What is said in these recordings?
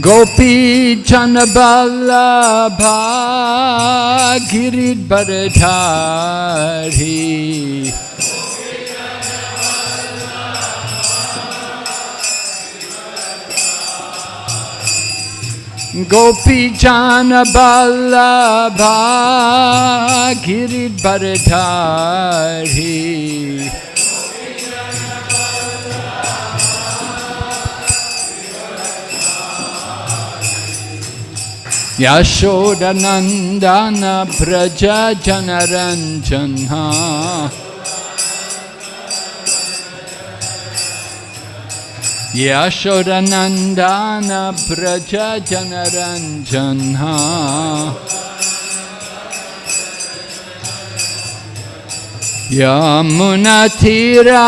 Gopi Chanaballabha Giridharadhari Gopi Chanaballabha Giridharadhari Yashodanandana Braja Janaranjana Yashodanandana Braja Janaranjana Yamunatira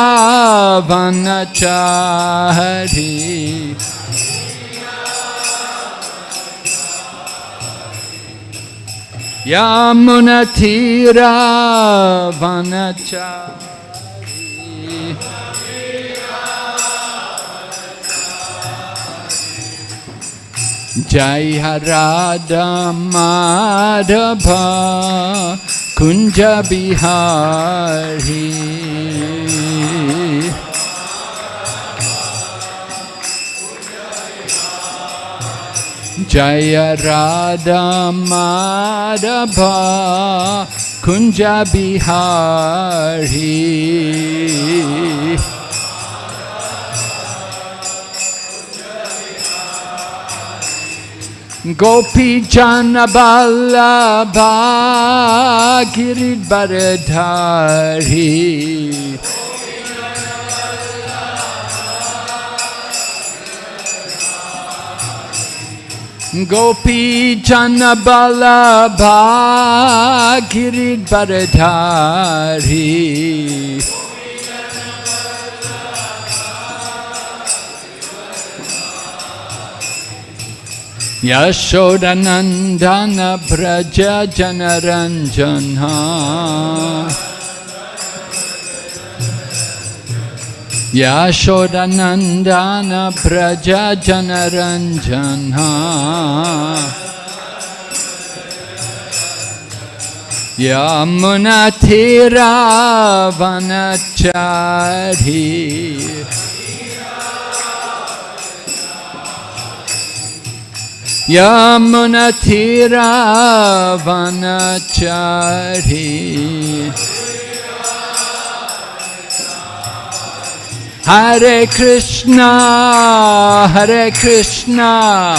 Yamunatira Vanachari Jai Harada Madhava Kunja Bihari Jaya Radha Madhava Kunja Bihari Gopi Jana Janaballabha Giridharadhari Gopi Janaballabha Giridharadhari Yashodanandana Braja Janaranjana Yashodanandana Braja Janaranjana Yamunatira Vanachari Hare Krishna Hare Krishna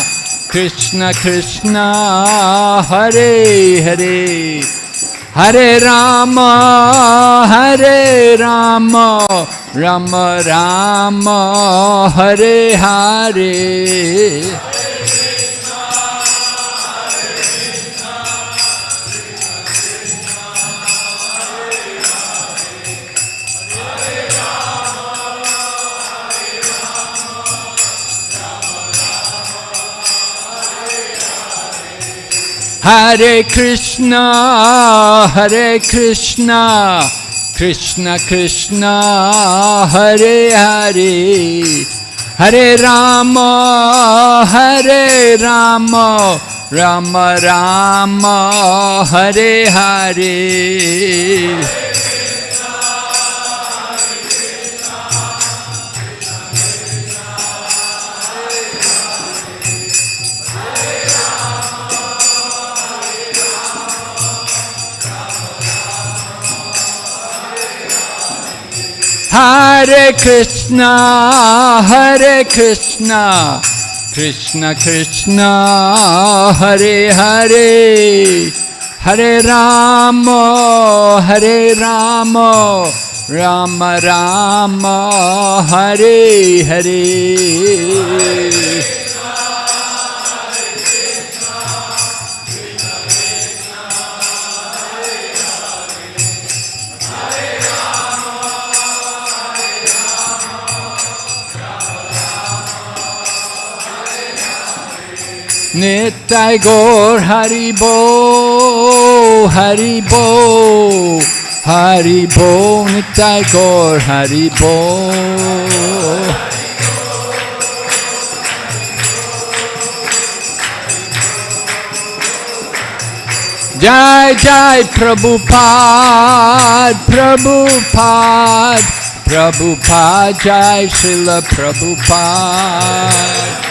Krishna Krishna Hare Hare Hare Rama Hare Rama Rama Rama Hare Hare Hare Krishna, Hare Krishna, Krishna Krishna, Hare Hare, Hare Rama, Hare Rama, Rama Rama, Hare Hare. Hare Krishna, Hare Krishna, Krishna Krishna, Hare Hare, Hare Rama, Hare Rama, Rama Rama, Hare Hare. Nitai Gaur Haribo, Haribo, Haribo, Nitai Gaur Haribo. Jai Jai Prabhupada, Prabhupada, Prabhupada, Jai Srila Prabhupada.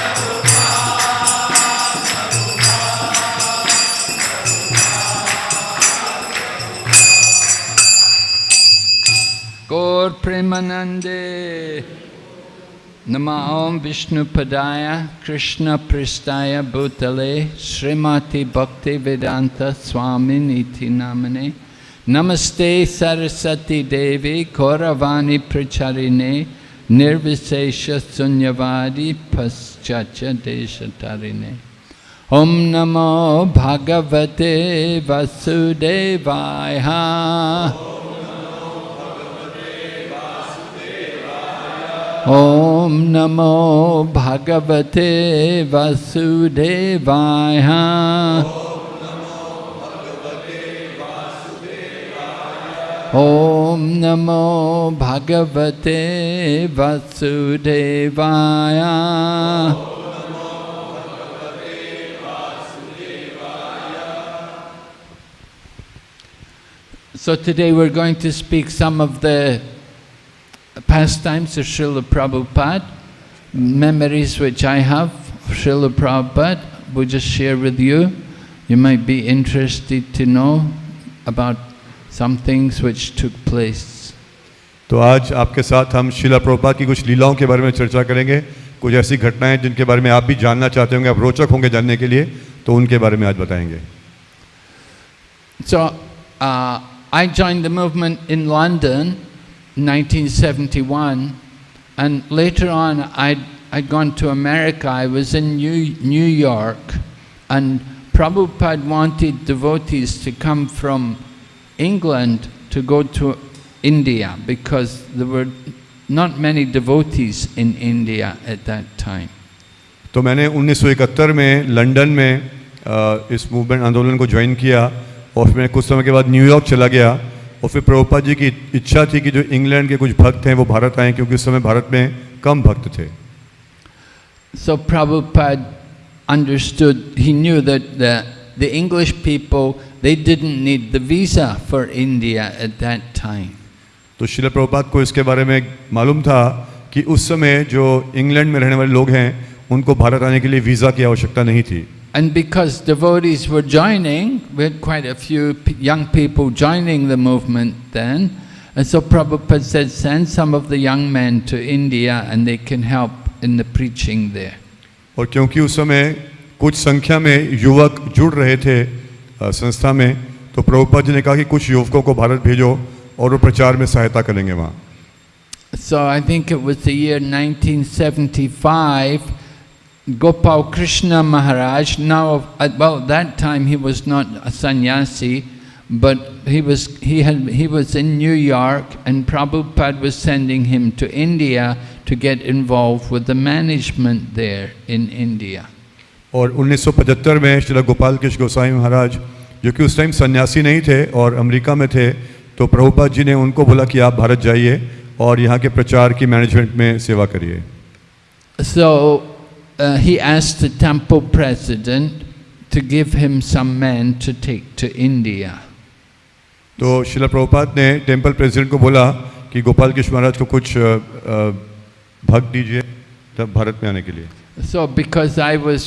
Gaur Premanande Nama Om Vishnu Padaya Krishna Pristaya Bhutale Srimati Bhakti Vedanta Swami Niti Namane Namaste Sarasati Devi Kauravani Pracharine Nirvisesha Sunyavadi Paschacha Deshatarine Om Namo Bhagavate Vasudevaya ॐ नमो भगवते वसुदेवाय ॐ नमो भगवते वसुदेवाय So today we're going to speak some of the pastimes of Srila Prabhupada, memories which I have of Srila Prabhupada, we'll just share with you. You might be interested to know about some things which took place. तो आज आपके साथ हम शिला प्रभुपाद की कुछ लीलाओं के बारे में चर्चा करेंगे कुछ ऐसी घटनाएँ जिनके बारे में आप भी जानना चाहते होंगे आप रोचक होंगे जानने के लिए तो उनके बारे में आज बताएँगे So, uh, I joined the movement in London 1971 and later on I'd, I'd gone to America. I was in New, New York and Prabhupada wanted devotees to come from England to go to India because there were not many devotees in India at that time. तो मैंने 1971 में London में अ, इस movement आंदोलन को join किया और फिर मैं कुछ समय के बाद न्यूयॉर्क चला गया और फिर प्रभुपाद जी की इच्छा थी कि जो इंग्लैंड के कुछ भक्त हैं वो भारत आए क्योंकि उस समय भारत में कम भक्त थे So Prabhupada understood, he knew that the, the English people, they didn't need the visa for India at that time. तो शिला प्रभुपाद को इसके बारे में मालूम था कि उस समय जो इंग्लैंड में रहने वाले लोग हैं उनको भारत आने के लिए वीज़ा की आवश्यकता नहीं थी And because devotees were joining, we had quite a few p- young people joining the movement then, and so Prabhupada said, send some of the young men to India and they can help in the preaching there. और क्योंकि उस समय कुछ संख्या में युवक जुड़ रहे थे अ, संस्था में तो प्रभुपाद जी ने कहा कि कुछ युवकों को भारत भेजो और वो प्रचार में सहायता करेंगे वहाँ So I think it was the year 1975, Gopal Krishna Maharaj, now, at well, that time he was not a sannyasi, but he was, he, had, he was in New York and Prabhupada was sending him to India to get involved with the management there in India. और 1975 में श्रीला गोपाल कृष्ण गोसाई महाराज जो कि उस time सन्यासी नहीं थे और America में थे तो प्रभुपाद जी ने उनको बोला कि आप भारत जाइए और यहाँ के प्रचार की मैनेजमेंट में सेवा करिए So uh, he asked the temple president to give him some men to take to India. तो शिला प्रभुपाद ने टेम्पल प्रेसिडेंट को बोला कि गोपाल कृष्ण महाराज को कुछ अ, अ, भक्त दीजिए तब भारत में आने के लिए So because I was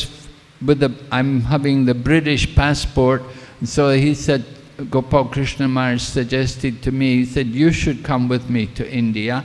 with the, I'm having the British passport, so he said, Gopal Krishna Maharaj suggested to me, he said, you should come with me to India.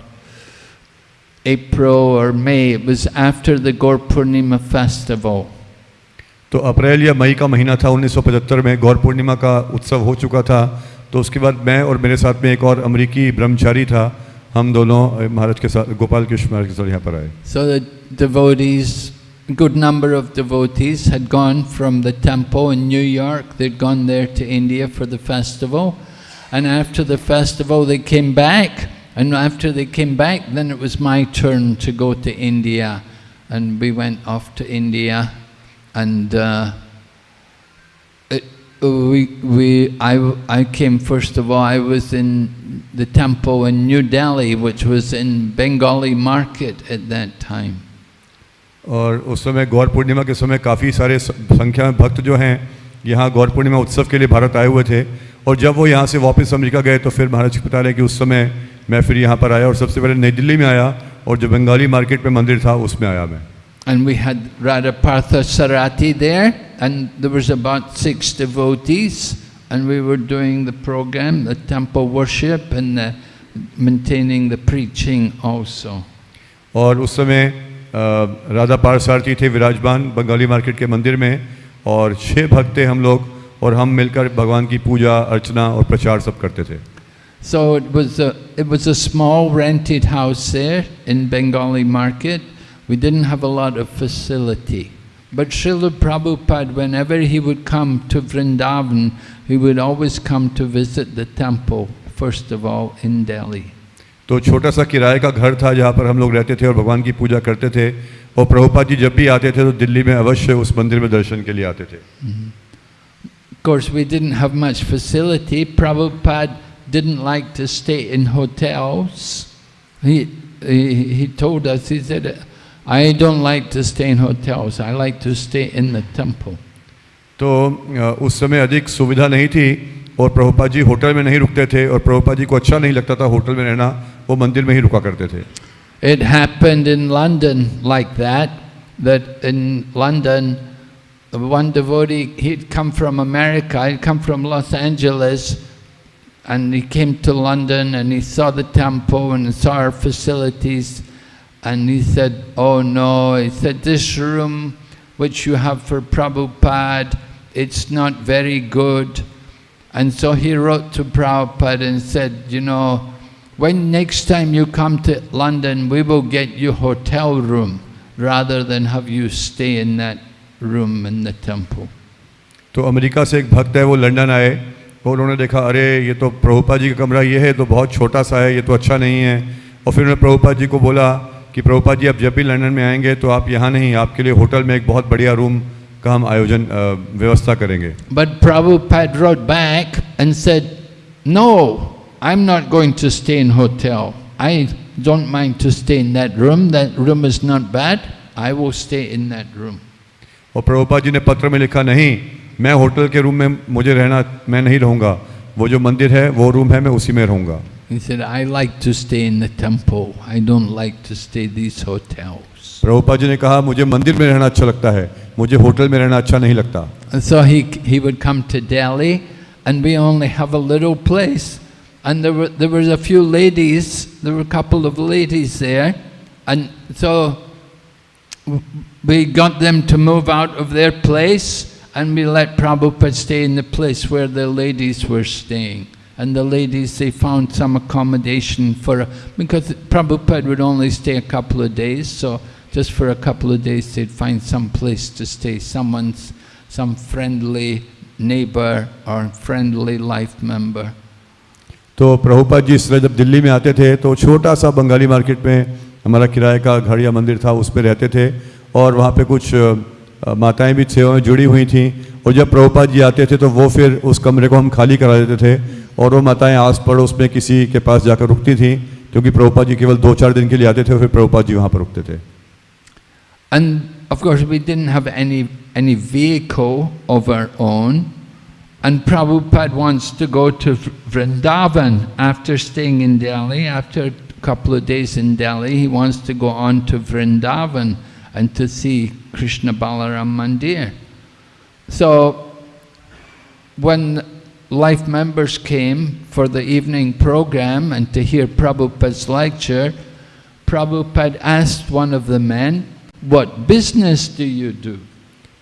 April or May, it was after the Gaur Purnima festival. तो अप्रैल या मई का महीना था 1975 में गौर पूर्णिमा का उत्सव हो चुका था तो उसके बाद मैं और मेरे साथ में एक और अमेरिकी ब्रह्मचारी था हम दोनों अ, महाराज के साथ गोपाल कृष्ण महाराज के साथ यहाँ पर आए So the devotees good number of devotees had gone from the temple in New York. They'd gone there to India for the festival. And after the festival, they came back. And after they came back, then it was my turn to go to India. And we went off to India. And uh, it, we, we, I, I came first of all, I was in the temple in New Delhi, which was in Bengali market at that time. और उस समय गौर पूर्णिमा के समय काफ़ी सारे स- संख्या में भक्त जो हैं यहाँ गौर पूर्णिमा उत्सव के लिए भारत आए हुए थे और जब वो यहाँ से वापस अमेरिका गए तो फिर महाराज जी बता रहे कि उस समय मैं फिर यहाँ पर आया और सबसे पहले नई दिल्ली में आया और जो बंगाली मार्केट में मंदिर था उसमें आया मैं And we had Radha Partha Sarati there, and there was about six devotees, and we were doing the program, the temple worship, and the, maintaining the preaching also. और उस समय अ, राधा पारसारथी थे विराजमान बंगाली मार्केट के मंदिर में और छः भक्त थे हम लोग और हम मिलकर भगवान की पूजा अर्चना और प्रचार सब करते थे So it was a, it was a small rented house there in Bengali market. We didn't have a lot of facility. But Srila Prabhupada, whenever he would come to Vrindavan, he would always come to visit the temple, first of all, in Delhi. तो छोटा सा किराए का घर था जहाँ पर हम लोग रहते थे और भगवान की पूजा करते थे और प्रभुपाद जी जब भी आते थे तो दिल्ली में अवश्य उस मंदिर में दर्शन के लिए आते थे Of course, we didn't have much facility. Prabhupada didn't like to stay in hotels. He, he, he told us, he said, I don't like to stay in hotels, I like to stay in the temple. तो अ, उस समय अधिक सुविधा नहीं थी और Prabhupada ji hotel में नहीं रुकते थे और प्रभुपाद जी को अच्छा नहीं लगता था होटल में रहना वो मंदिर में ही रुका करते थे It happened in London like that, that in London, one devotee, he'd come from America, he'd come from Los Angeles, and he came to London and he saw the temple and saw our facilities, and he said, oh no, he said, this room which you have for Prabhupada, it's not very good. And so he wrote to Prabhupada and said, you know, when next time you come to London, we will get you hotel room rather than have you stay in that room in the temple. तो America से एक भक्त है वो London आए और उन्होंने देखा अरे ये तो प्रभुपा जी का कमरा ये है तो बहुत छोटा सा है ये तो अच्छा नहीं है और फिर उन्होंने प्रभुपा जी को बोला कि प्रभुपा जी आप जब भी लंदन में आएँगे तो आप यहाँ नहीं आपके लिए होटल में एक बहुत बढ़िया रूम का हम आयोजन व्यवस्था करेंगे but Prabhupada wrote back and said, No, I'm not going to stay in hotel. I don't mind to stay in that room. That room is not bad. I will stay in that room. और प्रभुपाद जी ने पत्र में लिखा नहीं मैं hotel के room में मुझे रहना मैं नहीं रहूँगा वो जो मंदिर है वो रूम है मैं उसी में रहूँगा He said, I like to stay in the temple. I don't like to stay these hotels. Prabhupada ji ने कहा मुझे मंदिर में रहना अच्छा लगता है मुझे होटल में रहना अच्छा नहीं लगता And so he, he would come to Delhi, and we only have a little place. And there were, there was a few ladies, there were a couple of ladies there. And so we got them to move out of their place, and we let Prabhupada stay in the place where the ladies were staying. And the ladies, they found some accommodation for, a, because Prabhupada would only stay a couple of days, so just for a couple of days they'd find some place to stay, someone's, some friendly neighbor or friendly life member. तो प्रभुपाद जी इस तरह जब दिल्ली में आते थे तो छोटा सा बंगाली मार्केट में हमारा किराए का घर या मंदिर था उस पर रहते थे और वहाँ पे कुछ माताएँ भी थे जुड़ी हुई थी। और जब प्रभुपाद जी आते थे तो वो फिर उस कमरे को हम खाली करा देते थे और वो माताएँ आस पड़ोस में किसी के पास जाकर रुकती थी, क्योंकि प्रभुपा जी केवल दो चार दिन के लिए आते थे और फिर प्रभुपाद जी वहाँ पर रुकते थे। And of course we didn't have any any vehicle of our own and Prabhupada wants to go to Vrindavan after staying in Delhi after couple and to see Krishna Balaram Mandir. So, when life members came for the evening program and to hear Prabhupada's lecture, Prabhupada asked one of the men, What business do you do?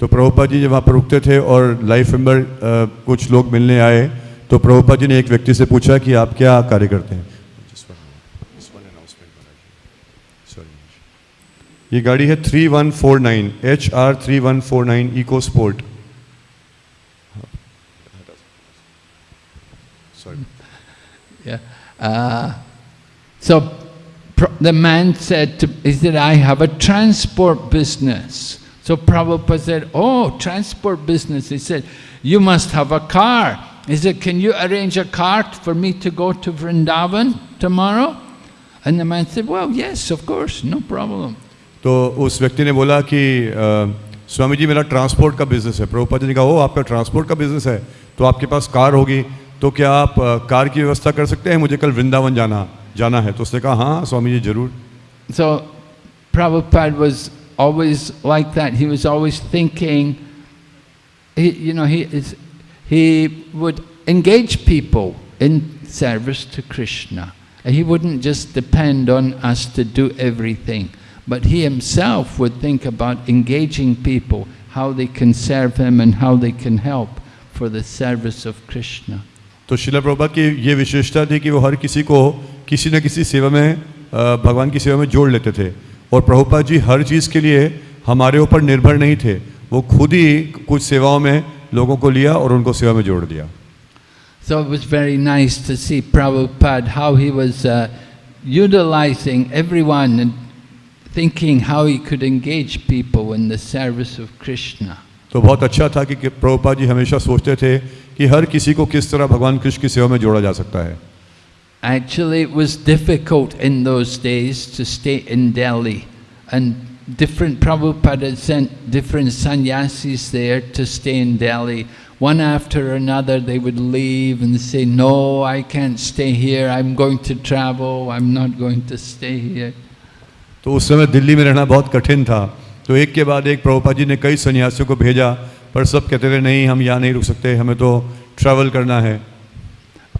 तो प्रभुपाद जी जब वहाँ पर रुकते थे और life member अ, कुछ लोग मिलने आए तो प्रभुपाद जी ने एक व्यक्ति से पूछा कि आप क्या कार्य करते हैं ये गाड़ी है 3149 H R three one four nine EcoSport Yeah. Uh, so pr- the man said to, he said, I have a transport business. So Prabhupada said, oh, transport business. He said, you must have a car. He said, can you arrange a cart for me to go to Vrindavan tomorrow? And the man said, well, yes, of course, no problem. तो उस व्यक्ति ने बोला कि आ, स्वामी जी मेरा transport का business है. प्रभुपा जी ने कहा वो आपका ट्रांसपोर्ट का बिज़नेस है? तो आपके पास कार होगी तो क्या आप आ, कार की व्यवस्था कर सकते हैं? मुझे कल वृंदावन जाना जाना है. तो उसने कहा हाँ स्वामी जी ज़रूर. So Prabhupada he would engage people in service to Krishna he wouldn't just depend on us to do everything but he himself would think about engaging people, how they can serve him and how they can help for the service of Krishna. तो शिला प्रभुपाद की ये विशेषता थी कि वो हर किसी को किसी न किसी सेवा में अ, भगवान की सेवा में जोड़ लेते थे और प्रभुपाद जी हर चीज़ के लिए हमारे ऊपर निर्भर नहीं थे वो खुद ही कुछ सेवाओं में लोगों को लिया और उनको सेवा में जोड़ दिया So it was very nice to see Prabhupada, how he was uh, utilizing everyone and thinking how he could engage people in the service of Krishna. तो बहुत अच्छा था कि कि प्रभुपाद जी हमेशा सोचते थे कि हर किसी को किस तरह भगवान कृष्ण की सेवा में जोड़ा जा सकता है Actually, it was difficult in those days to stay in Delhi, and different Prabhupada had sent different sannyasis there to stay in Delhi. One after another, they would leave and say, "No, I can't stay here. I'm going to travel. I'm not going to stay here." तो उस समय दिल्ली में रहना बहुत कठिन था तो एक के बाद एक प्रभुपाद जी ने कई सन्यासियों को भेजा पर सब कहते थे नहीं हम यहाँ नहीं रुक सकते हमें तो ट्रैवल करना है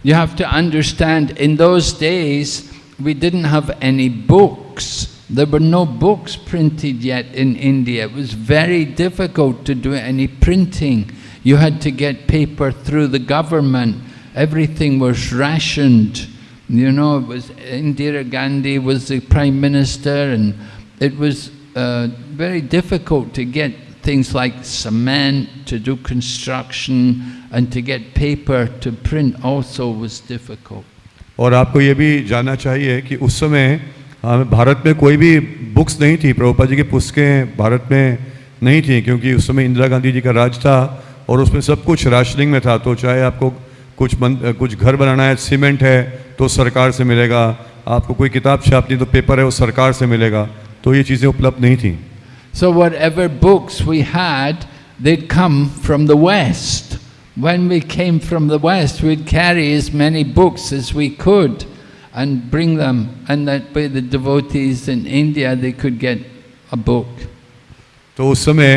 You have to understand, in those days, we didn't have any books. There were no books printed yet in India. It was very difficult to do any printing. You had to get paper through the government. Everything was rationed. You know, it was Indira Gandhi was the prime minister, and it was uh, very difficult to get things like cement to do construction and to get paper to print also was difficult. और आपको ये भी जानना चाहिए कि उस समय भारत में कोई भी बुक्स नहीं थी प्रभुपाद जी की पुस्तकें भारत में नहीं थी क्योंकि उस समय इंदिरा गांधी जी का राज था और उसमें सब कुछ राशनिंग में था तो चाहे आपको कुछ बन, कुछ घर बनाना है सीमेंट है तो सरकार से मिलेगा। आपको कोई किताब छापनी तो पेपर है वो सरकार से मिलेगा। तो ये चीज़ें उपलब्ध नहीं थी। So whatever books we had they come from the west When we came from the west, we'd carry as many books as we could, and bring them, and that way the devotees in India they could get तो उस समय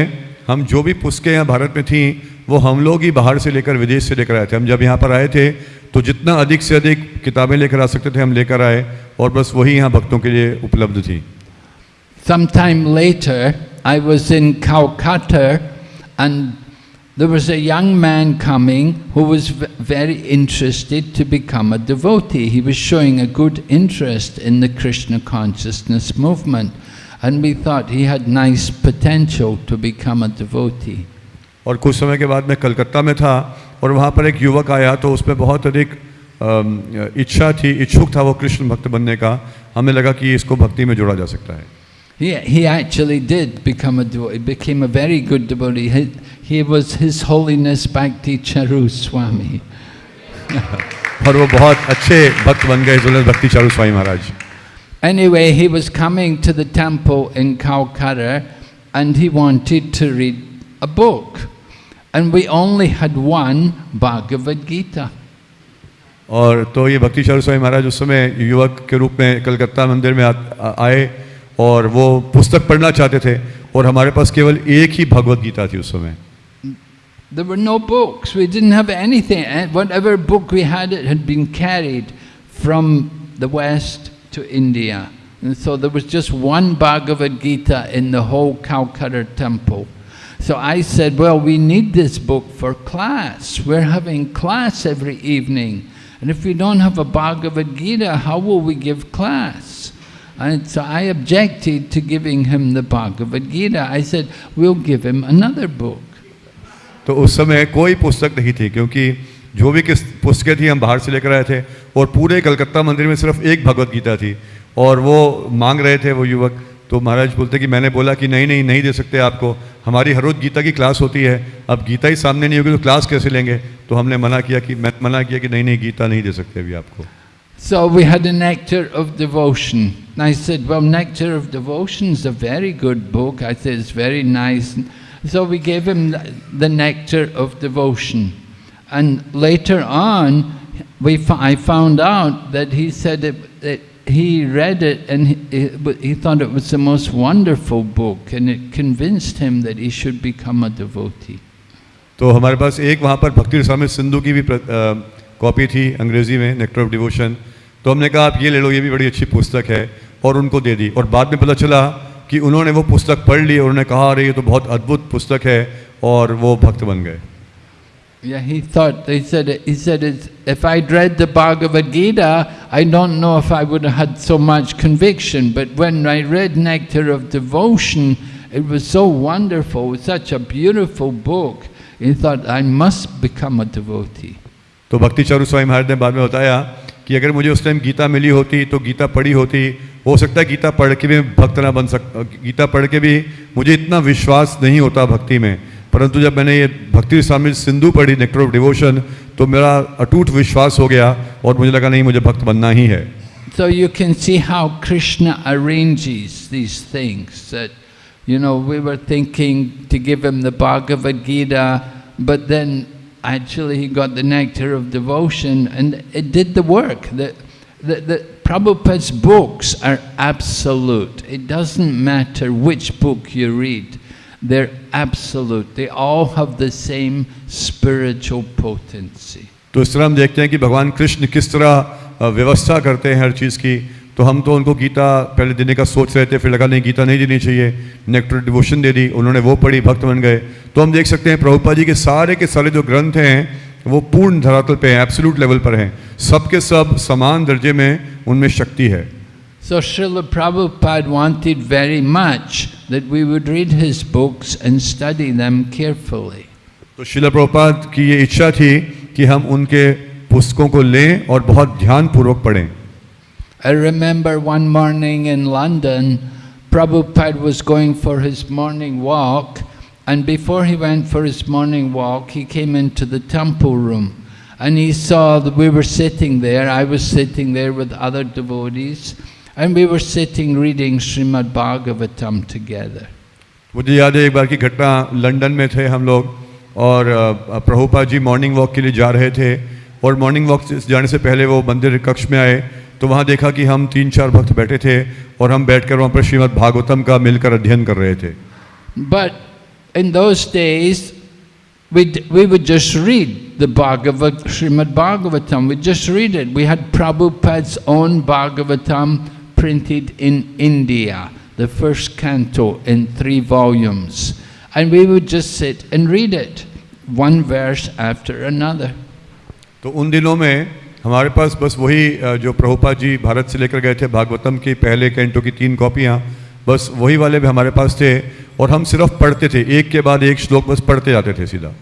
हम जो भी पुस्तकें यहाँ भारत में थी वो हम लोग ही बाहर से लेकर विदेश से लेकर आए थे। हम जब यहाँ पर आए थे, तो जितना अधिक से अधिक किताबें लेकर आ सकते थे हम लेकर आए और बस वही यहाँ भक्तों के लिए उपलब्ध थी। Sometime later I was in काउकाटर and there was a young man coming who was very interested to become a devotee he was showing a good interest in the Krishna consciousness movement and we thought he had nice potential to become a devotee और कुछ समय के बाद मैं कलकत्ता में था और वहाँ पर एक युवक आया तो उसमें बहुत अधिक इच्छा थी इच्छुक था वो कृष्ण भक्त बनने का हमें लगा कि इसको भक्ति में जोड़ा जा सकता है He, he actually did become a devotee, became a very good devotee. He, he was His Holiness Bhakti Charu Swami. और वो बहुत अच्छे भक्त बन गए जुलत भक्ति Charu Swami Maharaj Anyway, he was coming to the temple in Calcutta and he wanted to read a book. And we only had one Bhagavad Gita. और तो ये भक्ति चारू स्वामी महाराज उस समय युवक के रूप में कलकत्ता मंदिर में आ, आ- आए और वो पुस्तक पढ़ना चाहते थे और हमारे पास केवल एक ही भगवत गीता थी उस समय There were no books, we didn't have anything. And Whatever book we had, it had been carried from the West to India. And so there was just one Bhagavad Gita in the whole Calcutta temple. So I said, well, we need this book for class. We're having class every evening. And if we don't have a Bhagavad Gita, how will we give class? And so I objected to giving him the Bhagavad Gita. I said, we'll give him another book. तो उस समय कोई पुस्तक नहीं थी क्योंकि जो भी किस पुस्तकें थी हम बाहर से लेकर आए थे और पूरे कलकत्ता मंदिर में सिर्फ एक भगवत गीता थी और वो मांग रहे थे वो युवक तो महाराज बोलते कि मैंने बोला कि नहीं नहीं नहीं दे सकते आपको हमारी हर रोज गीता की क्लास होती है अब गीता ही सामने नहीं होगी तो क्लास कैसे लेंगे तो हमने मना किया कि मैं मना किया कि नहीं नहीं गीता नहीं दे सकते अभी आपको So we had a Nectar of Devotion. And I said, well, Nectar of Devotion is a very good book. I said, it's very nice. So we gave him the- Nectar of Devotion. And later on, we, I found out that he said it, that he read it and he, he- thought it was the most wonderful book and it convinced him that he should become a devotee. तो हमारे पास एक वहाँ पर भक्ति स्वामी सिंधु की भी copy थी अंग्रेज़ी में नेक्टर ऑफ़ डिवोशन तो हमने कहा आप ये ले लो ये भी बड़ी अच्छी पुस्तक है। और उनको दे दी। और बाद में पता चला कि उन्होंने वो पुस्तक पढ़ ली और उन्होंने कहा अरे ये तो बहुत अद्भुत पुस्तक है। और वो भक्त बन गए। Yeah, he thought, he said, he said it's, if I'd read the Bhagavad Gita, I don't know if I would have had so much conviction, but when I read Nectar of Devotion, it was so wonderful, it was such a beautiful book. He thought, I must become a devotee. तो भक्ति चारू स्वामी महाराज ने बाद में बताया कि अगर मुझे उस टाइम गीता मिली होती तो गीता पढ़ी होती हो सकता है गीता पढ़ के भी मैं भक्त ना बन सक गीता पढ़ के भी मुझे इतना विश्वास नहीं होता भक्ति में परंतु जब मैंने ये भक्ति स्वामी सिंधु पढ़ी नेक्टर ऑफ़ डिवोशन तो मेरा अटूट विश्वास हो गया और मुझे लगा नहीं मुझे भक्त बनना ही है So you can see how Krishna arranges these things. That, you know, we were thinking to give him the Bhagavad Gita, but then actually he got the nectar of devotion and it did the work. The, the, the Prabhupada's books are absolute. It doesn't matter which book you read. They're absolute. They all have the same spiritual potency. तो इस तरह हम देखते हैं कि भगवान कृष्ण किस तरह व्यवस्था करते हैं हर चीज़ की। तो हम तो उनको गीता पहले देने का सोच रहे थे फिर लगा नहीं गीता नहीं देनी चाहिए। नेक्टर डिवोशन दे दी उन्होंने वो पढ़ी भक्त बन गए। तो हम देख सकते हैं प्रभुपा जी के सारे के सारे जो ग्रंथ हैं वो पूर्ण धरातल पे हैं एब्सोल्यूट लेवल पर हैं। सबके सब समान दर्जे में उनमें शक्ति है। So Srila Prabhupada wanted very much that we would read his books and study them carefully. तो शिला प्रभुपाद की ये इच्छा थी कि हम उनके पुस्तकों को लें और बहुत ध्यानपूर्वक पढ़ें I remember one morning in London, Prabhupada was going for his morning walk, and before he went for his morning walk, he came into the temple room. And he saw that we were sitting there, I was sitting there with other devotees, and we were sitting reading Srimad Bhagavatam together. मुझे याद है एक बार की घटना London में थे हम लोग और अ, प्रभुपा जी मॉर्निंग वॉक के लिए जा रहे थे और मॉर्निंग वॉक से- जाने से पहले वो मंदिर कक्ष में आए तो वहाँ देखा कि हम तीन चार भक्त बैठे थे और हम बैठकर वहाँ पर श्रीमद् भागवतम का मिलकर अध्ययन कर रहे थे But in those days, we we would just read the Bhagavad, Srimad Bhagavatam. We just read it. We had Prabhupada's own Bhagavatam printed in India, the first canto in three volumes. And we would just sit and read it, one verse after another. तो उन दिनों में हमारे पास बस वही अ, जो प्रभुपा जी भारत से लेकर गए थे भागवतम की पहले कैंटो की तीन कॉपियाँ बस वही वाले भी हमारे पास थे और हम सिर्फ़ पढ़ते थे एक के बाद एक श्लोक बस पढ़ते जाते थे सीधा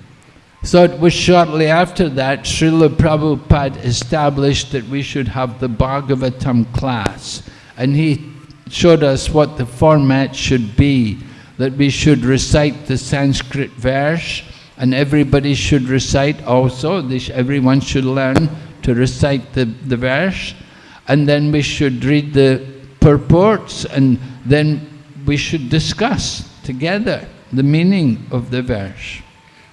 So it was shortly after that Srila Prabhupada established that we should have the Bhagavatam class. And he showed us what the format should be, that we should recite the Sanskrit verse, and everybody should recite also, they sh- everyone should learn to recite the, the verse, and then we should read the purports, and then we should discuss together the meaning of the verse.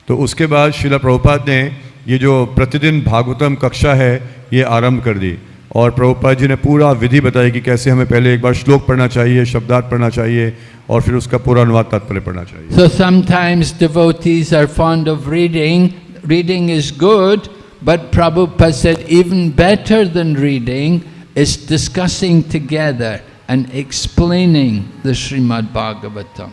तो उसके बाद शिला प्रभुपाद ने ये जो प्रतिदिन भागवतम कक्षा है ये आरंभ कर दी और प्रभुपाद जी ने पूरा विधि बताई कि कैसे हमें पहले एक बार श्लोक पढ़ना चाहिए शब्दार्थ पढ़ना चाहिए और फिर उसका पूरा अनुवाद तात्पर्य पढ़ना चाहिए। So sometimes devotees are fond of reading reading is good but Prabhupada said even better than reading is discussing together and explaining the Shrimad Bhagavatam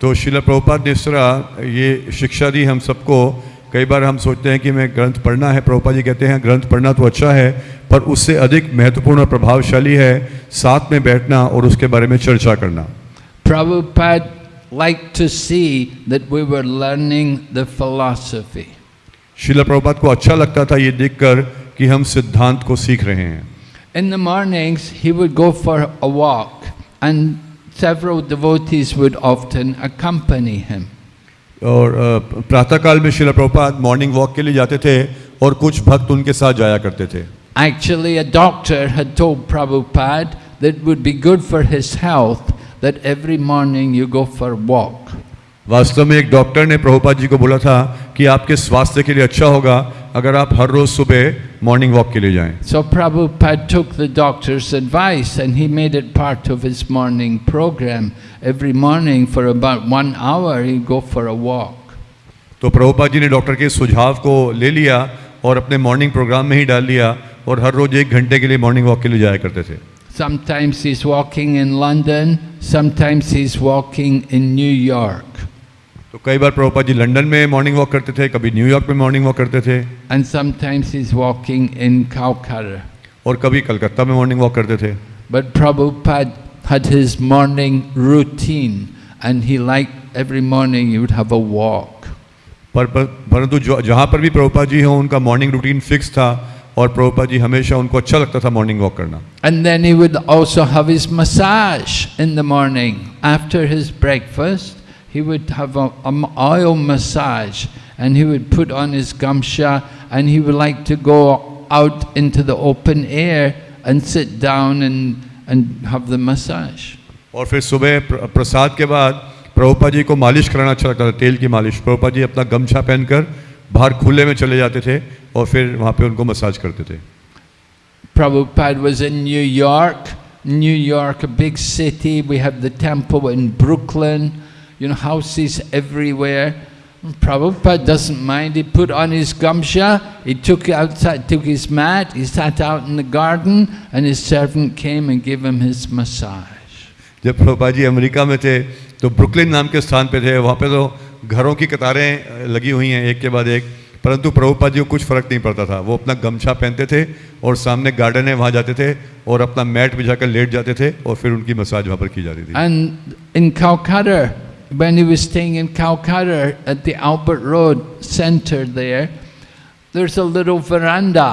तो शिला प्रभुपाद ने सरा ये शिक्षा दी हम सबको। कई बार हम सोचते हैं कि मैं ग्रंथ पढ़ना है प्रभुपा जी कहते हैं हाँ, ग्रंथ पढ़ना तो अच्छा है पर उससे अधिक महत्वपूर्ण और प्रभावशाली है साथ में बैठना और उसके बारे में चर्चा करना Prabhupada liked to see that we were learning the philosophy. शिला प्रभुपाद को अच्छा लगता था ये देखकर कि हम सिद्धांत को सीख रहे हैं In the mornings, he would go for a walk, and several devotees would often accompany him. और प्रातःकाल में शिला प्रभुपाद मॉर्निंग वॉक के लिए जाते थे और कुछ भक्त उनके साथ जाया करते थे Actually, a doctor had told Prabhupada that it would be good for his health that every morning you go for a walk. वास्तव में एक डॉक्टर ने प्रभुपाद जी को बोला था कि आपके स्वास्थ्य के लिए अच्छा होगा अगर आप हर रोज सुबह मॉर्निंग वॉक के लिए जाएं So Prabhupada took the doctor's advice and he made it part of his morning program. Every morning for about one hour he'd go for a walk. तो प्रभुपाद जी ने डॉक्टर के सुझाव को ले लिया और अपने मॉर्निंग प्रोग्राम में ही डाल लिया और हर रोज एक घंटे के लिए मॉर्निंग वॉक के लिए जाया करते थे Sometimes he's walking in London, sometimes he's walking in New York. तो कई बार प्रभुपाद जी लंदन में मॉर्निंग वॉक करते थे कभी न्यूयॉर्क में मॉर्निंग वॉक करते थे And sometimes he's walking in Calcutta. और कभी कलकत्ता में मॉर्निंग वॉक करते थे But Prabhupada had his morning routine and he liked every morning he would have a walk. पर पर- परंतु जहाँ पर भी प्रभुपाद जी हों उनका मॉर्निंग रूटीन फिक्स था और प्रभुपाद जी हमेशा उनको अच्छा लगता था मॉर्निंग वॉक करना then he would also have his massage in the morning. After his breakfast, he would have a, an oil massage and he would put on his gamsha and he would like to go out into the open air and sit down and, and have the massage. और फिर सुबह प्र- प्रसाद के बाद प्रभुपाद जी को मालिश कराना अच्छा लगता था तेल की मालिश प्रभुपाद जी अपना गमछा पहनकर बाहर खुले में चले जाते थे और फिर वहाँ पे उनको मसाज करते थे Prabhupada was in New York. New York, a big city. We have the temple in Brooklyn, you know, houses everywhere. Prabhupada doesn't mind. He put on his gamsha, he took outside, took his mat, he sat out in the garden, and his servant came and gave him his massage. जब Prabhupada ji America में थे तो Brooklyn नाम के स्थान पे थे वहाँ पे तो घरों की कतारें लगी हुई हैं एक के बाद एक। परंतु प्रभुपा जी को कुछ फ़र्क नहीं पड़ता था। वो अपना गमछा पहनते थे और सामने गार्डन है वहाँ जाते थे और अपना मैट भिजा कर लेट जाते थे और फिर उनकी मसाज वहाँ पर की जाती थी। एंड इन काउकाडर when he was staying in Calcutta at the Albert Road center there, there's a little veranda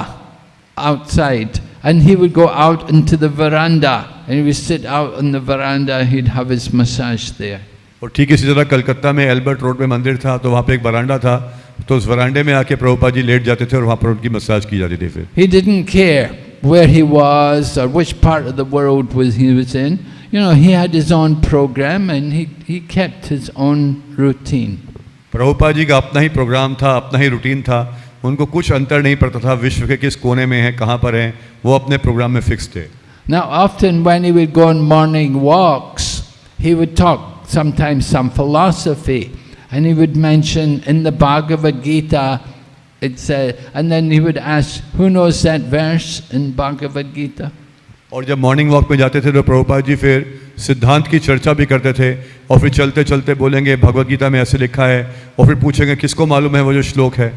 outside and he would go out into the veranda. and he would sit out on the veranda, he'd have his massage there. और ठीक इसी तरह कलकत्ता में Albert road में मंदिर था तो वहाँ पे एक बरांडा था तो उस वरांडे में आके प्रभुपाद जी लेट जाते थे और वहाँ पर उनकी मसाज की जाती थी फिर He didn't care where he was or which part of the world was he was in. You know, he had his own program and he, he kept his own routine. Prabhupada ji का अपना ही programme था अपना ही routine था उनको कुछ अंतर नहीं पड़ता था विश्व के किस कोने में है कहाँ पर हैं वो अपने प्रोग्राम में फिक्स थे Now, often when he would go on morning walks, he would talk sometimes some philosophy, and he would mention in the Bhagavad Gita, it said, and then he would ask, who knows that verse in Bhagavad Gita? और जब morning walk में जाते थे तो प्रभुपाद जी फिर सिद्धांत की चर्चा भी करते थे और फिर चलते चलते बोलेंगे भगवत गीता में ऐसे लिखा है और फिर पूछेंगे किसको मालूम है वो जो श्लोक है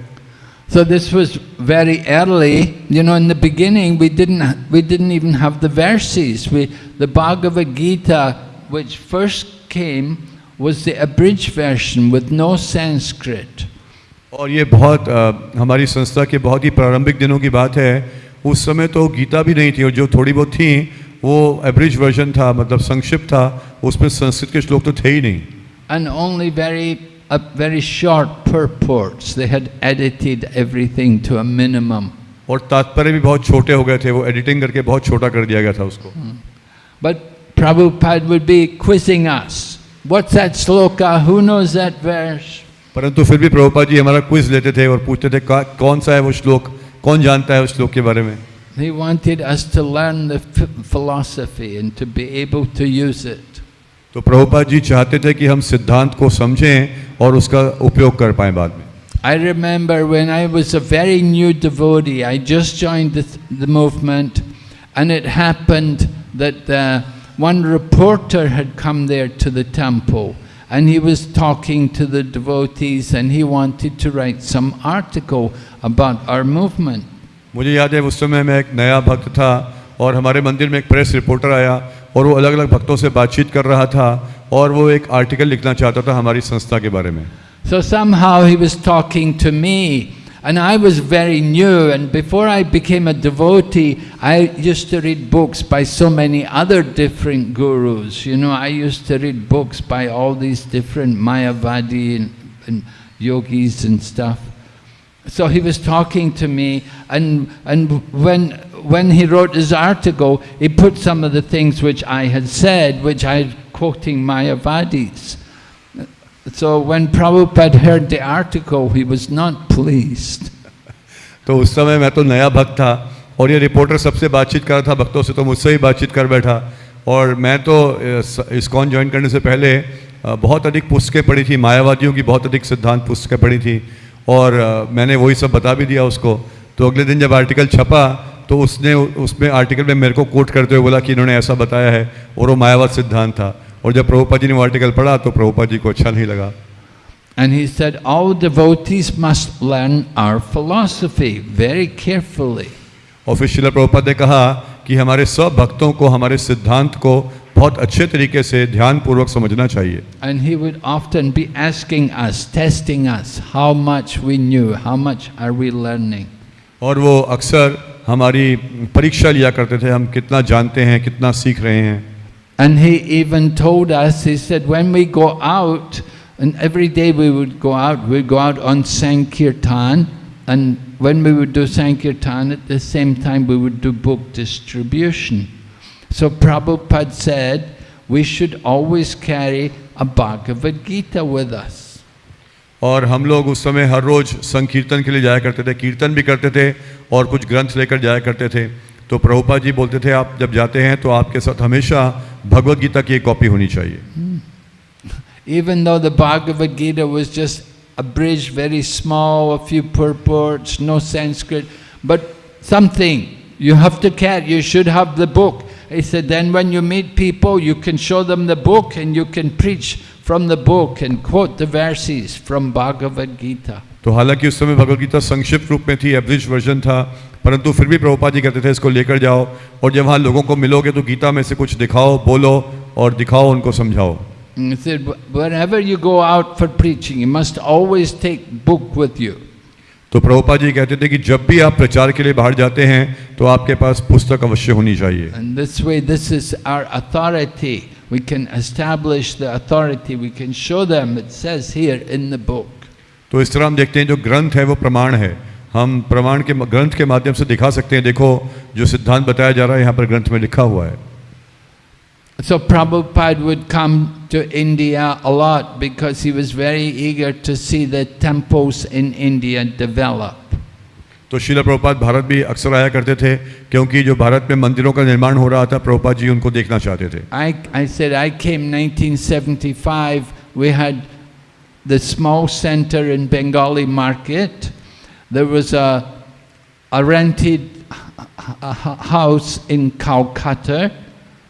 So this was very early. You know, in the beginning, we didn't we didn't even have the verses. We the Bhagavad Gita, which first came, was the abridged version with no Sanskrit. और ये बहुत अ, हमारी संस्था के बहुत ही प्रारंभिक दिनों की बात है उस समय तो गीता भी नहीं थी और जो थोड़ी बहुत थी वो एवरेज वर्जन था मतलब संक्षिप्त था उसमें संस्कृत के श्लोक तो थे ही नहीं and only very uh, very short purports. They had edited everything to a minimum. और तात्पर्य भी बहुत छोटे हो गए थे वो एडिटिंग करके बहुत छोटा कर दिया गया था उसको But Prabhupada would be quizzing us. What's that sloka? Who knows that verse? परंतु फिर भी प्रभुपाद जी हमारा क्विज लेते थे और पूछते थे "का- कौन सा है वो श्लोक कौन जानता है उस श्लोक के बारे में He wanted us to learn the ph- philosophy and to be able to use it. तो प्रभुपाद जी चाहते थे कि हम सिद्धांत को समझें और उसका उपयोग कर पाएँ बाद में I remember when I was a very new devotee, I just joined the, the movement, and it happened that uh, one reporter had come there to the temple, and he was talking to the devotees, and he wanted to write some article about our movement. मुझे याद है उस समय मैं एक नया भक्त था और हमारे मंदिर में एक प्रेस रिपोर्टर आया और वो अलग अलग भक्तों से बातचीत कर रहा था और वो एक आर्टिकल लिखना चाहता था हमारी संस्था के बारे में So somehow he was talking to me, and I was very new. And before I became a devotee, I used to read books by so many other different gurus. You know, I used to read books by all these different Mayavadi and, and yogis and stuff. So he was talking to me, and, and when, when he wrote his article, he put some of the things which I had said, which I quoting Mayavadis. So when Prabhupada heard the article, he was not pleased. तो उस समय मैं तो नया भक्त था और ये रिपोर्टर सबसे बातचीत कर रहा था भक्तों से तो मुझसे ही बातचीत कर बैठा और मैं तो इस्कॉन ज्वाइन करने से पहले बहुत अधिक पुस्तकें पढ़ी थी मायावादियों की बहुत अधिक सिद्धांत पुस्तकें पढ़ी थी और मैंने वही सब बता भी दिया उसको। तो अगले दिन जब आर्टिकल छपा तो उसने उसमें आर्टिकल में मेरे को कोट करते हुए बोला कि इन्होंने ऐसा बताया है और वो मायावाद सिद्धांत था। और जब प्रभुपा जी ने वो आर्टिकल पढ़ा तो प्रभुपा जी को अच्छा नहीं लगा। And he said, all devotees must learn our philosophy very carefully. और फिर शिला प्रभुपाद ने कहा कि हमारे सब भक्तों को हमारे सिद्धांत को बहुत अच्छे तरीके से ध्यान पूर्वक समझना चाहिए। And he would often be asking us testing us how much we knew how much are we learning और वो अक्सर हमारी परीक्षा लिया करते थे हम कितना जानते हैं कितना सीख रहे हैं। And he even told us he said when we go out and every we would go out we go out on sankirtan and when we would do sankirtan at the same time we would do book distribution So Prabhupada said, we should always carry a Bhagavad Gita with us. और हम लोग उस समय हर रोज संकीर्तन के लिए जाया करते थे कीर्तन भी करते थे और कुछ ग्रंथ लेकर जाया करते थे तो प्रभुपा जी बोलते थे आप जब जाते हैं तो आपके साथ हमेशा भगवत गीता की एक कॉपी होनी चाहिए Even though the Bhagavad Gita was just abridged, very small, a few purports, no Sanskrit, but something you have to carry, you should have the book. He said, then when you meet people, you can show them the book and you can preach from the book and quote the verses from Bhagavad Gita. तो हालांकि उस समय भगवत गीता संक्षिप्त रूप में थी average version था परंतु फिर भी प्रभुपा जी कहते थे इसको लेकर जाओ और जब वहाँ लोगों को मिलोगे तो गीता में से कुछ दिखाओ बोलो और दिखाओ उनको समझाओ He said, wherever you go out for preaching, you must always take book with you. तो प्रभुपा जी कहते थे कि जब भी आप प्रचार के लिए बाहर जाते हैं तो आपके पास पुस्तक अवश्य होनी चाहिए And this way, this is our authority. We can establish the authority. We can show them. It says here in the book. तो इस तरह हम देखते हैं जो ग्रंथ है वो प्रमाण है हम प्रमाण के ग्रंथ के माध्यम से दिखा सकते हैं देखो जो सिद्धांत बताया जा रहा है यहाँ पर ग्रंथ में लिखा हुआ है So Prabhupada would come to India a lot because he was very eager to see the temples in India develop. तो शिला प्रभुपाद भारत भी अक्सर आया करते थे क्योंकि जो भारत में मंदिरों का निर्माण हो रहा था प्रभुपाद जी उनको देखना चाहते थे I, I said I came 1975. We had the small center in Bengali market. There was a, a rented house in Calcutta,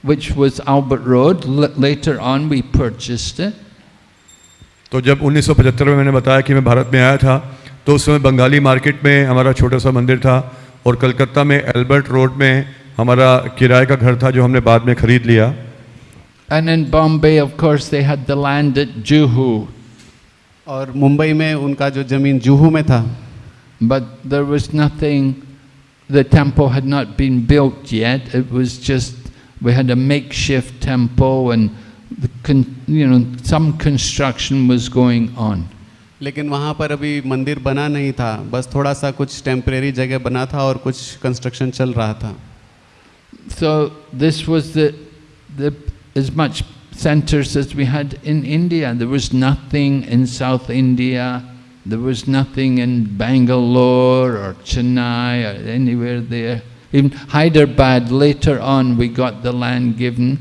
which was Albert Road. L later on, we purchased it. तो जब 1975 में मैंने बताया कि मैं भारत में आया था तो उस समय बंगाली मार्केट में हमारा छोटा सा मंदिर था और कलकत्ता में एल्बर्ट रोड में हमारा किराए का घर था जो हमने बाद में खरीद लिया And in Bombay, of course, they had the land at Juhu. और मुंबई में उनका जो जमीन जुहू में था But there was nothing, the temple had not been built yet. It was just, we had a makeshift temple and, you know, some construction was going on. लेकिन वहाँ पर अभी मंदिर बना नहीं था बस थोड़ा सा कुछ टेम्परेरी जगह बना था और कुछ कंस्ट्रक्शन चल रहा था So this was the, the as much centers as we had in India. There was nothing in South India. There was nothing in Bangalore or Chennai or anywhere there. In Hyderabad, later on, we got the land given,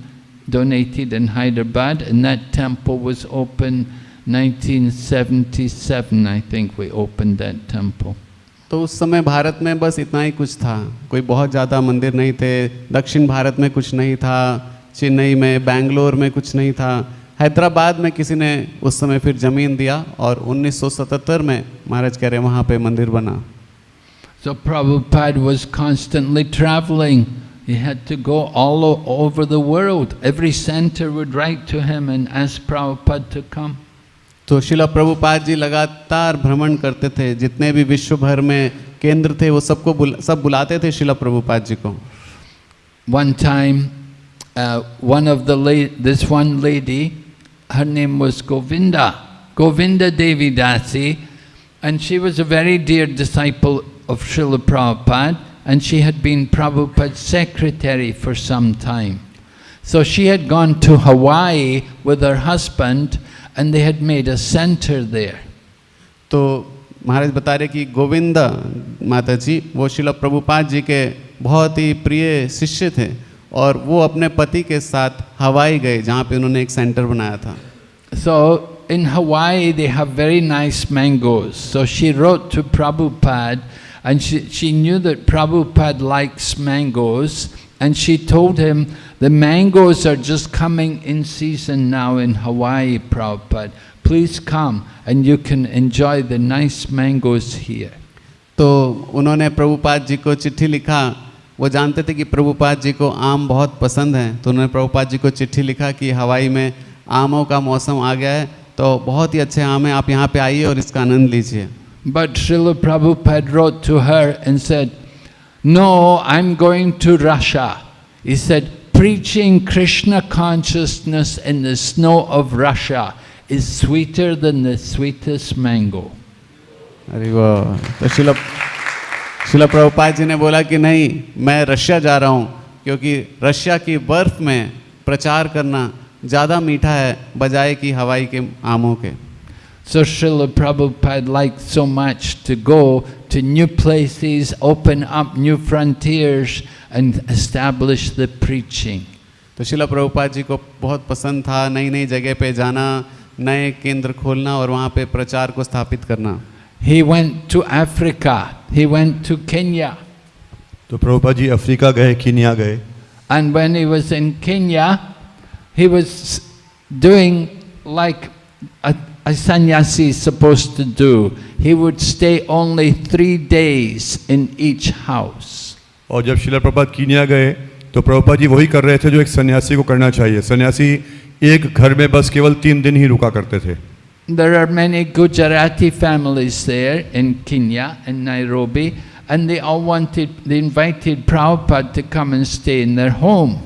donated in Hyderabad, and that temple was open 1977, I think we opened that temple. तो उस समय भारत में बस इतना ही कुछ था। कोई बहुत ज़्यादा मंदिर नहीं थे दक्षिण भारत में कुछ नहीं था चेन्नई में बेंगलोर में कुछ नहीं था। हैदराबाद में किसी ने उस समय फिर ज़मीन दिया और 1977 में महाराज कह रहे वहाँ पे मंदिर बना। So Prabhupada was constantly traveling. He had to go all o- over the world. Every center would write to him and ask Prabhupada to come. तो शिला प्रभुपाद जी लगातार भ्रमण करते थे जितने भी विश्व भर में केंद्र थे वो सबको बुला, सब बुलाते थे शिला प्रभुपाद जी को One time, uh, one of the la- this one lady, her name was Govinda, Govinda Devi Dasi, and she was a very dear disciple of Srila Prabhupada, and she had been Prabhupada's secretary for some time. So she had gone to Hawaii with her husband, and they had made a center there. तो महाराज बता रहे कि गोविंदा माता जी वो शिला प्रभुपाद जी के बहुत ही प्रिय शिष्य थे और वो अपने पति के साथ हवाई गए जहाँ पे उन्होंने एक सेंटर बनाया था So in Hawaii they have very nice mangoes. So she wrote to Prabhupada and she, she knew that Prabhupada likes mangoes and she told him the mangoes are just coming in season now in Hawaii, Prabhupada. Please come and you can enjoy the nice mangoes here. तो उन्होंने प्रभुपाद जी को चिट्ठी लिखा वो जानते थे कि प्रभुपाद जी को आम बहुत पसंद है तो उन्होंने प्रभुपाद जी को चिट्ठी लिखा कि हवाई में आमों का मौसम आ गया है तो बहुत ही अच्छे आम हैं आप यहाँ पे आइए और इसका आनंद लीजिए But Srila Prabhupada wrote to her and said, No, I'm going to Russia. He said, preaching Krishna consciousness in the snow of Russia is sweeter than the sweetest mango. अरे वो तो शिला शिला प्रभुपाद जी ने बोला कि नहीं मैं रशिया जा रहा हूँ क्योंकि रशिया की बर्फ़ में प्रचार करना ज़्यादा मीठा है बजाय कि हवाई के So Srila Prabhupada liked so much to go to new places, open up new frontiers and establish the preaching. तो शिला प्रभुपाद जी को बहुत पसंद था नई नई जगह पे जाना नए केंद्र खोलना और वहाँ पे प्रचार को स्थापित करना He went to Africa, he went to Kenya. तो प्रभुपाद जी अफ्रीका गए कीनिया गए And when he was in Kenya, he was doing like a, a sannyasi is supposed to do. He would stay only three days in each house. और जब शिला Prabhupada Kenya गए तो प्रभुपाद जी वही कर रहे थे जो एक सन्यासी को करना चाहिए सन्यासी एक घर में बस केवल तीन दिन ही रुका करते थे There are many Gujarati families there in Kenya and Nairobi, and they all wanted, they invited Prabhupada to come and stay in their home.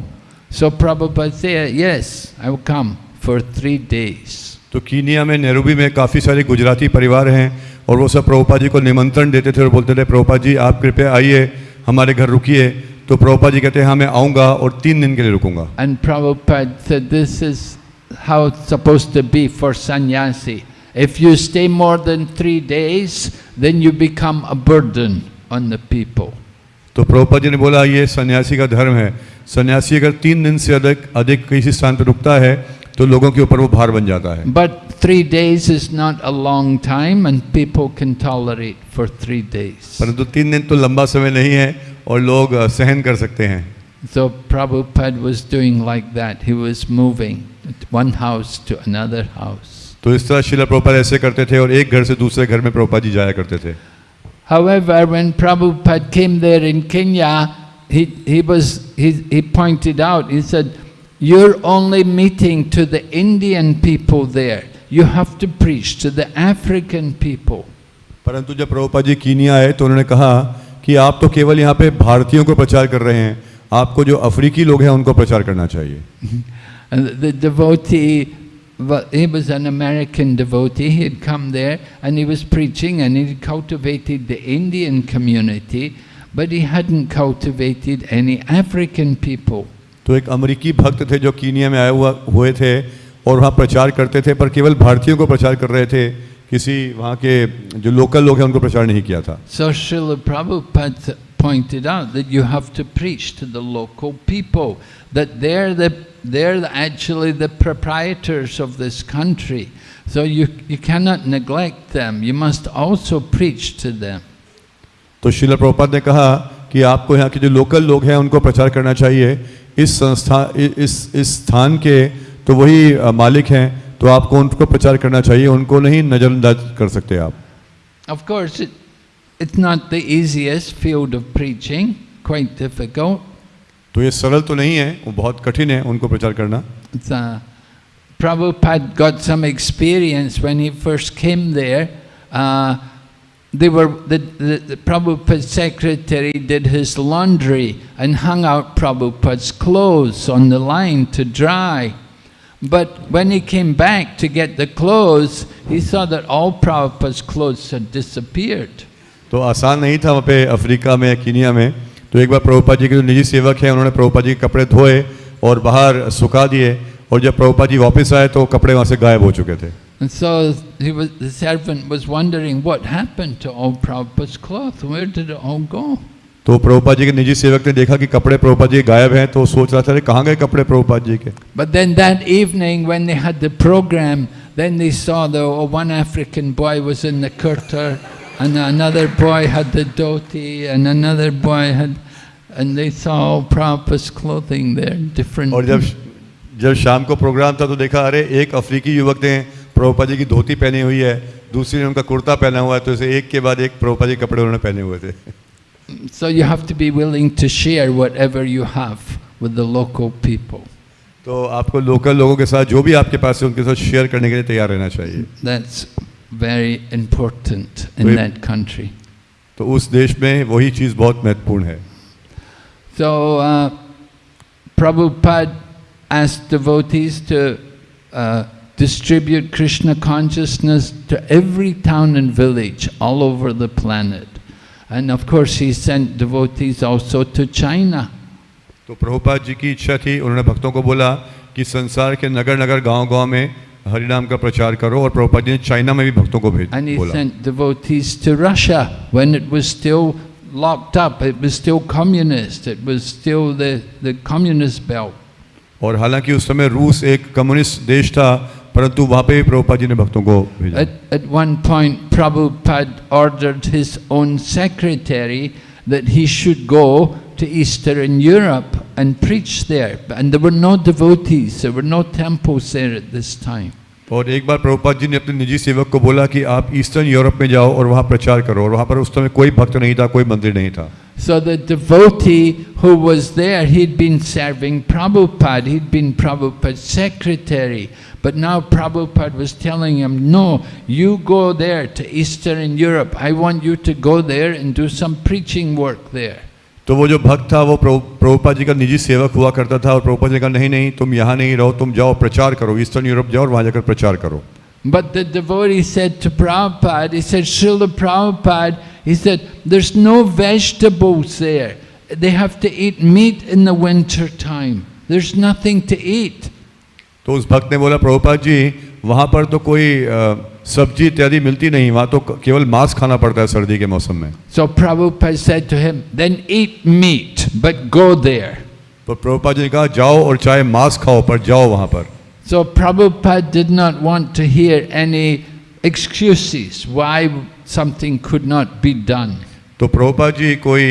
So Prabhupada said, Yes, I will come for three days. तो Kenya में Nairobi में काफ़ी सारे गुजराती परिवार हैं और वो सब प्रभुपा जी को निमंत्रण देते थे और बोलते थे प्रभुपा जी आप कृपया आइए हमारे घर रुकिए तो प्रभुपा जी कहते हैं हाँ मैं आऊँगा और तीन दिन के लिए रुकूँगा Prabhupada said, This is how it's supposed to be for sannyasi. If you stay more than three days, then you become a burden on the people. तो प्रभुपा जी ने बोला ये सन्यासी का धर्म है सन्यासी अगर तीन दिन से अधिक अधिक किसी स्थान पर रुकता है तो लोगों के ऊपर वो भार बन जाता है But three days is not a long time, and people can tolerate for three days. परंतु तीन दिन तो लंबा समय नहीं है और लोग सहन कर सकते हैं So Prabhupada was doing like that. He was moving one house to another house. तो इस तरह शिला प्रभुपाद ऐसे करते थे और एक घर से दूसरे घर में प्रभुपाद जी जाया करते थे However, when Prabhupada came there in Kenya, he, he, was, he, he pointed out, he said, you're only meeting to the Indian people there. You have to preach to the African people. परंतु जब Prabhupada ji Kenya आए तो उन्होंने कहा कि आप तो केवल यहाँ पे भारतीयों को प्रचार कर रहे हैं आपको जो अफ्रीकी लोग हैं उनको प्रचार करना चाहिए And the devotee, well, he was an American devotee, he had come there and he was preaching and he cultivated the Indian community, but he hadn't cultivated any African people. तो एक अमेरिकी भक्त थे जो कीनिया में आए हुआ हुए थे और वहाँ प्रचार करते थे पर केवल भारतीयों को प्रचार कर रहे थे किसी वहाँ के जो लोकल लोग हैं उनको प्रचार नहीं किया था So Srila Prabhupada pointed out that you have to preach to the local people, that they're, the, they're the- actually the proprietors of this country. So you, you cannot neglect them, you must also preach to them. तो शिला प्रभुपाद ने कहा कि आपको यहाँ के जो local लोग हैं उनको प्रचार करना चाहिए इस संस्था इस इस स्थान के तो वही मालिक हैं तो आपको उनको प्रचार करना चाहिए उनको नहीं नजरअंदाज कर सकते आप। Of course it's not the easiest field of preaching quite difficult तो ये सरल तो नहीं है वो बहुत कठिन है उनको प्रचार करना। Prabhupada got some experience when he first came there they were the, the, the Prabhupada's secretary did his laundry and hung out Prabhupada's clothes on the line to dry. But when he came back to get the clothes, he saw that all Prabhupada's clothes had disappeared. तो आसान नहीं था वहाँ पे Africa में Kenya में तो एक बार प्रभुपा जी के जो निजी सेवक हैं उन्होंने प्रभुपा जी के कपड़े धोए और बाहर सुखा दिए और जब प्रभुपा जी वापस आए तो कपड़े वहाँ से गायब हो चुके थे And so he was, the servant was wondering what happened to all Prabhupada's clothes, where did it all go? तो प्रभुपा जी के निजी सेवक ने देखा कि कपड़े प्रभुपा जी के गायब हैं तो वो सोच रहा था अरे कहाँ गए कपड़े प्रभुपा जी के But then that evening when they had the program, then they saw the oh, one African boy was in the kurta and another boy had the dhoti and another boy had, and they saw all Prabhupada's clothing there, different. और जब जब शाम को programme था तो देखा अरे एक अफ्रीकी युवक ने प्रभुपा जी की धोती पहनी हुई है दूसरी ने उनका कुर्ता पहना हुआ है तो इसे एक के बाद एक प्रभुपा जी कपड़े उन्होंने पहने हुए थे। So you have to be willing to share whatever you have with the local people तो आपको लोकल लोगों के साथ जो भी आपके पास है उनके साथ शेयर करने के लिए तैयार रहना चाहिए। That's very important in that country तो उस देश में वही चीज़ बहुत महत्वपूर्ण है। सो Prabhupada as devotees to uh, distribute Krishna consciousness to every town and village all over the planet. And of course he sent devotees also to China. तो प्रभुपाद जी की इच्छा थी उन्होंने भक्तों को बोला कि संसार के नगर नगर गांव गांव में हरिनाम का प्रचार करो और प्रभुपाद जी ने चाइना में भी भक्तों को भेज And he बोला sent devotees to Russia when it was still locked up, it was still communist, it was still the, the communist belt. और हालांकि उस समय रूस एक कम्युनिस्ट देश था परंतु वहाँ पे भी प्रभुपाद जी ने भक्तों को भेजा At, at one point, Prabhupada ordered his own secretary that he should go to Eastern Europe and preach there. And there were no devotees, there were no temples there at this time. और एक बार प्रभुपाद जी ने अपने निजी सेवक को बोला कि आप ईस्टर्न यूरोप में जाओ और वहाँ प्रचार करो और वहाँ पर उस समय कोई भक्त नहीं था कोई मंदिर नहीं था So the devotee who was there, he'd been serving Prabhupada, he'd been Prabhupada's secretary. But now Prabhupada was telling him, no, you go there to Eastern Europe. I want you to go there and do some preaching work there. तो वो जो भक्त था वो प्रभु प्रभुपाद जी का निजी सेवक हुआ करता था और प्रभुपाद जी ने कहा नहीं नहीं तुम यहाँ नहीं रहो तुम जाओ प्रचार करो ईस्टर्न यूरोप जाओ और वहाँ जाकर प्रचार करो But the devotee said to Prabhupada, he said, Srila Prabhupada, he said, there's no vegetables there. They have to eat meat in the winter time. There's nothing to eat. तो उस भक्त ने बोला प्रभुपाद जी वहाँ पर तो कोई अ, सब्जी इत्यादि मिलती नहीं वहाँ तो क- केवल मांस खाना पड़ता है सर्दी के मौसम में So Prabhupada said to him, then eat meat, but go there. तो प्रभुपाद जी ने कहा जाओ और चाहे मांस खाओ पर जाओ वहाँ पर So Prabhupada did not want to hear any excuses why something could not be done. तो प्रभुपाद जी कोई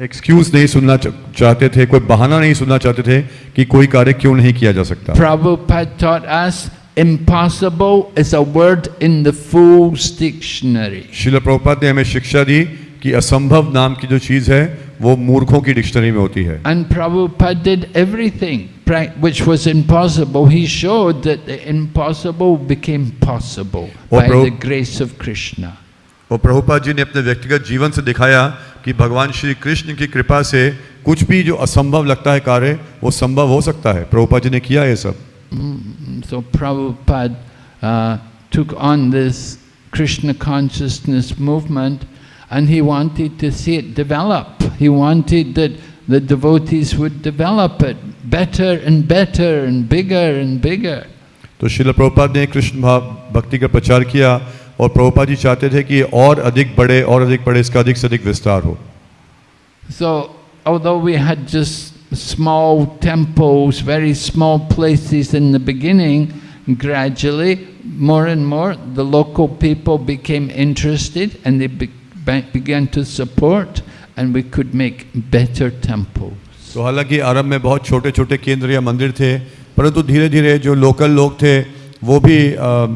एक्सक्यूज नहीं सुनना चाहते थे कोई बहाना नहीं सुनना चाहते थे कि कोई कार्य क्यों नहीं किया जा सकता Prabhupada taught us impossible is a word in the Fool's Dictionary. शिल प्रभुपाद ने हमें शिक्षा दी कि असंभव नाम की जो चीज़ है वो मूर्खों की डिक्शनरी में होती है And Prabhupada did everything which was impossible. He showed that the impossible became possible Oh, by the grace of Krishna. और प्रभुपाद जी ने अपने व्यक्तिगत जीवन से दिखाया कि भगवान श्री कृष्ण की कृपा से कुछ भी जो असंभव लगता है कार्य वो संभव हो सकता है प्रभुपाद जी ने किया ये सब Mm, So Prabhupada uh, took on this Krishna consciousness movement and he wanted to see it develop. He wanted that the devotees would develop it better and better and bigger and bigger. तो शिल प्रभुपाद ने कृष्ण भाव भक्ति का प्रचार किया और प्रभुपाद जी चाहते थे कि और अधिक बड़े और अधिक बड़े इसका अधिक से अधिक विस्तार हो So, although we had just small temples, very small places in the beginning, gradually, more and more, the local people became interested and they be- be- began to support, and we could make better temples. तो हालाँकि आरंभ में बहुत छोटे छोटे केंद्र या मंदिर थे परंतु धीरे धीरे जो लोकल लोग थे वो भी अ,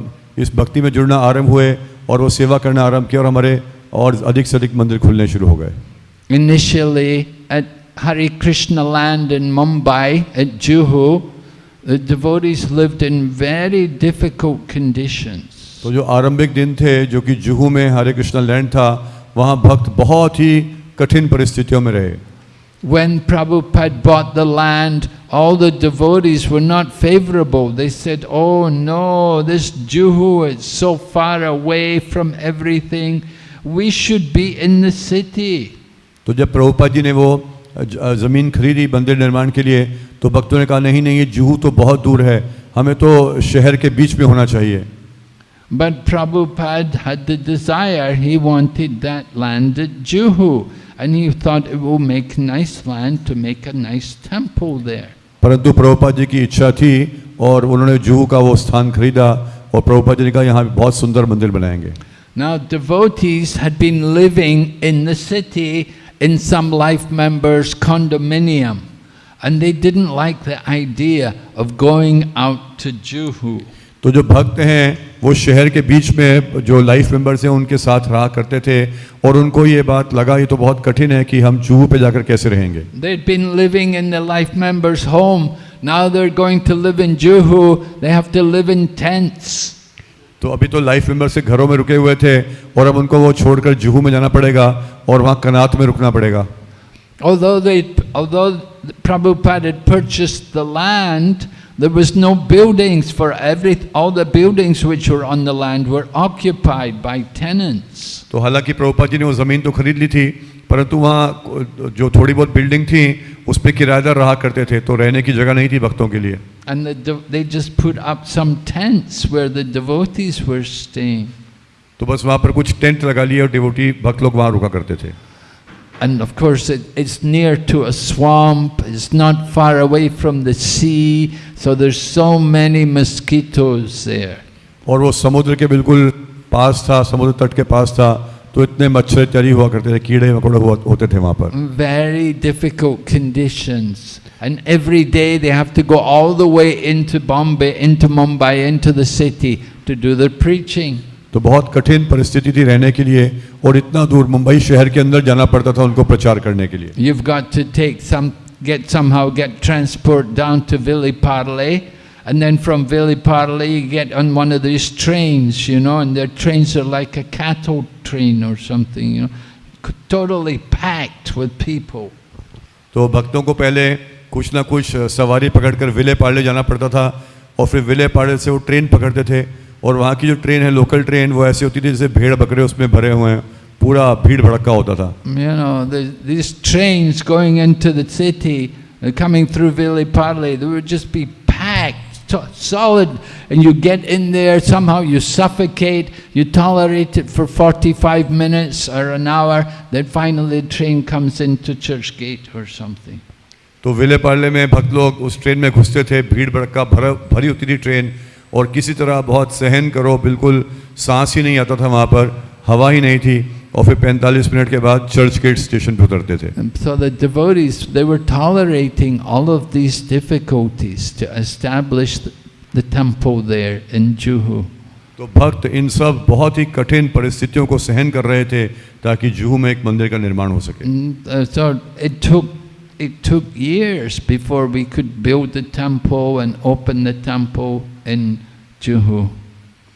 इस भक्ति में जुड़ना आरंभ हुए और वो सेवा करना आरंभ किया और हमारे और अधिक से अधिक मंदिर खुलने शुरू हो गए Initially, at Hare Krishna land in Mumbai, at Juhu, the devotees lived in very difficult conditions. तो जो आरंभिक दिन थे जो कि जुहू में हरे कृष्णा लैंड था वहाँ भक्त बहुत ही कठिन परिस्थितियों में रहे When Prabhupada bought the land, all the devotees were not favorable. They said, Oh no, this Juhu is so far away from everything. We should be in the city. तो जब प्रभुपाद जी ने वो ज- ज़मीन खरीदी मंदिर निर्माण के लिए तो भक्तों ने कहा नहीं नहीं ये जुहू तो बहुत दूर है हमें तो शहर के बीच में होना चाहिए But Prabhupada had the desire, he wanted that land at Juhu. And he thought it will make nice land to make a nice temple there. परंतु प्रभुपाद जी की इच्छा थी और उन्होंने जुहू का वो स्थान खरीदा और प्रभुपाद जी ने कहा यहाँ पे बहुत सुंदर मंदिर बनाएंगे Now devotees had been living in the city in some life members' condominium. And they didn't like the idea of going out to Juhu. तो जो भक्त हैं वो शहर के बीच में जो लाइफ मेंबर्स हैं उनके साथ रहा करते थे और उनको ये बात लगा ये तो बहुत कठिन है कि हम जुहू पे जाकर कैसे रहेंगे They'd been living in the life members' home. Now they're going to live in Juhu. They have to live in tents. तो अभी तो लाइफ मेंबर से घरों में रुके हुए थे और अब उनको वो छोड़कर जुहू में जाना पड़ेगा और वहाँ कनात में रुकना पड़ेगा Although they, although Prabhupada had purchased the land, there was no buildings for every, all the buildings which were on the land were occupied by tenants. तो हालांकि प्रभुपाद जी ने वो ज़मीन तो खरीद ली थी परंतु वहाँ जो थोड़ी बहुत बिल्डिंग थी उस पर किराएदार रहा करते थे तो रहने की जगह नहीं थी भक्तों के लिए And the, de- they just put up some tents where the devotees were staying. तो बस वहाँ पर कुछ टेंट लगा लिए और डिवोटी भक्त लोग वहाँ रुका करते थे And of course, it, it's near to a swamp, it's not far away from the sea, so there's so many mosquitoes there. और वो समुद्र के बिल्कुल पास था समुद्र तट के पास था तो इतने मच्छर चरी हुआ करते थे कीड़े मकोड़े हुआ होते थे वहाँ पर Very difficult conditions. And every day they have to go all the way into Bombay, into Mumbai, into the city to do their preaching. तो बहुत कठिन परिस्थिति थी रहने के लिए और इतना दूर मुंबई शहर के अंदर जाना पड़ता था उनको प्रचार करने के लिए। You got to take some get somehow get transport down to Vile Parle and then from Vile Parle you get on one of this trains you know and the trains are like a cathode train or something you know totally packed with people तो भक्तों को पहले कुछ ना कुछ सवारी पकड़कर विले पार्ले जाना पड़ता था और फिर विले पार्ले से वो ट्रेन पकड़ते थे। और वहाँ की जो ट्रेन है लोकल ट्रेन वो ऐसी होती थी जैसे भेड़ बकरे उसमें भरे हुए हैं पूरा भीड़ भड़का होता था You know, the, these trains going into the city, uh, coming through Viliparle, they would just be packed, solid, and you get in there, somehow you suffocate, you tolerate it for 45 minutes or an hour, then finally the train comes into Church Gate or something. तो विले पाड़े में भक्त लोग उस train में घुसते थे भीड़ भड़का भर भरी होती थी ट्रेन और किसी तरह बहुत सहन करो बिल्कुल सांस ही नहीं आता था वहाँ पर हवा ही नहीं थी और फिर 45 मिनट के बाद चर्च गेट स्टेशन पर उतरते थे so the devotees, they were tolerating all of these difficulties to establish the, temple there in Juhu. तो भक्त इन सब बहुत ही कठिन परिस्थितियों को सहन कर रहे थे ताकि जुहू में एक मंदिर का निर्माण हो सके Mm, uh, So it took it took years before we could build the temple and open the temple in Juhu.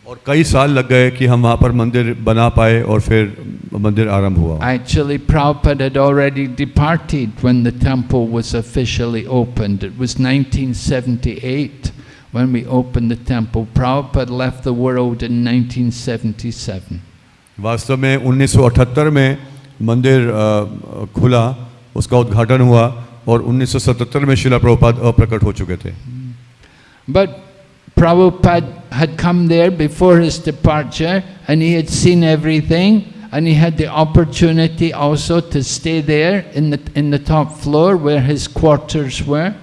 और कई साल लग गए कि हम वहाँ पर मंदिर बना पाए और फिर मंदिर आरंभ हुआ Actually, Prabhupada had already departed when the temple was officially opened. It was 1978 when we opened the temple. Prabhupada left the world in 1977. वास्तव में 1978 में मंदिर खुला उसका उद्घाटन हुआ और 1977 में शिला प्रभुपाद अप्रकट हो चुके थे But Prabhupada had come there before his departure and he had seen everything and he had the opportunity also to stay there in the, in the top floor where his quarters were.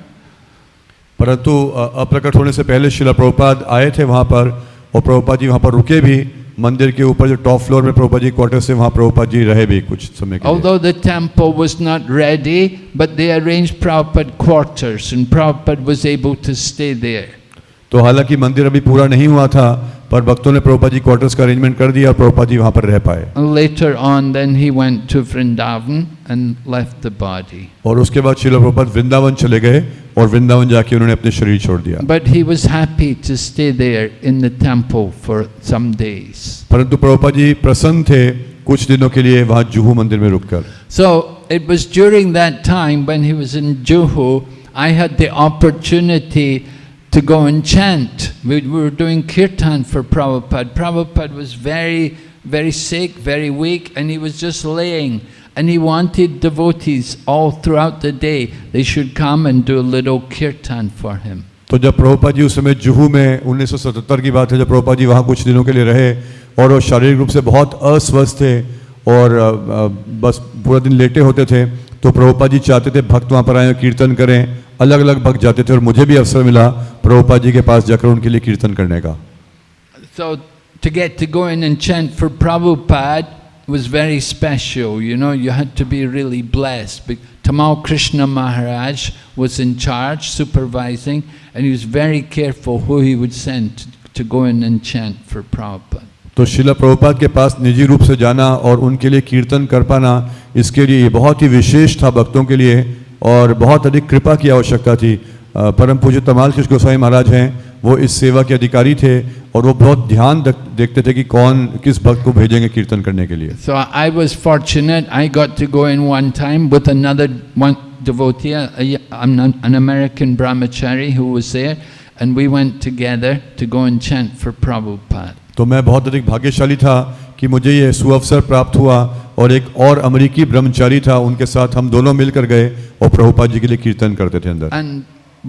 परंतु अ, अप्रकट होने से पहले शिला प्रभुपाद आए थे वहाँ पर और प्रभुपाद जी वहाँ पर रुके भी मंदिर के ऊपर जो टॉप फ्लोर में प्रभुपाद जी क्वार्टर से वहाँ प्रभुपाद जी रहे भी कुछ समय के लिए Although the temple was not ready, but they arranged Prabhupada quarters and Prabhupada was able to stay there. तो हालाँकि मंदिर अभी पूरा नहीं हुआ था पर भक्तों ने प्रभुपा जी क्वार्टर्स का अरेंजमेंट कर दिया और प्रभुपा जी वहाँ पर रह पाए। Later on then he went to Vrindavan and left the body और उसके बाद शिल प्रभुपाद वृंदावन चले गए और वृंदावन जाके उन्होंने अपने शरीर छोड़ दिया। But he was happy to stay there in the temple for some days परंतु प्रभुपा जी प्रसन्न थे कुछ दिनों के लिए वहाँ जुहू मंदिर में रुककर। So it was during that time when he was in Juhu I had the opportunity go and chant. We were doing kirtan for Prabhupada. Prabhupada was very, very sick, very weak, and he was just laying. And he wanted devotees all throughout the day, they should come and do a little kirtan for him. तो जब प्रभुपाद जी उस समय जुहू में 1977 की बात है जब प्रभुपाद जी वहाँ कुछ दिनों के लिए रहे और वो शारीरिक रूप से बहुत अस्वस्थ थे और अ, अ, बस पूरा दिन लेटे होते थे तो प्रभुपाद जी चाहते थे भक्त वहाँ पर आए कीर्तन करें अलग अलग भक्त जाते थे और मुझे भी अवसर मिला प्रभुपाद जी के पास जाकर उनके लिए कीर्तन करने का So to get to go in and chant for Prabhupada was very special, you know, you had to be really blessed. Tamal Krishna Maharaj was in charge, supervising, and he was very careful who he would send to, to go in and chant for Prabhupada. तो शिला प्रभुपाद के पास निजी रूप से जाना और उनके लिए कीर्तन कर पाना इसके लिए बहुत ही विशेष था भक्तों के लिए और बहुत अधिक कृपा की आवश्यकता थी परम पूज्य तमाल कृष्ण गोसाई महाराज हैं वो इस सेवा के अधिकारी थे और वो बहुत ध्यान देखते थे कि कौन किस भक्त को भेजेंगे कीर्तन करने के लिए so I was fortunate I got to go in one time with another one devotee, an American brahmachari who was there, and we went together to go and chant for Prabhupada. तो मैं बहुत अधिक भाग्यशाली था कि मुझे ये सुअवसर प्राप्त हुआ और एक और अमेरिकी ब्रह्मचारी था उनके साथ हम दोनों मिलकर गए और प्रभुपाद जी के लिए कीर्तन करते थे अंदर And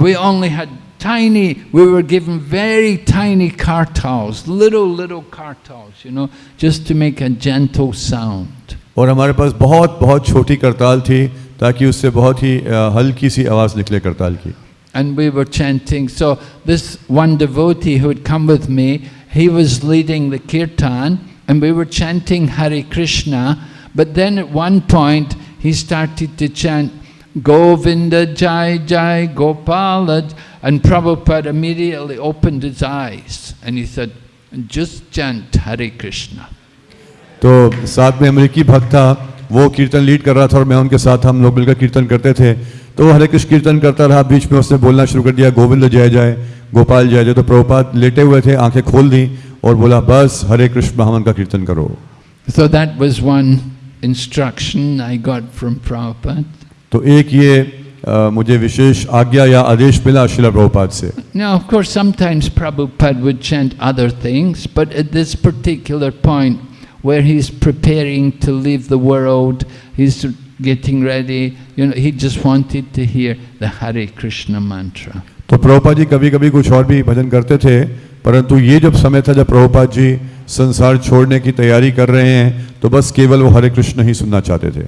we only had tiny, we were given very tiny kartals, little, little kartals, you know, just to make a gentle sound. और हमारे पास बहुत बहुत छोटी करताल थी ताकि उससे बहुत ही अ, हल्की सी आवाज़ निकले करताल की And we were chanting. So this one devotee who had come with me, he was leading the kirtan and we were chanting Hare Krishna. But then at one point he started to chant Govinda Jai Jai Gopala and Prabhupada immediately opened his eyes and he said, just chant Hare Krishna. तो साथ में अमेरिकी भक्त था वो कीर्तन lead कर रहा था और मैं उनके साथ हम लोग मिलकर कीर्तन करते थे तो हरे कृष्ण कीर्तन करता रहा बीच में उसने बोलना शुरू कर दिया गोविंद जय जय गोपाल जय जय। तो प्रभुपाद लेटे हुए थे आँखें खोल दी और बोला बस हरे कृष्ण महामन का कीर्तन करो। So that was one instruction I got from Prabhupada तो एक ये आ, मुझे विशेष आज्ञा या आदेश मिला शिला प्रभुपाद से। Now point where he getting ready, you know, he just wanted to hear the Hare Krishna mantra. तो प्रभुपाद जी कभी कभी कुछ और भी भजन करते थे परंतु ये जब समय था जब प्रभुपाद जी संसार छोड़ने की तैयारी कर रहे हैं तो बस केवल वो हरे कृष्ण ही सुनना चाहते थे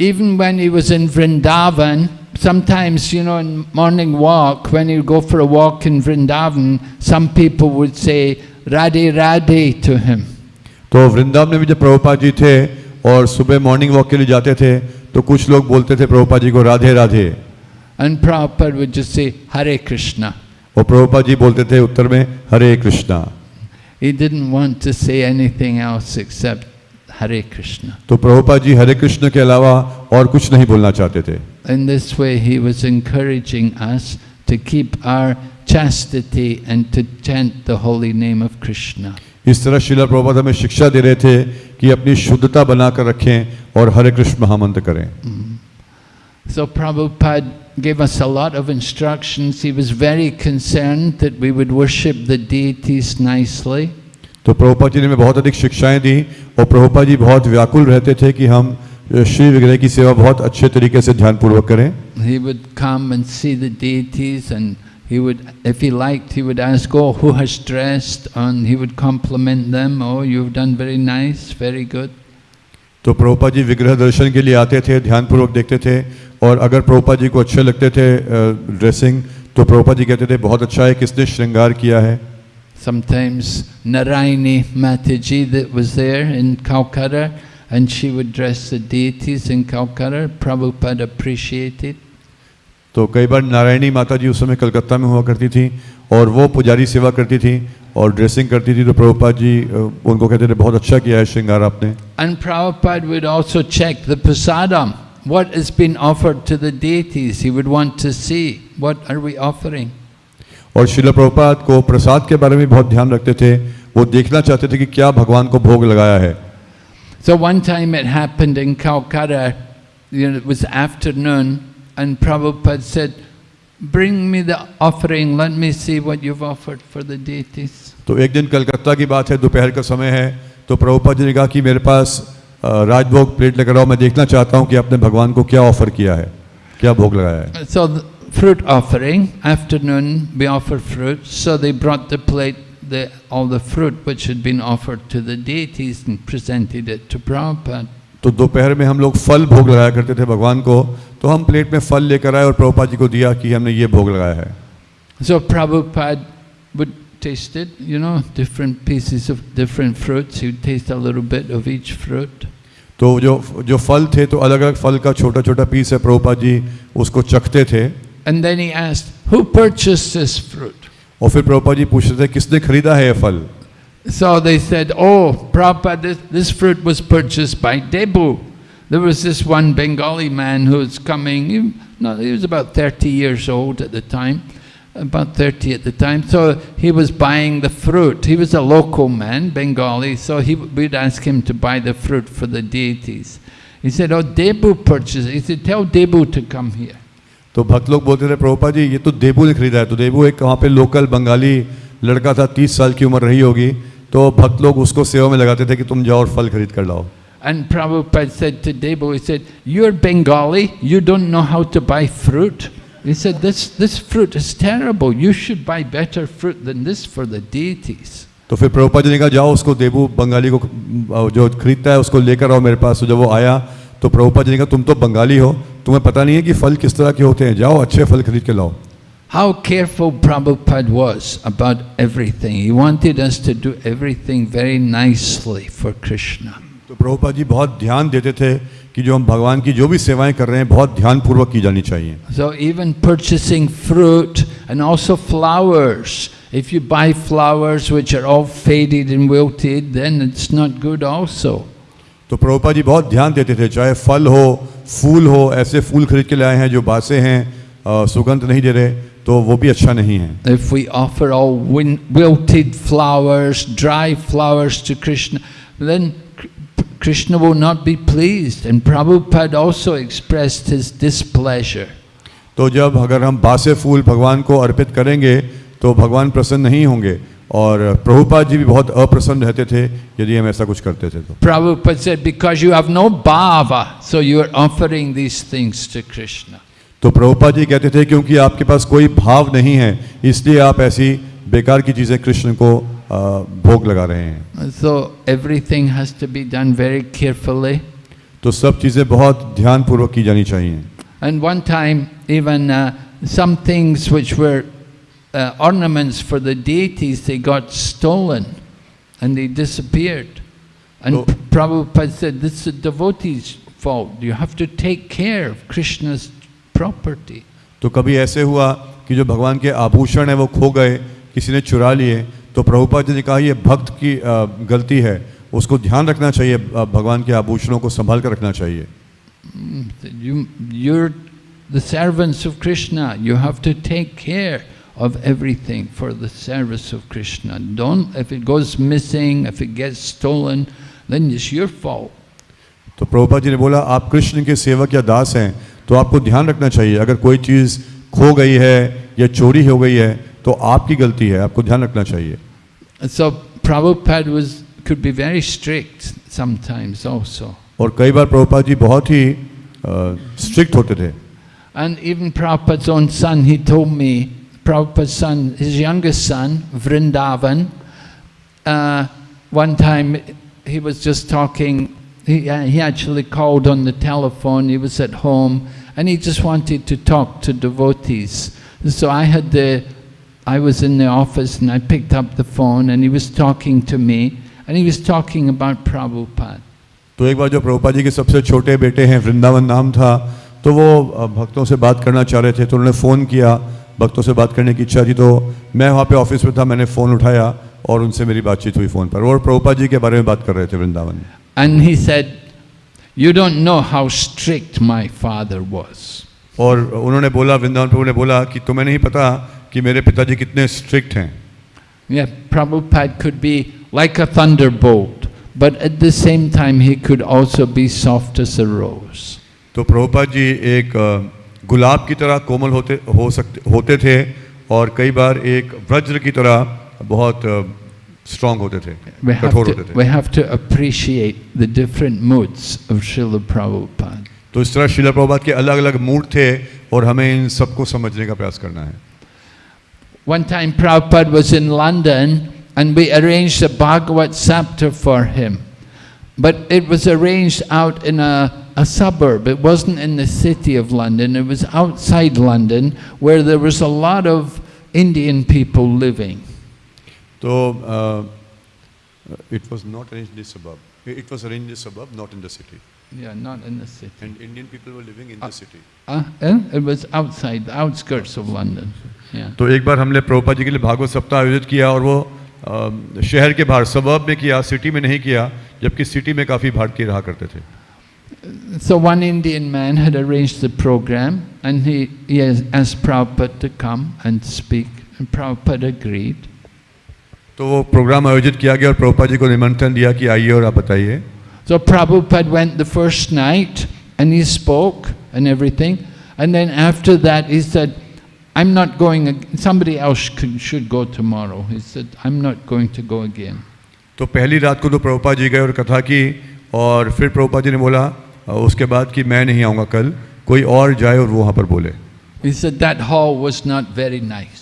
Even when he was in Vrindavan, sometimes, you know, in morning walk, when he would go for a walk in Vrindavan, some people would say, Radhe Radhe to him. तो वृंदावन में भी जब प्रभुपाद जी थे और सुबह मॉर्निंग वॉक के लिए जाते थे तो कुछ लोग बोलते थे प्रभुपाद जी को Radhe Radhe And Prabhupada would just say, Hare Krishna. और प्रभुपाद जी बोलते थे उत्तर में हरे Krishna He didn't want to say anything else except Hare Krishna. तो प्रभुपाद जी हरे कृष्ण के अलावा और कुछ नहीं बोलना चाहते थे In this way, he was encouraging us to keep our chastity and to chant the holy name of Krishna. इस तरह शिला प्रभुपाद हमें शिक्षा दे रहे थे कि अपनी शुद्धता बनाकर रखें और हरे कृष्ण महामंत्र करें So Prabhupada gave us a lot of instructions. He was very concerned that we would worship the deities nicely. तो प्रभुपाद जी ने हमें बहुत अधिक शिक्षाएँ दी और प्रभुपाद जी बहुत व्याकुल रहते थे कि हम श्री विग्रह की सेवा बहुत अच्छे तरीके से ध्यानपूर्वक करें He would come and see the deities and he would, if he liked, he would ask, oh, who has dressed? And he would compliment them, oh, you've done very nice, very good. तो प्रभुपाद जी विग्रह दर्शन के लिए आते थे ध्यानपूर्वक देखते थे और अगर प्रभुपाद जी को अच्छे लगते थे ड्रेसिंग तो प्रभुपाद जी कहते थे बहुत अच्छा है किसने श्रृंगार किया है Sometimes Narayani Mataji that was there in Calcutta and she would dress the deities in Calcutta. Prabhupada appreciated. तो कई बार नारायणी माता जी उस समय कलकत्ता में हुआ करती थी और वो पुजारी सेवा करती थी और ड्रेसिंग करती थी तो प्रभुपाद जी उनको कहते थे बहुत अच्छा किया है श्रृंगार आपने And Prabhupada would also check the prasadam, what has been offered to the deities. He would want to see, what are we offering? और शिला प्रभुपाद को प्रसाद के बारे में बहुत ध्यान रखते थे वो देखना चाहते थे कि क्या भगवान को भोग लगाया है So one time it happened in Calcutta, you know, it was afternoon, and Prabhupada said, Bring me the offering, let me see what you've offered for the deities. तो एक दिन कलकत्ता की बात है दोपहर का समय है तो प्रभुपाद जी ने कहा कि मेरे पास अ, राजभोग प्लेट लेकर आओ मैं देखना चाहता हूँ कि आपने भगवान को क्या ऑफर किया है क्या भोग लगाया है So the fruit offering, afternoon we offer fruit, so they brought the plate, the, all the fruit which had been offered to the deities and presented it to Prabhupada. तो दोपहर में हम लोग फल भोग लगाया करते थे भगवान को तो हम प्लेट में फल लेकर आए और प्रभुपाद जी को दिया कि हमने ये भोग लगाया है So Prabhupada would taste it, you know, different pieces of different fruits. He would taste a little bit of each fruit. तो जो जो फल थे तो अलग अलग फल का छोटा छोटा पीस है प्रभुपाद जी उसको चखते थे And then he asked, Who purchased this fruit? और फिर प्रभुपाद जी पूछते थे किसने खरीदा है ये फल So they said, Oh, Prabhupada, this, this fruit was purchased by Debu. There was this one Bengali man who was coming, he, no, he was about 30 years old at the time, about 30 at the time. So he was buying the fruit. He was a local man, Bengali, so he, we'd ask him to buy the fruit for the deities. He said, Oh, Debu purchased it. He said, Tell Debu to come here. तो भक्त लोग बोलते थे प्रभुपाद जी ये तो देबू ने खरीदा है तो देबू एक वहाँ पे लोकल बंगाली लड़का था तीस साल की उम्र रही होगी तो भक्त लोग उसको सेवा में लगाते थे कि तुम जाओ और फल खरीद कर लाओ And Prabhupada said to Debu, he said, You're Bengali, you don't know how to buy fruit. He said, this, this fruit is terrible. You should buy better fruit than this for the deities. तो फिर प्रभुपाद जी ने कहा जाओ उसको देबू बंगाली को अ, जो खरीदता है उसको लेकर आओ मेरे पास तो जब वो आया तो प्रभुपाद जी ने कहा तुम तो बंगाली हो तुम्हें पता नहीं है कि फल किस तरह के होते हैं जाओ अच्छे फल खरीद के लाओ How careful Prabhupada was about everything. He wanted us to do everything very nicely for Krishna. तो प्रभुपाद जी बहुत ध्यान देते थे कि जो हम भगवान की जो भी सेवाएं कर रहे हैं बहुत ध्यानपूर्वक की जानी चाहिए So even purchasing fruit and also flowers. If you buy flowers which are all faded and wilted, then it's not good also. तो प्रभुपाद जी बहुत ध्यान देते थे चाहे फल हो फूल हो ऐसे फूल खरीद के लाए हैं जो बासे हैं अ, सुगंध नहीं दे रहे तो वो भी अच्छा नहीं है। If we offer all wilted flowers dry flowers to Krishna then Krishna would not be pleased and Prabhupada also expressed his displeasure तो जब अगर हम बासे फूल भगवान को अर्पित करेंगे तो भगवान प्रसन्न नहीं होंगे। और प्रभुपाद जी भी बहुत अप्रसन्न रहते थे यदि हम ऐसा कुछ करते थे तो। Prabhupada said because you have no bhava so you are offering these things to Krishna तो प्रभुपा जी कहते थे क्योंकि आपके पास कोई भाव नहीं है इसलिए आप ऐसी बेकार की चीज़ें कृष्ण को भोग लगा रहे हैं. So everything has done very carefully तो सब चीज़ें बहुत ध्यानपूर्वक की जानी चाहिए। And one time even some things were ornaments for the deities they got stolen and they disappeared and Prabhupa said this is the fault. You have to take care of krishna's property. तो कभी ऐसे हुआ कि जो भगवान के आभूषण है वो खो गए किसी ने चुरा लिए तो प्रभुपाद जी ने कहा ये भक्त की गलती है उसको ध्यान रखना चाहिए भगवान के आभूषणों को संभाल कर रखना चाहिए Mm, You, you're the servants of Krishna. You have to take care of everything for the service of Krishna. Don't, if it goes missing, if it gets stolen, then it's your fault. तो प्रभुपाद जी ने बोला आप कृष्ण के सेवक या दास हैं तो आपको ध्यान रखना चाहिए अगर कोई चीज़ खो गई है या चोरी हो गई है तो आपकी गलती है आपको ध्यान रखना चाहिए so Prabhupada was, could be very strict sometimes also. और कई बार प्रभुपाद जी बहुत ही स्ट्रिक्ट होते थे And even Prabhupada's own son, he told me, Prabhupada's son, his youngest son, Vrindavan, uh, one time he was just talking, he, uh, he actually called on the telephone, he was at home, and he just wanted to talk to devotees. So I had the, I was in the office and I picked up the phone and he was talking to me, and he was talking about Prabhupada. तो एक बार जो प्रभुपाद जी के सबसे छोटे बेटे हैं वृंदावन नाम था तो वो अ, भक्तों से बात करना चाह रहे थे तो उन्होंने फ़ोन किया भक्तों से बात करने की इच्छा थी तो मैं वहाँ पे ऑफिस में था मैंने फ़ोन उठाया और उनसे मेरी बातचीत हुई फ़ोन पर और प्रभुपाद जी के बारे में बात कर रहे थे वृंदावन में And he said, You don't know how strict my father was. और उन्होंने बोला वृंदावन प्रभु ने बोला कि तुम्हें नहीं पता कि मेरे पिताजी कितने स्ट्रिक्ट हैं Yeah, Prabhupada could be like a thunderbolt, but at the same time he could also be soft as a rose. तो प्रभुपाद जी एक गुलाब की तरह कोमल होते हो सकते होते थे और कई बार एक वज्र की तरह बहुत स्ट्रांग होते थे We have, कठोर to, होते थे we have to appreciate the different moods of Srila Prabhupada. तो इस तरह शिला प्रभुपाद के अलग अलग मूड थे और हमें इन सबको समझने का प्रयास करना है One time Prabhupada was in London and we arranged a Bhagavat Sapta for him. But it was arranged out in a, a suburb. It wasn't in the city of London. It was outside London where there was a lot of Indian people living. तो it was not arrange in suburb it was arrange in suburb not in the city Yeah, not in the city. And and Indian people were living in the city Uh, eh? It was outside, the outskirts of London. Yeah. तो एक बार हमने प्रभुपाद जी के लिए भागवत सप्ताह आयोजित किया और वो अ, शहर के बाहर सबब में किया सिटी में नहीं किया जबकि सिटी में काफ़ी भारतीय रहा करते थे So one Indian man had arranged the program and he, he asked Prabhupada to come and speak and Prabhupada agreed. तो वो प्रोग्राम आयोजित किया गया और प्रभुपाद जी को निमंत्रण दिया कि आइए और आप बताइए So Prabhupada went the first night and he spoke and everything. And then after that he said, I'm not going, somebody else could, should go tomorrow. He said, I'm not going to go again. तो पहली रात को तो प्रभुपाद जी गए और कथा की और फिर प्रभुपाद जी ने बोला उसके बाद कि मैं नहीं आऊँगा कल कोई और जाए और वो वहाँ पर बोले He said that hall was not very nice.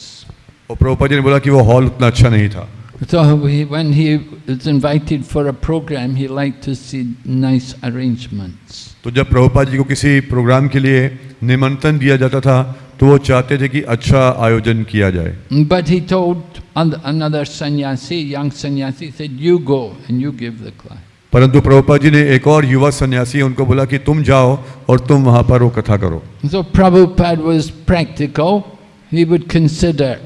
और प्रभुपाद जी ने बोला कि वो हॉल उतना अच्छा नहीं था So he, when he was invited for a program, he liked to see nice arrangements. तो जब प्रभुपाद जी को किसी प्रोग्राम के लिए निमंत्रण दिया जाता था तो वो चाहते थे कि अच्छा आयोजन किया जाए But he told another sannyasi, young sannyasi, said, you go and you give the class. परंतु प्रभुपाद जी ने एक और युवा सन्यासी उनको बोला कि तुम जाओ और तुम वहाँ पर वो कथा करो So Prabhupada was practical. He would consider,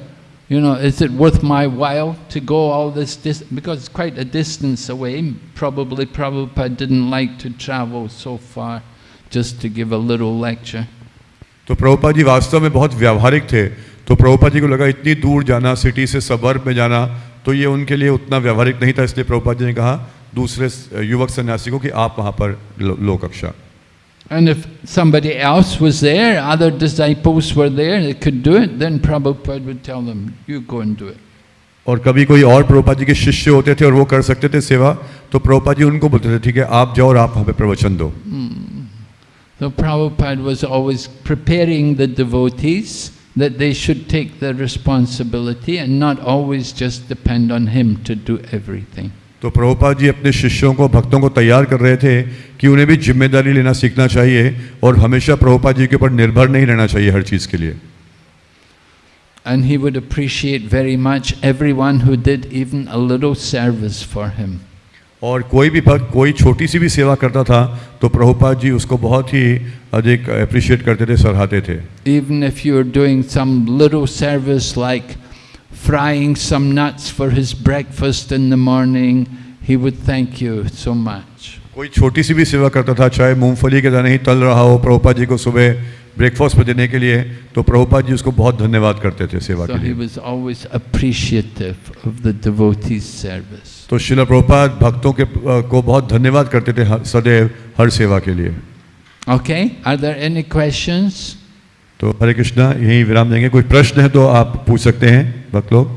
you know, is it worth my while to go all this distance? Because it's quite a distance away. Probably Prabhupada didn't like to travel so far just to give a little lecture. तो प्रभुपाद जी वास्तव में बहुत व्यावहारिक थे तो प्रभुपाद जी को लगा इतनी दूर जाना सिटी से सबर्ब में जाना तो ये उनके लिए उतना व्यावहारिक नहीं था इसलिए प्रभुपाद जी ने कहा दूसरे युवक सन्यासी को कि आप वहाँ And if somebody else was there, other disciples were there, they could do it, then Prabhupada would tell them, you go and do it. और कभी कोई और प्रभुपाद जी के शिष्य होते थे और वो कर सकते थे सेवा तो प्रभुपाद जी उनको बोलते थे ठीक है आप जाओ और आप वहाँ पे प्रवचन दो So Prabhupada was always preparing the devotees that they should take the responsibility and not always just depend on him to do everything. तो प्रभुपाद जी अपने शिष्यों को भक्तों को तैयार कर रहे थे कि उन्हें भी ज़िम्मेदारी लेना सीखना चाहिए और हमेशा प्रभुपाद जी के ऊपर निर्भर नहीं रहना चाहिए हर चीज़ के लिए And he would appreciate very much everyone who did even a little service for him. और कोई भी भक्त कोई छोटी सी भी सेवा करता था तो प्रभुपाद जी उसको बहुत ही अधिक अप्रिशिएट करते थे सराहते थे Even if you're doing some little service like frying some nuts for his breakfast in the morning, he would thank you so much. कोई छोटी सी भी सेवा करता था चाहे मूंगफली के दाने ही तल रहा हो प्रभुपाद जी को सुबह ब्रेकफास्ट पे देने के लिए तो प्रभुपाद जी उसको बहुत धन्यवाद करते थे सेवा So के he लिए was always appreciative of the devotee's service. तो शिला प्रभुपाद भक्तों के को बहुत धन्यवाद करते थे सदैव हर सेवा के लिए Okay, are there any questions? तो हरे कृष्णा यही विराम देंगे कोई प्रश्न है तो आप पूछ सकते हैं भक्त लोग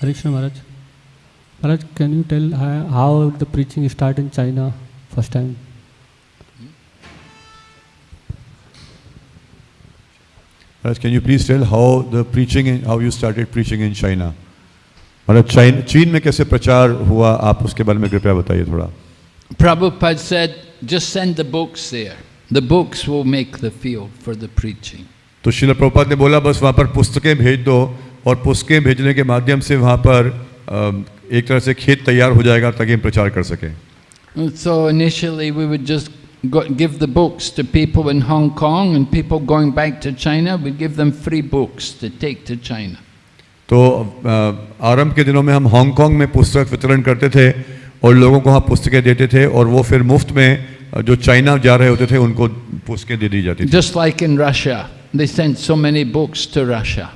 Krishna Maharaj. Maharaj, can you tell how, how the preaching start in China first time? Maharaj, can you please tell how the preaching, in- how you started preaching in China? महाराज चीन चीन में कैसे प्रचार हुआ आप उसके बारे में कृपया बताइए थोड़ा Prabhupada said, just send the books there. The books will make the field for the preaching. तो शिल प्रभुपाद ने बोला बस वहाँ पर पुस्तकें भेज दो और पुस्तकें भेजने के माध्यम से वहाँ पर एक तरह से खेत तैयार हो जाएगा ताकि हम प्रचार कर सकें so initially we would just give the books to people in Hong Kong and people going back to China, we'd give them free books to take to China. तो आरंभ के दिनों में हम हांगकांग में पुस्तक वितरण करते थे और लोगों को वहाँ पुस्तकें देते थे और वो फिर मुफ़्त में जो चाइना जा रहे होते थे उनको पुस्तकें दे दी जाती just like in Russia they sent so many books to Russia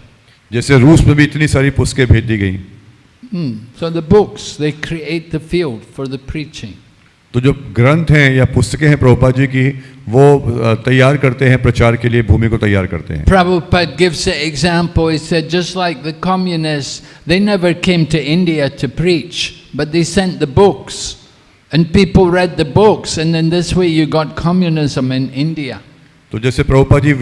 जैसे रूस में भी इतनी सारी पुस्तकें भेज दी गई। So the books they create the field for the preaching तो जो ग्रंथ हैं या पुस्तकें हैं प्रभुपा जी की वो तैयार करते हैं प्रचार के लिए भूमि को तैयार करते हैं Prabhupada gives an example. He said, just like the communists, they never came to India to preach, but they sent the books. And people read the books, and then this way you got communism in India. तो जैसे प्रभुपा जी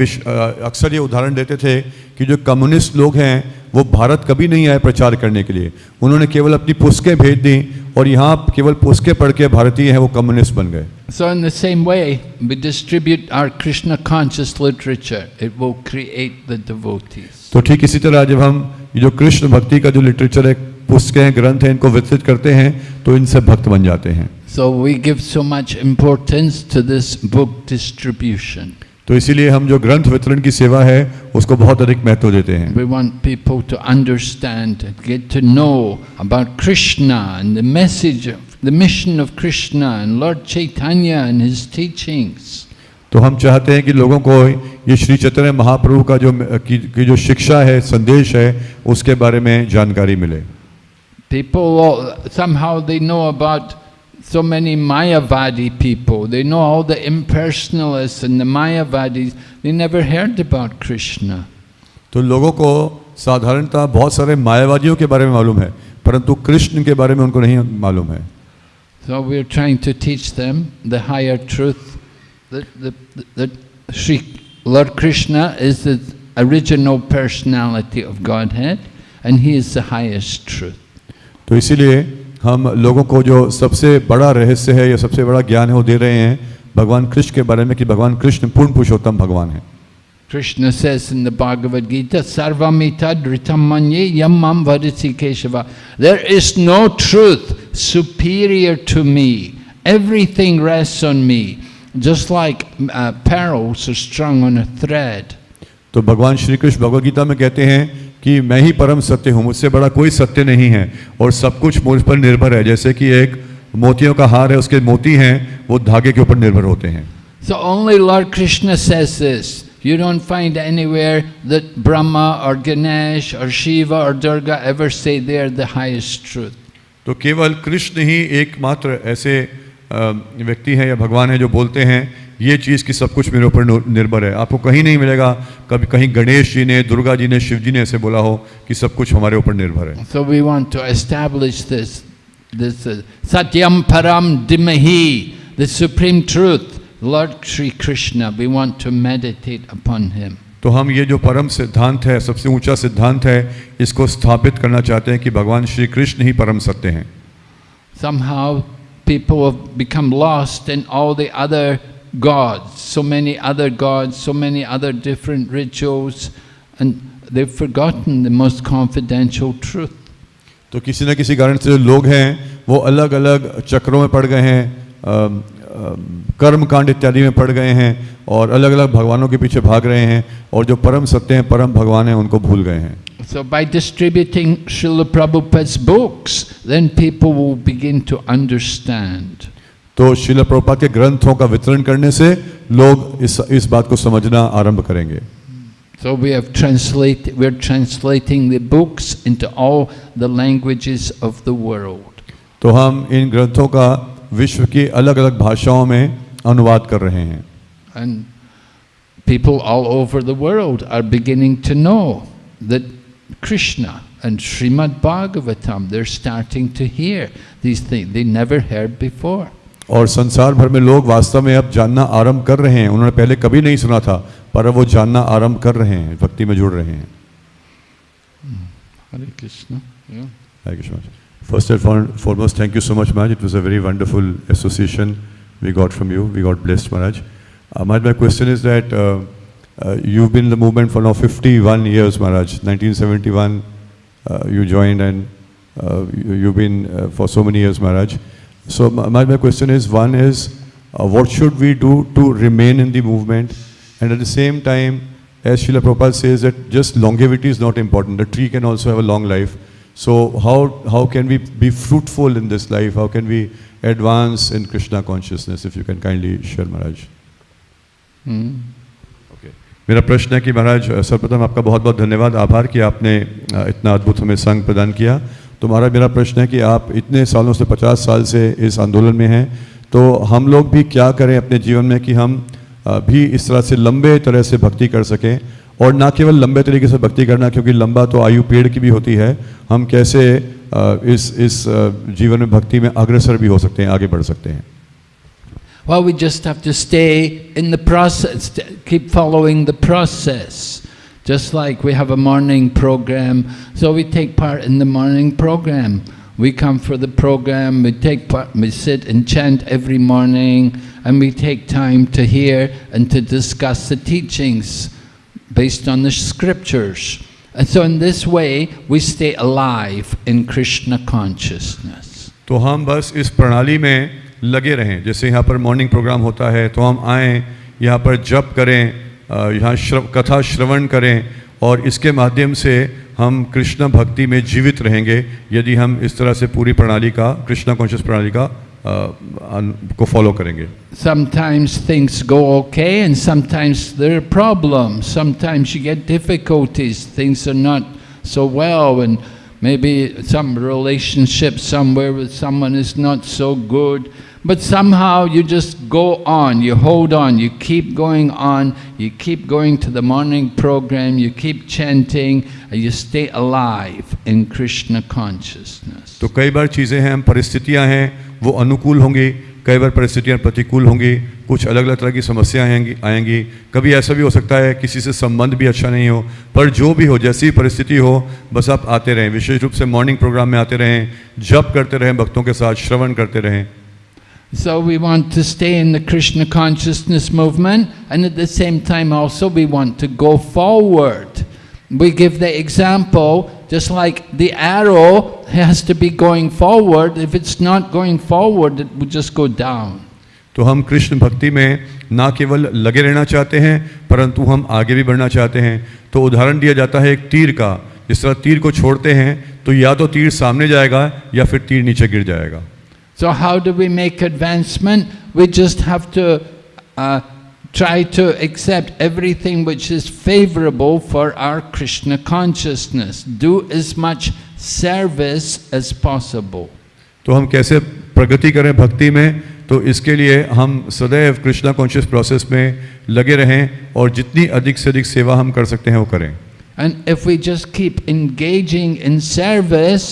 अक्सर ये उदाहरण देते थे कि जो communist लोग हैं वो भारत कभी नहीं आए प्रचार करने के लिए उन्होंने केवल अपनी पुस्तकें भेज दी और यहाँ केवल पुस्के पढ़ के भारतीय हैं वो कम्युनिस्ट बन गए। So in the same way we distribute our Krishna conscious literature it will create the devotees तो ठीक इसी तरह जब हम जो कृष्ण भक्ति का जो लिटरेचर है पुस्तकें हैं ग्रंथ हैं इनको वितरित करते हैं तो इनसे भक्त बन जाते हैं। So we give so much importance to this book distribution तो इसीलिए हम जो ग्रंथ वितरण की सेवा है उसको बहुत अधिक महत्व देते हैं We want people to understand, get to know about Krishna and the message, the mission of Krishna and Lord Chaitanya and his teachings. तो हम चाहते हैं कि लोगों को ये श्री चैतन्य महाप्रभु का जो की, की जो शिक्षा है संदेश है उसके बारे में जानकारी मिले People, somehow they know about so many Mayavadi people. They know all the impersonalists and the Mayavadis. They never heard about Krishna. तो लोगों को साधारणतः बहुत सारे मायावादियों के बारे में मालूम है परंतु कृष्ण के बारे में उनको नहीं मालूम है So we're trying to teach them the higher truth that, that, that Sri Lord Krishna is the original personality of Godhead and He is the highest truth. तो इसीलिए हम लोगों को जो सबसे बड़ा रहस्य है या सबसे बड़ा ज्ञान है वो दे रहे हैं भगवान कृष्ण के बारे में कि भगवान कृष्ण पूर्ण पुरुषोत्तम भगवान है Krishna says in the Bhagavad Gita, Sarvamita dhritamanye yamam vadisi keshava. There is no truth superior to me. Everything rests on me. Just like uh, pearls are strung on a thread. तो भगवान श्री कृष्ण भगवद गीता में कहते हैं कि मैं ही परम सत्य हूँ मुझसे बड़ा कोई सत्य नहीं है। और सब कुछ मुझ पर निर्भर है। जैसे कि एक मोतियों का हार है उसके मोती हैं वो धागे के ऊपर निर्भर होते हैं। So only lord Krishna says you don't find anywhere that Brahma और गणेश और शिव और Durga ever say they are the highest truth तो केवल कृष्ण ही एकमात्र ऐसे व्यक्ति हैं या भगवान हैं जो बोलते हैं ये चीज़ की सब कुछ मेरे ऊपर निर्भर है। आपको कहीं नहीं मिलेगा। कभी कहीं गणेश जी ने दुर्गा जी ने शिव जी ने ऐसे बोला हो कि सब कुछ हमारे ऊपर निर्भर है। So we want to establish this this सत्यम परम धीमहि the supreme truth lord Shri Krishna we want to meditate upon him तो हम ये जो परम सिद्धांत है सबसे ऊँचा सिद्धांत है इसको स्थापित करना चाहते हैं कि भगवान श्री कृष्ण ही परम सत्य हैं। Somehow people have become lost in all the gods, so many other gods, so many other different rituals, and they've forgotten the most confidential truth. तो किसी न किसी कारण से जो लोग हैं वो अलग अलग चक्रों में पड़ गए हैं अम, अम, कर्म कांड इत्यादि में पड़ गए हैं और अलग अलग भगवानों के पीछे भाग रहे हैं और जो परम सत्य हैं परम भगवान हैं उनको भूल गए हैं So by distributing Srila Prabhupada's books, then people will begin to understand. तो शिल प्रभुपाद के ग्रंथों का वितरण करने से लोग इस इस बात को समझना आरंभ करेंगे So we have translate, we're translating the books into all the languages of the world. तो हम इन ग्रंथों का विश्व की अलग अलग भाषाओं में अनुवाद कर रहे हैं And people all over the world are beginning to know that Krishna and Srimad Bhagavatam, they're starting to hear these things they never heard before. और संसार भर में लोग वास्तव में अब जानना आरंभ कर रहे हैं। उन्होंने पहले कभी नहीं सुना था पर अब वो जानना आरंभ कर रहे हैं भक्ति में जुड़ रहे हैं। Hare Krishna. Hare Krishna first and foremost thank you so much Maharaj it was a very wonderful association we got from you we got blessed Maharaj Maharaj my question is that you been the movement for now fifty one years Maharaj nineteen seventy one you join and you been for so many years Maharaj So my, my question is, one is, uh, what should we do to remain in the movement? And at the same time, as Srila Prabhupada says that just longevity is not important. The tree can also have a long life. So how, how can we be fruitful in this life? How can we advance in Krishna consciousness? If you can kindly share, Maharaj. Hmm? मेरा प्रश्न है कि महाराज सर्वप्रथम आपका बहुत बहुत धन्यवाद आभार कि आपने इतना अद्भुत हमें संग प्रदान किया तो महाराज मेरा प्रश्न है कि आप इतने सालों से पचास साल से इस आंदोलन में हैं तो हम लोग भी क्या करें अपने जीवन में कि हम भी इस तरह से लंबे तरह से भक्ति कर सकें और ना केवल लंबे तरीके से भक्ति करना क्योंकि लंबा तो आयु पेड़ की भी होती है हम कैसे इस इस जीवन में भक्ति में अग्रसर भी हो सकते हैं आगे बढ़ सकते हैं Well, we just have to stay in the process, keep following the process. Just like we have a morning program, so we take part in the morning program. We come for the program, we take part, we sit and chant every morning, and we take time to hear and to discuss the teachings based on the scriptures. And so in this way, we stay alive in Krishna consciousness. तो हम बस इस प्रणाली में लगे रहें जैसे यहाँ पर मॉर्निंग प्रोग्राम होता है तो हम आएँ यहाँ पर जप करें अ, यहाँ श्रव, कथा श्रवण करें और इसके माध्यम से हम कृष्ण भक्ति में जीवित रहेंगे। यदि हम इस तरह से पूरी प्रणाली का कृष्ण कॉन्शियस प्रणाली का को फॉलो करेंगे। Sometimes things go okay and sometimes there problem sometimes you get difficulties things are not so well and maybe some relationship somewhere with someone is not so good But somehow you just go on, you hold on, you keep going on, you keep going to the morning program, you keep chanting, and you stay alive in Krishna consciousness. तो कई बार चीज़ें हैं परिस्थितियाँ हैं वो अनुकूल होंगी कई बार परिस्थितियाँ प्रतिकूल होंगी कुछ अलग अलग तरह की समस्याएँ आएँगी आएँगी कभी ऐसा भी हो सकता है किसी से संबंध भी अच्छा नहीं हो पर जो भी हो जैसी परिस्थिति हो बस आप आते रहें विशेष रूप से मॉर्निंग प्रोग्राम में आते रहें जप करते रहें भक्तों के साथ श्रवण करते रहें So we want to stay in the Krishna consciousness movement and at the same time also we want to go forward. We give the example, just like the arrow has to be going forward, if it's not going forward it would just go down. तो हम कृष्ण भक्ति में ना केवल लगे रहना चाहते हैं परंतु हम आगे भी बढ़ना चाहते हैं तो उदाहरण दिया जाता है एक तीर का जिस तरह तीर को छोड़ते हैं तो या तो तीर सामने जाएगा या फिर तीर नीचे गिर जाएगा So how do we make advancement? We just have to uh, try to accept everything which is favorable for our Krishna consciousness. Do as much service as possible. तो हम कैसे प्रगति करें भक्ति में तो इसके लिए हम सदैव कृष्णा कॉन्शियस प्रोसेस में लगे रहें और जितनी अधिक से अधिक सेवा हम कर सकते हैं वो करें And if we just keep engaging in service,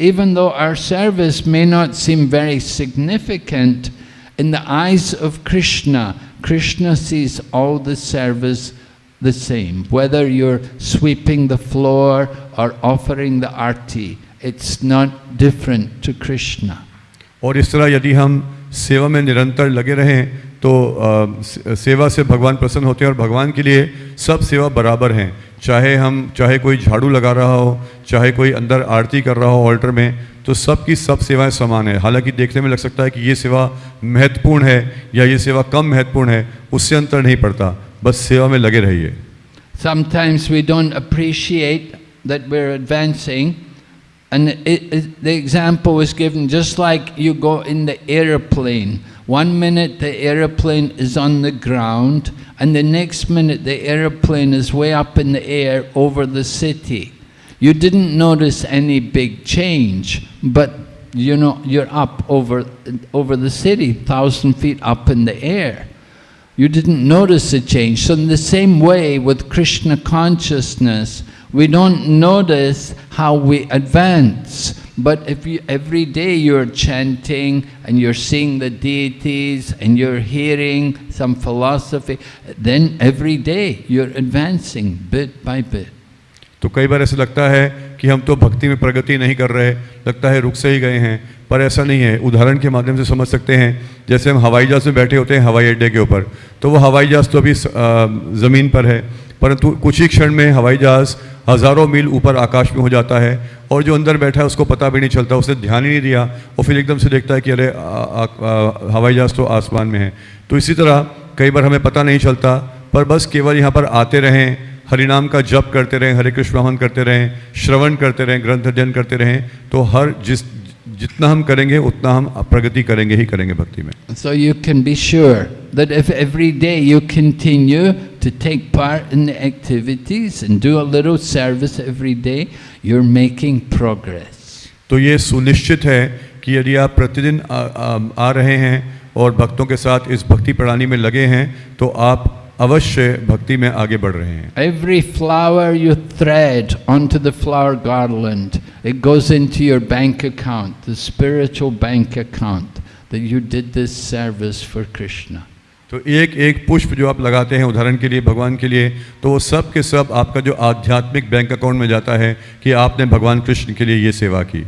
even though our service may not seem very significant, in the eyes of Krishna, Krishna sees all the service the same. Whether you're sweeping the floor or offering the arti, it's not different to Krishna. और इस तरह यदि हम सेवा में निरंतर लगे रहें तो अ, से- सेवा से भगवान प्रसन्न होते हैं और भगवान के लिए सब सेवा बराबर हैं चाहे हम चाहे कोई झाड़ू लगा रहा हो चाहे कोई अंदर आरती कर रहा हो ऑल्टर में तो सब की सब सेवाएँ समान है हालाँकि देखने में लग सकता है कि ये सेवा महत्वपूर्ण है या ये सेवा कम महत्वपूर्ण है उससे अंतर नहीं पड़ता बस सेवा में लगे रहिए Sometimes we don't appreciate that we're advancing, and it, it, the example given just like you go in the aeroplane. One minute the aeroplane is on the ground, and the next minute the aeroplane is way up in the air over the city. You didn't notice any big change, but you know you're up over over the city, thousand feet up in the air. You didn't notice a change. So in the same way with Krishna consciousness, we don't notice how we advance. But if you, every day you're chanting and you're seeing the deities and you're hearing some philosophy, then every day you're advancing bit by bit. तो कई बार ऐसा लगता है कि हम तो भक्ति में प्रगति नहीं कर रहे लगता है रुक से ही गए हैं पर ऐसा नहीं है उदाहरण के माध्यम से समझ सकते हैं जैसे हम हवाई जहाज़ में बैठे होते हैं हवाई अड्डे के ऊपर तो वो हवाई जहाज़ तो अभी ज़मीन पर है परंतु कुछ ही क्षण में हवाई जहाज़ हज़ारों मील ऊपर आकाश में हो जाता है और जो अंदर बैठा है, उसको पता भी नहीं चलता, उसने ध्यान ही नहीं दिया। और फिर एकदम से देखता है कि अरे हवाई जहाज़ तो आसमान में है। तो इसी तरह कई बार हमें पता नहीं चलता, पर बस केवल यहाँ पर आते रहें, हरिनाम का जप करते रहें, हरे कृष्ण वाहन करते रहें, श्रवण करते रहें, ग्रंथ अध्ययन करते रहें तो हर जिस जितना हम करेंगे उतना हम प्रगति करेंगे ही करेंगे भक्ति में। So you can be sure that if every day you continue to take part in activities and do a little service every day you are making progress तो ये सुनिश्चित है कि यदि आप प्रतिदिन आ, आ, आ रहे हैं और भक्तों के साथ इस भक्ति प्रणाली में लगे हैं तो आप अवश्य भक्ति में आगे बढ़ रहे हैं। Every flower you thread on to the flower garland it goes into your bank account the spiritual bank account that you did this service for Krishna तो एक एक पुष्प जो आप लगाते हैं उदाहरण के लिए भगवान के लिए तो वो सब के सब आपका जो आध्यात्मिक बैंक अकाउंट में जाता है कि आपने भगवान कृष्ण के लिए ये सेवा की।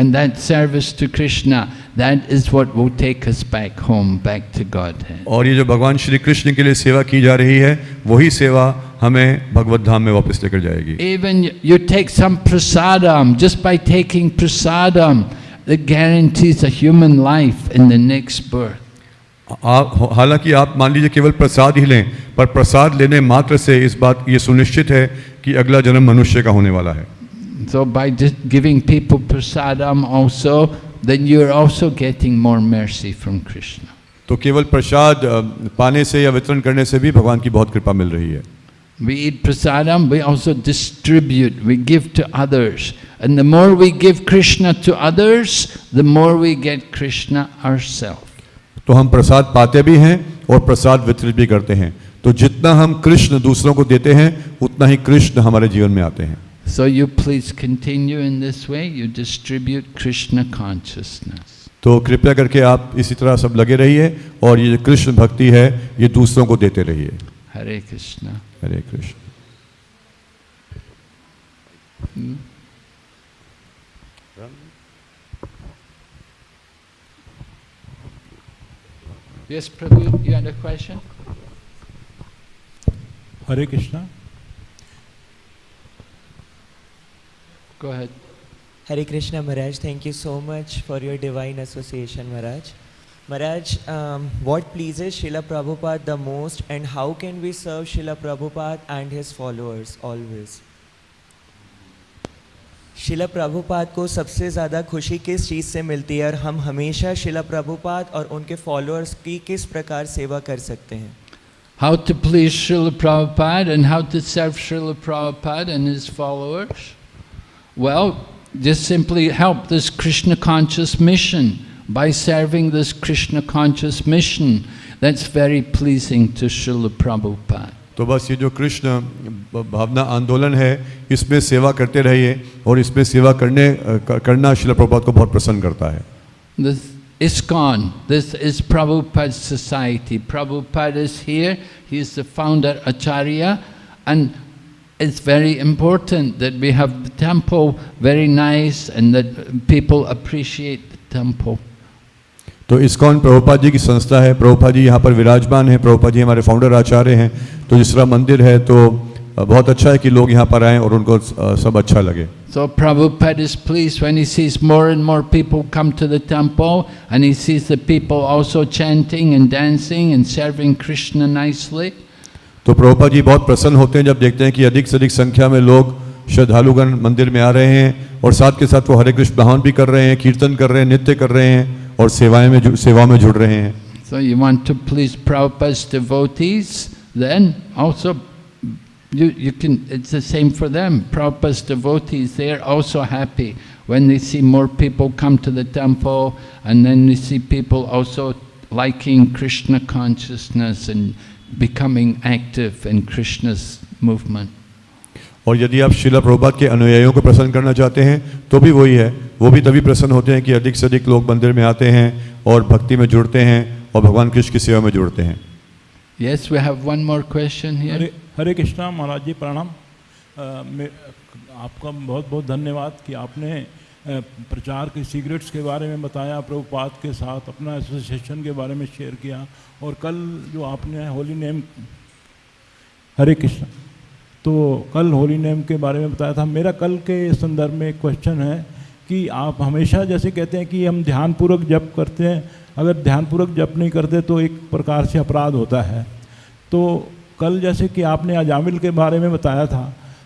And that service to Krishna, that is what will take us back home, back to Godhead. और ये जो भगवान श्री कृष्ण के लिए सेवा की जा रही है वही सेवा हमें भगवत धाम में वापस लेकर जाएगी Even you take some prasadam, just by taking prasadam, it guarantees a human life in the next birth. आप हालाँकि आप मान लीजिए केवल प्रसाद ही लें पर प्रसाद लेने मात्र से इस बात ये सुनिश्चित है कि अगला जन्म मनुष्य का होने वाला है So by just giving people prasadam also, then you're also getting more mercy from Krishna. तो केवल प्रसाद पाने से या वितरण करने से भी भगवान की बहुत कृपा मिल रही है We eat prasadam, we also distribute, we give to others. And the more we give Krishna to others, the more we get Krishna ourselves. तो हम प्रसाद पाते भी हैं और प्रसाद वितरित भी करते हैं तो जितना हम कृष्ण दूसरों को देते हैं उतना ही कृष्ण हमारे जीवन में आते हैं So you please continue in this way, you distribute Krishna consciousness. तो कृपया करके आप इसी तरह सब लगे रहिए और ये कृष्ण भक्ति है ये दूसरों को देते रहिए। Hare Krishna Hare Krishna Prabhu question Hare Krishna Go ahead. Hare Krishna Maharaj, thank you so much for your divine association Maharaj. Maharaj, um, what pleases Srila Prabhupada the most and how can we serve Srila Prabhupada and his followers always? शिला प्रभुपाद को सबसे ज़्यादा खुशी किस चीज़ से मिलती है और हम हमेशा शिला प्रभुपाद और उनके फॉलोअर्स की किस प्रकार सेवा कर सकते हैं How to please Srila Prabhupada and how to serve Srila Prabhupada and his followers? Well, just simply help this Krishna conscious mission by serving this Krishna conscious mission. That's very pleasing to Srila Prabhupada. तो बस ये जो कृष्ण भावना आंदोलन है इसमें सेवा करते रहिए और इसमें सेवा करने करना शिला प्रभुपाद को बहुत प्रसन्न करता है This ISKCON, this is Prabhupada's society. Prabhupada is here, he is the founder Acharya, and it's very important that we have the temple very nice and that people appreciate the temple. तो ISKCON Prabhupada ji की संस्था है प्रभुपाद जी यहाँ पर विराजमान है प्रभुपाद जी हमारे founder आचार्य हैं तो जिस तरह मंदिर है तो बहुत अच्छा है कि लोग यहाँ पर आएँ और उनको अ, सब अच्छा लगे So Prabhupada is pleased when he sees more and more people come to the temple and he sees the people also chanting and dancing and serving Krishna nicely. तो प्रभुपाद जी बहुत प्रसन्न होते हैं जब देखते हैं कि अधिक से अधिक संख्या में लोग श्रद्धालुगण मंदिर में आ रहे हैं और साथ के साथ वो हरे कृष्ण भावन भी कर रहे हैं कीर्तन कर रहे हैं नृत्य कर रहे हैं और सेवाएँ में सेवा में जुड़ रहे हैं So you want to please Prabhupada's devotees, then also you, you can, it's the same for them. Prabhupada's devotees, they are also happy when they see more people come to the temple and then they see people also liking Krishna consciousness and becoming active in Krishna's movement. और यदि आप शिला प्रभुपाद के अनुयायियों को प्रसन्न करना चाहते हैं तो भी वही है वो भी तभी प्रसन्न होते हैं कि अधिक से अधिक लोग मंदिर में आते हैं और भक्ति में जुड़ते हैं और भगवान कृष्ण की सेवा में जुड़ते हैं Yes, we have one more question here. Hare Hare Krishna महाराज जी प्रणाम आपका बहुत बहुत धन्यवाद कि आपने प्रचार के सिगरेट्स के बारे में बताया, प्रभुपाद के साथ अपना एसोसिएशन के बारे में शेयर किया और कल जो आपने होली नेम हरे कृष्ण तो कल होली नेम के बारे में बताया था। मेरा कल के संदर्भ में एक क्वेश्चन है कि आप हमेशा जैसे कहते हैं कि हम ध्यानपूर्वक जप करते हैं, अगर ध्यानपूर्वक जप नहीं करते तो एक प्रकार से अपराध होता है। तो कल जैसे कि आपने अजामिल के बारे में बताया था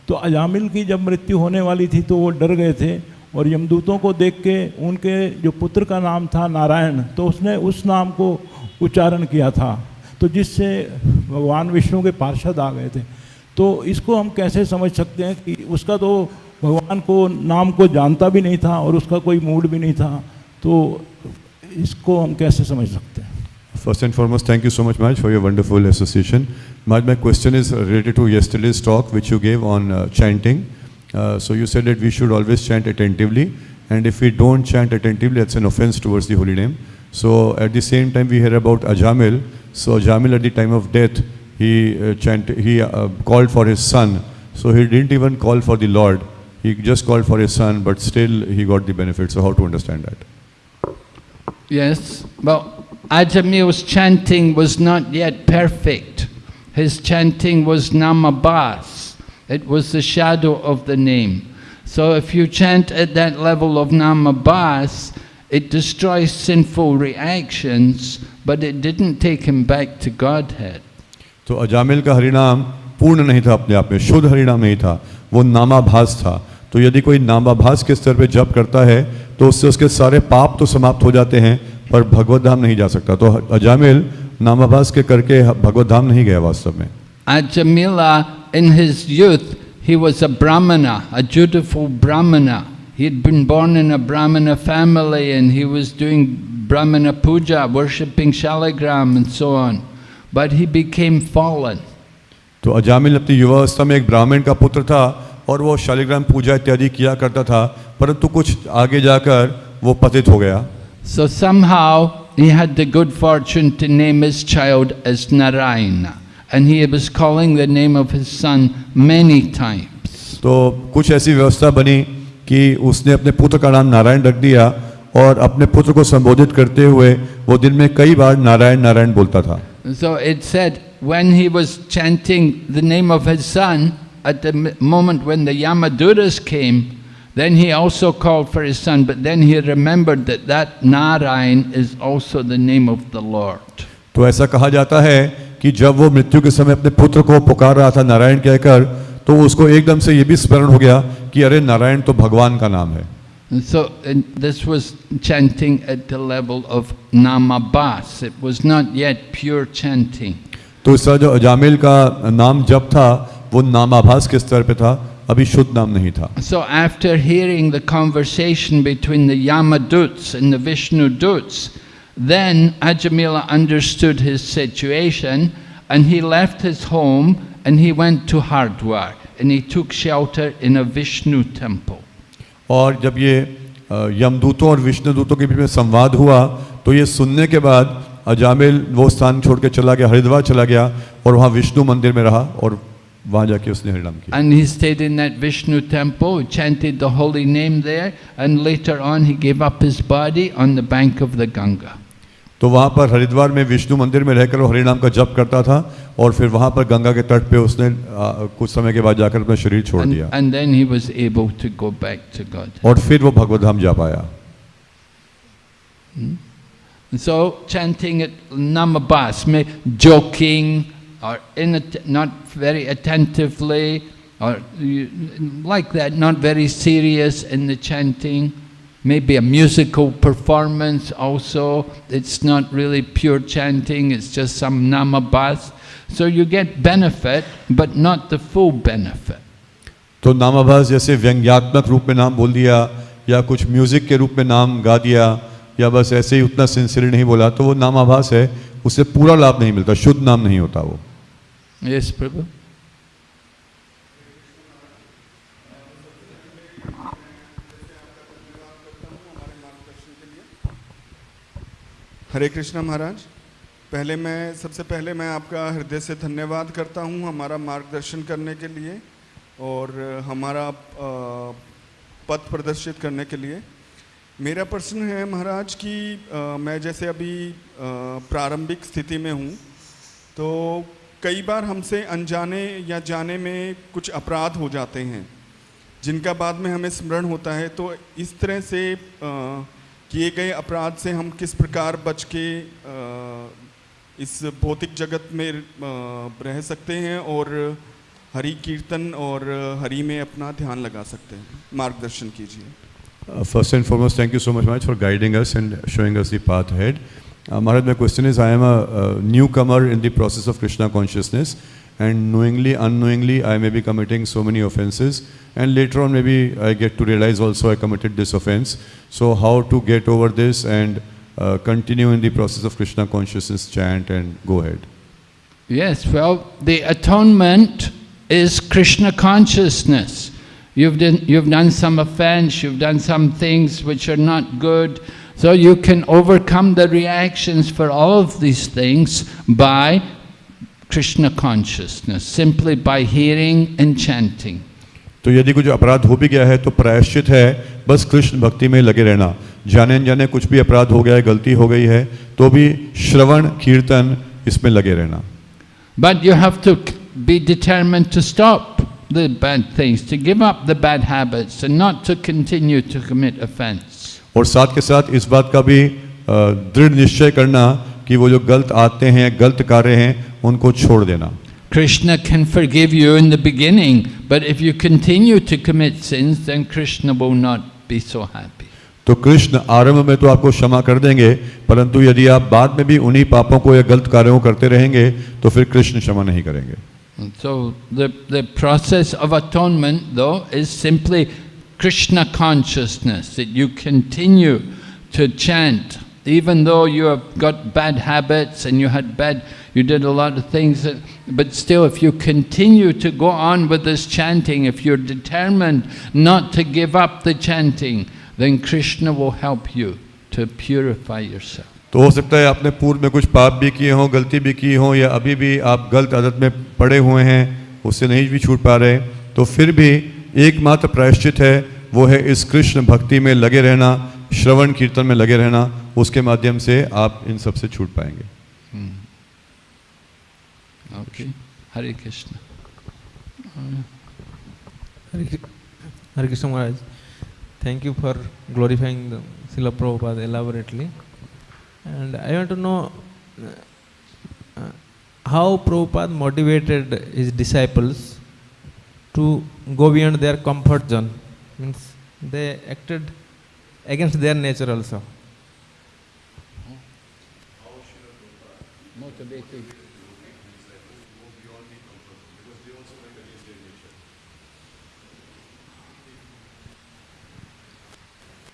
तो अजामिल की जब मृत्यु होने वाली थी तो वो डर गए थे और यमदूतों को देख के उनके जो पुत्र का नाम था नारायण तो उसने उस नाम को उच्चारण किया था तो जिससे भगवान विष्णु के पार्षद आ गए थे तो इसको हम कैसे समझ सकते हैं कि उसका तो भगवान को नाम को जानता भी नहीं था और उसका कोई मूड भी नहीं था तो इसको हम कैसे समझ सकते हैं First and foremost, thank you so much, Maj, for your wonderful association. Maj, my question is related to yesterday's which you gave on uh, chanting. Uh, so you said that we should always chant attentively, and if we don't chant attentively, that's an offense towards the holy name. So at the same time, we hear about Ajamil. So Ajamil, at the time of death, he uh, chant, he uh, called for his son. So he didn't even call for the Lord. He just called for his son, but still he got the benefit. So how to understand that? Yes, well, Ajamil's chanting was not yet perfect. His chanting was namabas. It was the shadow of the name. So if you chant at that level of namabas, it destroys sinful reactions, but it didn't take him back to Godhead. तो अजामिल का हरिनाम पूर्ण नहीं था अपने आप में शुद्ध हरिनाम नहीं था वो नामाभास था तो यदि कोई नामाभास के स्तर पे जप करता है तो उससे उसके सारे पाप तो समाप्त हो जाते हैं पर भगवत धाम नहीं जा सकता तो अजामिल नामाभास के करके भगवत धाम नहीं गया वास्तव में Ajamila, in his youth, he was a brahmana, a dutiful brahmana. He had been born in a brahmana family and he was doing brahmana puja, worshipping shaligram and so on. But he became fallen. तो अजामिल अपनी युवावस्था में एक ब्राह्मण का पुत्र था और वो शालिग्राम पूजा इत्यादि किया करता था परंतु कुछ आगे जाकर वो पतित हो गया So somehow he had the good fortune to name his child as Narayana. And he was calling the name of his son many times. तो कुछ ऐसी व्यवस्था बनी कि उसने अपने पुत्र का नाम नारायण रख दिया और अपने पुत्र को संबोधित करते हुए वो दिन में कई बार नारायण नारायण बोलता था So it said when he was chanting the name of his son, at the m- moment when the Yamaduras came, then he also called for his son, but then he remembered that that Narayan is also the name of the Lord. तो ऐसा कहा जाता है कि जब वो मृत्यु के समय अपने पुत्र को पुकार रहा था नारायण कहकर तो उसको एकदम से ये भी स्मरण हो गया कि अरे नारायण तो भगवान का नाम है। And so and this was chanting तो इसका जो अजामिल का नाम जब था वो नामाभास के स्तर पे था अभी शुद्ध नाम नहीं था। So after hearing the conversation between the Yamadutas and the Vishnudutas then Ajamila understood his situation and he left his home and he went to Hardwar and he took shelter in a Vishnu temple. और जब ये अ, यमदूतों और विष्णुदूतों के बीच में संवाद हुआ तो ये सुनने के बाद अजामिल वो स्थान छोड़ के चला गया हरिद्वार चला गया और वहाँ विष्णु मंदिर में रहा और वहाँ जाके उसने हरिनाम किया And he stayed in that Vishnu temple, chanted the holy name there and later on he gave up his body on the bank of the Ganga. तो वहाँ पर हरिद्वार में विष्णु मंदिर में रहकर वो हरिनाम का जप करता था और फिर वहाँ पर गंगा के तट पे उसने आ, कुछ समय के बाद जाकर अपना शरीर छोड़ दिया। and, and go और फिर वो भगवत धाम जा पाया। सो चैंटिंग नम बास में जोकिंग और in not very that not very serious in the Maybe a musical performance also. It's not really pure chanting, it's just some namabas. So you get benefit, but not the full benefit. तो नामाभास जैसे व्यंग्यात्मक रूप में नाम बोल दिया या कुछ music के रूप में नाम गा दिया या बस ऐसे ही उतना सिंसियर नहीं बोला तो वो नामाभास है उससे पूरा लाभ नहीं मिलता शुद्ध नाम नहीं होता वो Yes, Prabhu? हरे कृष्णा महाराज पहले मैं सबसे पहले मैं आपका हृदय से धन्यवाद करता हूँ हमारा मार्गदर्शन करने के लिए और हमारा पथ प्रदर्शित करने के लिए। मेरा प्रश्न है महाराज कि मैं जैसे अभी प्रारंभिक स्थिति में हूँ तो कई बार हमसे अनजाने या जाने में कुछ अपराध हो जाते हैं जिनका बाद में हमें स्मरण होता है तो इस तरह से अ, किए गए अपराध से हम किस प्रकार बच के इस भौतिक जगत में रह सकते हैं और हरि कीर्तन और हरि में अपना ध्यान लगा सकते हैं? मार्गदर्शन कीजिए। First and foremost thank you so much much for guiding us and showing us path ahead Maharaj my question is I am a newcomer in the process of Krishna consciousness and knowingly, unknowingly, I may be committing so many offenses, and later on, maybe I get to realize also I committed this offense. So, how to get over this and uh, continue in the process of Krishna consciousness chant and go ahead? Yes, well, the atonement is Krishna consciousness. You've done, you've done some offense, you've done some things which are not good, so you can overcome the reactions for all of these things by Krishna consciousness simply by hearing and chanting. तो यदि कुछ अपराध हो भी गया है तो प्रायश्चित है बस कृष्ण भक्ति में लगे रहना। जाने अनजाने कुछ भी अपराध हो गया है गलती हो गई है तो भी श्रवण कीर्तन इसमें लगे रहना। But you have to be determined to stop the bad things to give up the bad habits and not to continue to commit offense और साथ के साथ इस बात का भी दृढ़ निश्चय करना कि वो जो गलत आते हैं गलत कार्य हैं उनको छोड़ देना Krishna can forgive you in the beginning, but if you continue to commit sins, then Krishna will not be so happy. तो कृष्ण आरंभ में तो आपको क्षमा कर देंगे परंतु यदि आप बाद में भी उन्हीं पापों को या गलत कार्यों करते रहेंगे तो फिर कृष्ण क्षमा नहीं करेंगे so the, the process of atonement, though, is simply Krishna consciousness, that you continue to chant, even though you have got bad habits and you had bad, you did a lot of things, that, but still if you continue to go on with this chanting, if you're determined not to give up the chanting, then Krishna will help you to purify yourself. तो हो सकता है आपने पूर्व में कुछ पाप भी किए हों गलती भी की हो या अभी भी आप गलत आदत में पड़े हुए हैं उससे नहीं भी छूट पा रहे तो फिर भी एकमात्र प्रायश्चित है वो है इस कृष्ण भक्ति में लगे रहना श्रवण कीर्तन में लगे रहना उसके माध्यम से आप इन सबसे छूट पाएँगे। Hare Krishna Hare Krishna Maharaj thank you for glorifying Prabhupada elaborately and I want to know how Prabhupada motivated his disciples to go beyond their comfort zone means they acted against their nature also.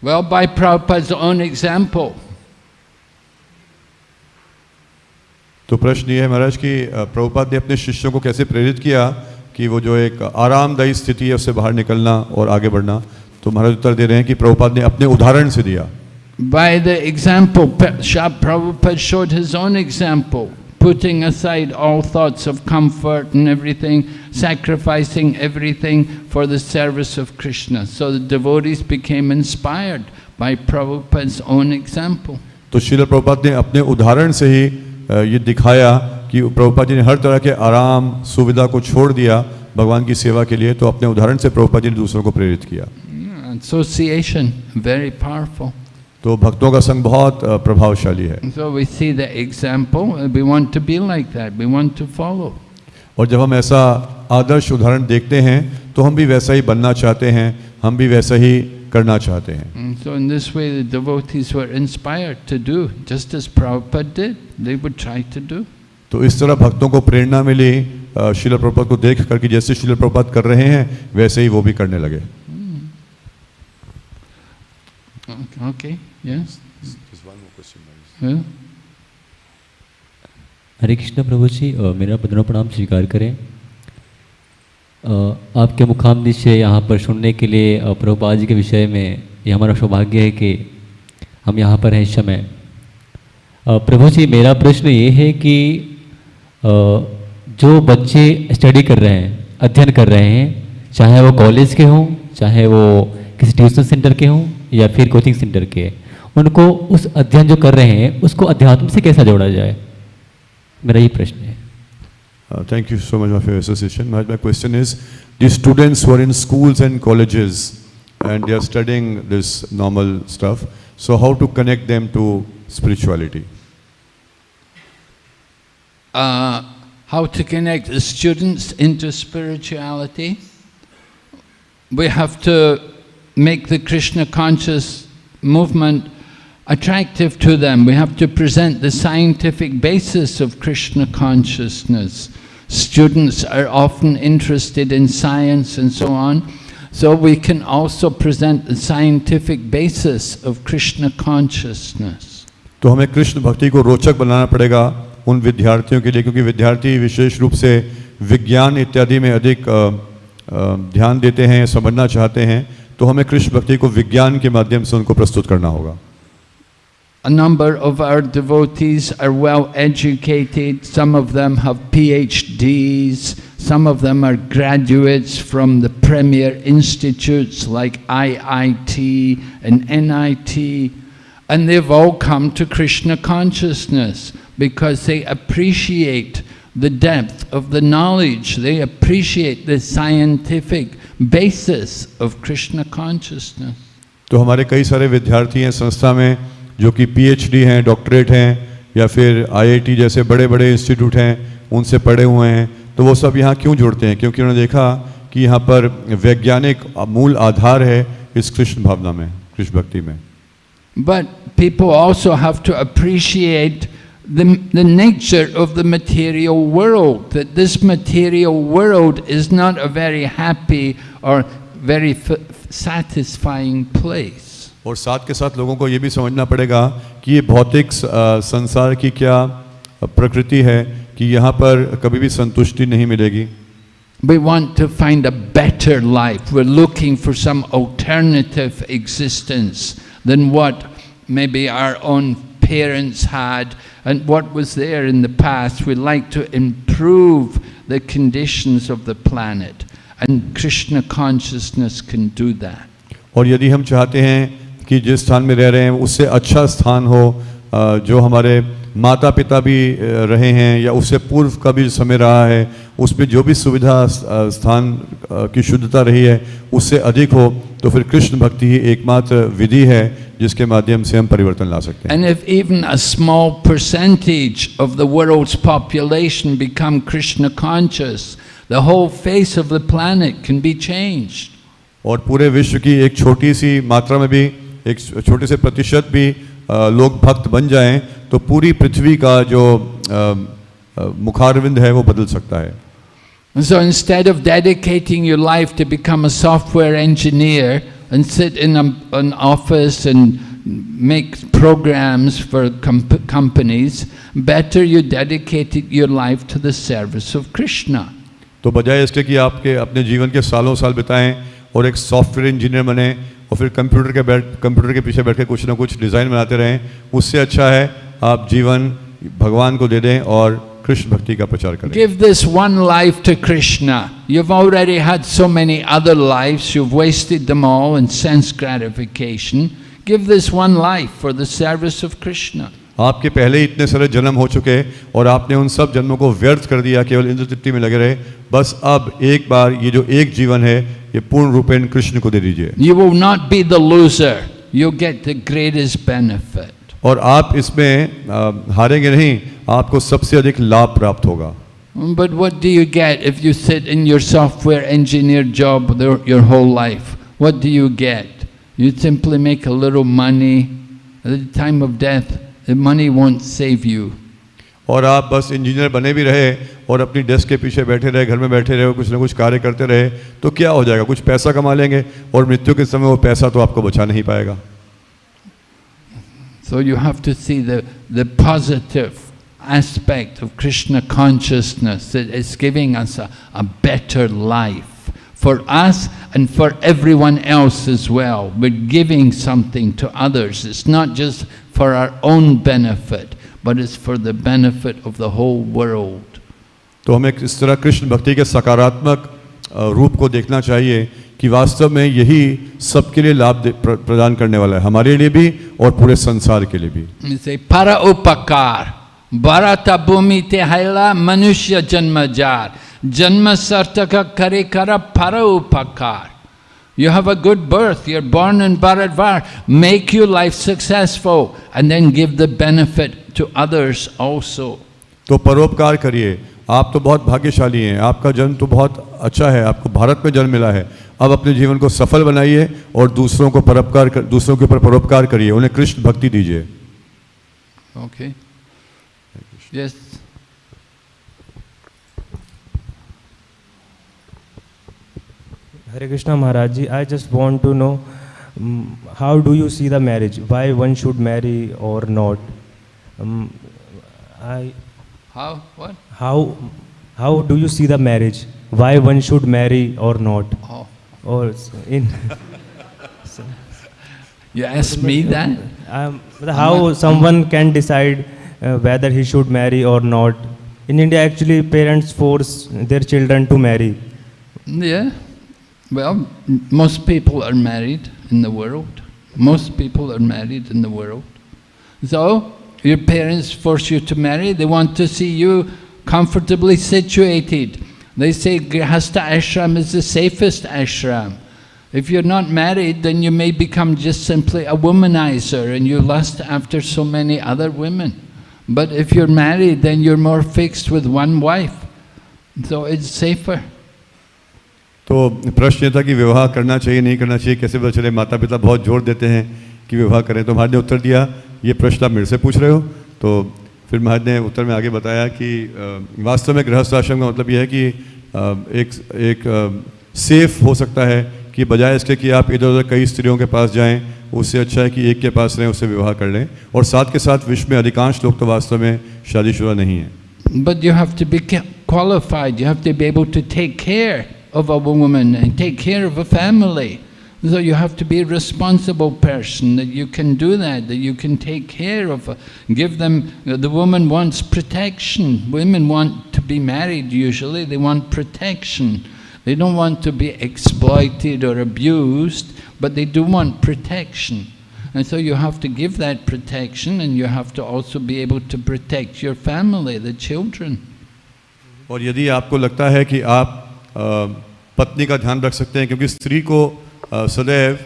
Well, by Prabhupada's own example. तो प्रश्न ये है महाराज कि प्रभुपाद ने अपने शिष्यों को कैसे प्रेरित किया कि वो जो एक आरामदायी स्थिति है उससे बाहर निकलना और आगे बढ़ना? तो महाराज उत्तर दे रहे हैं कि प्रभुपाद ने अपने उदाहरण से दिया। By the example, P- Sha Prabhupada showed his own example, putting aside all thoughts of comfort and everything, sacrificing everything for the service of Krishna. So the devotees became inspired by Prabhupada's own example. तो शिल प्रभुपाद ने अपने उदाहरण से ही अ, ये दिखाया कि प्रभुपाद जी ने हर तरह के आराम सुविधा को छोड़ दिया भगवान की सेवा के लिए तो अपने उदाहरण से प्रभुपाद जी ने दूसरों को प्रेरित किया Yeah, association, very powerful. तो भक्तों का संग बहुत प्रभावशाली है so we see the example, we want to be like that, we want to follow. और जब हम ऐसा आदर्श उदाहरण देखते हैं तो हम भी वैसा ही बनना चाहते हैं हम भी वैसा ही करना चाहते हैं so in this way the devotees were inspired to do, just as Prabhupada did, they would try to do. तो इस तरह भक्तों को प्रेरणा मिली शिल प्रभुपाद को देख करके जैसे शिल प्रभुपाद कर रहे हैं वैसे ही वो भी करने लगे Okay, yes? Yeah? हरे कृष्ण प्रभु जी मेरा बदनों प्रणाम स्वीकार करें आपके मुखाम से यहाँ पर सुनने के लिए अ, प्रभुपाद जी के विषय में ये हमारा सौभाग्य है कि हम यहाँ पर हैं इस समय प्रभु जी मेरा प्रश्न ये है कि जो बच्चे स्टडी कर रहे हैं अध्ययन कर रहे हैं चाहे वो कॉलेज के हों चाहे वो किसी ट्यूशन सेंटर के हों या फिर कोचिंग सेंटर के उनको उस अध्ययन जो कर रहे हैं उसको अध्यात्म से कैसा जोड़ा जाए? मेरा ये प्रश्न है। Thank you so much for association my question is the students were in school and college and they are studying this normal stuff so how to connect them to spirituality how to connect the students into spirituality we have to make the Krishna conscious movement attractive to them. We have to present the scientific basis of Krishna consciousness. Students are often interested in science and so on. So we can also present the scientific basis of Krishna consciousness. तो हमें कृष्ण भक्ति को रोचक बनाना पड़ेगा उन विद्यार्थियों के लिए क्योंकि विद्यार्थी विशेष रूप से विज्ञान इत्यादि में अधिक अ, अ, ध्यान देते हैं समझना चाहते हैं तो हमें कृष्ण भक्ति को विज्ञान के माध्यम से उनको प्रस्तुत करना होगा A number of our devotees are well educated, some of them have PhDs, some of them are graduates from the premier institutes like IIT and NIT, and they've all come to Krishna consciousness because they appreciate the depth of the knowledge, they appreciate the scientific basis of Krishna consciousness. तो हमारे कई सारे विद्यार्थी हैं संस्था में जो कि पीएचडी हैं डॉक्टरेट हैं या फिर आईआईटी जैसे बड़े बड़े इंस्टीट्यूट हैं उनसे पढ़े हुए हैं तो वो सब यहाँ क्यों जुड़ते हैं क्योंकि उन्होंने देखा कि यहाँ पर वैज्ञानिक मूल आधार है इस कृष्ण भावना में कृष्ण भक्ति में but people also have to appreciate The, the nature of the material world, that this material world is not a very happy or very satisfying place. और साथ के साथ लोगों को ये भी समझना पड़ेगा कि ये भौतिक संसार की क्या प्रकृति है कि यहाँ पर कभी भी संतुष्टि नहीं मिलेगी We want to find a better life. We're looking for some alternative existence than what maybe our own parents had and what was there in the past. We like to improve the conditions of the planet and Krishna consciousness can do that. और यदि हम चाहते हैं कि जिस स्थान में रह रहे हैं उससे अच्छा स्थान हो जो हमारे माता पिता भी रहे हैं या उससे पूर्व का भी समय रहा है उसमें जो भी सुविधा स्थान की शुद्धता रही है उससे अधिक हो तो फिर कृष्ण भक्ति ही एकमात्र विधि है जिसके माध्यम से हम परिवर्तन ला सकते हैं And if even a small percentage of the world's population become Krishna conscious, the whole face of the planet can be changed. और पूरे विश्व की एक छोटी सी मात्रा में भी एक छोटे से प्रतिशत भी लोग भक्त बन जाएँ तो पूरी पृथ्वी का जो अ, अ, मुखारविंद है वो बदल सकता है And so instead of dedicating your life to become a software engineer and sit in a, an office and make programs for comp- companies, better you dedicated your life to the service of Krishna. तो बजाय इसके कि आपके अपने जीवन के सालों साल बिताएँ और एक सॉफ्टवेयर इंजीनियर बने और फिर कंप्यूटर के बैठ, कंप्यूटर के पीछे बैठ के कुछ ना कुछ डिज़ाइन बनाते रहें। उससे अच्छा है आप जीवन भगवान को दे दें और कृष्ण भक्ति का प्रचार करें। Give this one life to Krishna you have already had so many other lifes you have wasted them all in sense gratification give this one life for the service of Krishna आपके पहले ही इतने सारे जन्म हो चुके हैं और आपने उन सब जन्मों को व्यर्थ कर दिया केवल इंद्र तृप्ति में लगे रहे। बस अब एक बार ये जो एक जीवन है ये पूर्ण रूपे कृष्ण को दे दीजिए। You will not be the loser you get the greatest benefit और आप इसमें हारेंगे नहीं आपको सबसे अधिक लाभ प्राप्त होगा। But what do you get if you set in your software engineer job your whole life what do you get you simply make a money time of death money won't save you. और आप बस engineer बने भी रहे और अपनी desk के पीछे बैठे रहे घर में बैठे रहे कुछ ना कुछ कार्य करते रहे तो क्या हो जाएगा कुछ पैसा कमा लेंगे और मृत्यु के समय वो पैसा तो आपको बचा नहीं पाएगा So you have to see the, the positive aspect of Krishna consciousness that it's giving us a, a better life for us and for everyone else as well. We're giving something to others. It's not just for our own benefit, but it's for the benefit of the whole world. तो हमें इस तरह कृष्ण भक्ति के सकारात्मक रूप को देखना चाहिए कि वास्तव में यही सबके लिए लाभ प्रदान करने वाला है हमारे लिए भी और पूरे संसार के लिए भी पर उपकार भारत भूमि तेहला मनुष्य जन्म जार जन्म सर्तक करे कर पर उपकार You have a good birth, you're born in Bharatvar, make your life successful and then give the benefit to others also. तो परोपकार करिए। आप तो बहुत भाग्यशाली हैं। आपका जन्म तो बहुत अच्छा है। आपको भारत में जन्म मिला है। अब अपने जीवन को सफल बनाइए और दूसरों को परोपकार कर, दूसरों के ऊपर परोपकार करिए। उन्हें कृष्ण भक्ति दीजिए। Okay. Yes. Hare Krishna Maharaj ji, I just want to know um, how do you see the marriage? Why one should marry or not? Um, I, How? What? how, how do you see the marriage? Why one should marry or not? Oh. Or in You asked me that? um, how not, someone can decide uh, whether he should marry or not? In India, actually, parents force their children to marry. Yeah. Well, most people are married in the world. Most people are married in the world. So, your parents force you to marry, they want to see you comfortably situated. They say Grihastha ashram is the safest ashram. If you're not married, then you may become just simply a womanizer and you lust after so many other women. But if you're married, then you're more fixed with one wife. So it's safer. तो प्रश्न ये था कि विवाह करना चाहिए नहीं करना चाहिए कैसे पता चले? माता पिता बहुत ज़ोर देते हैं कि विवाह करें। तो महाराज ने उत्तर दिया ये प्रश्न आप मेरे से पूछ रहे हो। तो फिर महाराज ने उत्तर में आगे बताया कि वास्तव में गृहस्थ आश्रम का मतलब यह है कि एक एक सेफ़ हो सकता है कि बजाय इसके कि आप इधर उधर कई स्त्रियों के पास जाएँ उससे अच्छा है कि एक के पास रहें उससे विवाह कर लें। और साथ के साथ विश्व में अधिकांश लोग तो वास्तव में शादीशुदा नहीं हैं। But you have to be qualified, you have to be able to take care of a woman and take care of a family. So you have to be a responsible person, that you can do that, that you can take care of, a, give them, the woman wants protection. Women want to be married usually, they want protection. They don't want to be exploited or abused, but they do want protection. And so you have to give that protection and you have to also be able to protect your family, the children. और यदि आपको लगता है कि आप अ, पत्नी का ध्यान रख सकते हैं क्योंकि स्त्री को सदैव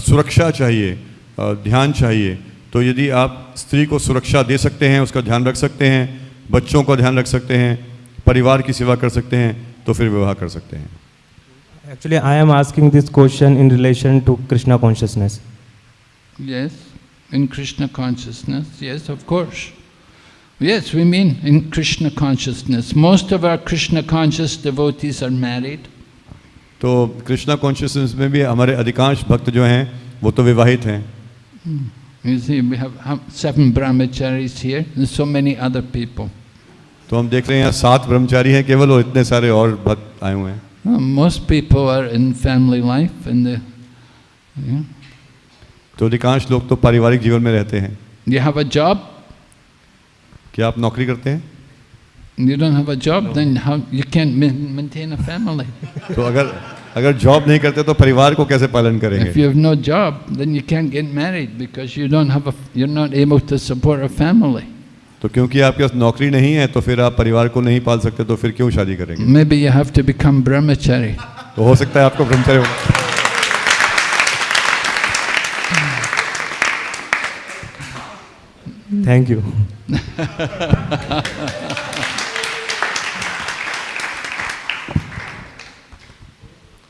सुरक्षा चाहिए ध्यान चाहिए। तो यदि आप स्त्री को सुरक्षा दे सकते हैं उसका ध्यान रख सकते हैं बच्चों का ध्यान रख सकते हैं परिवार की सेवा कर सकते हैं तो फिर विवाह कर सकते हैं। Actually I am asking this question in relation to Krishna consciousness Yes, in Krishna consciousness yes, of course. Yes, we mean in Krishna consciousness. Most of our Krishna conscious devotees are married. तो Krishna consciousness में भी हमारे अधिकांश भक्त जो हैं वो तो विवाहित हैं You see, we have how- seven brahmacharis here, and so many other people. तो हम देख रहे हैं यहाँ सात ब्रह्मचारी हैं केवल और इतने सारे और भक्त आए हुए हैं Uh, most people are in family life, and the, yeah. तो अधिकांश लोग तो पारिवारिक जीवन में रहते हैं you have a job. क्या आप नौकरी करते हैं You don't have a job, then how you can't maintain a family. तो अगर अगर जॉब नहीं करते तो परिवार को कैसे पालन करेंगे If you have no job, then you can't get married because you don't have a, you're not able to support a family. तो क्योंकि आपके पास नौकरी नहीं है तो फिर आप परिवार को नहीं पाल सकते तो फिर क्यों शादी करेंगे Maybe you have to become brahmachari. तो हो सकता है आपको ब्रह्मचर्य Thank you.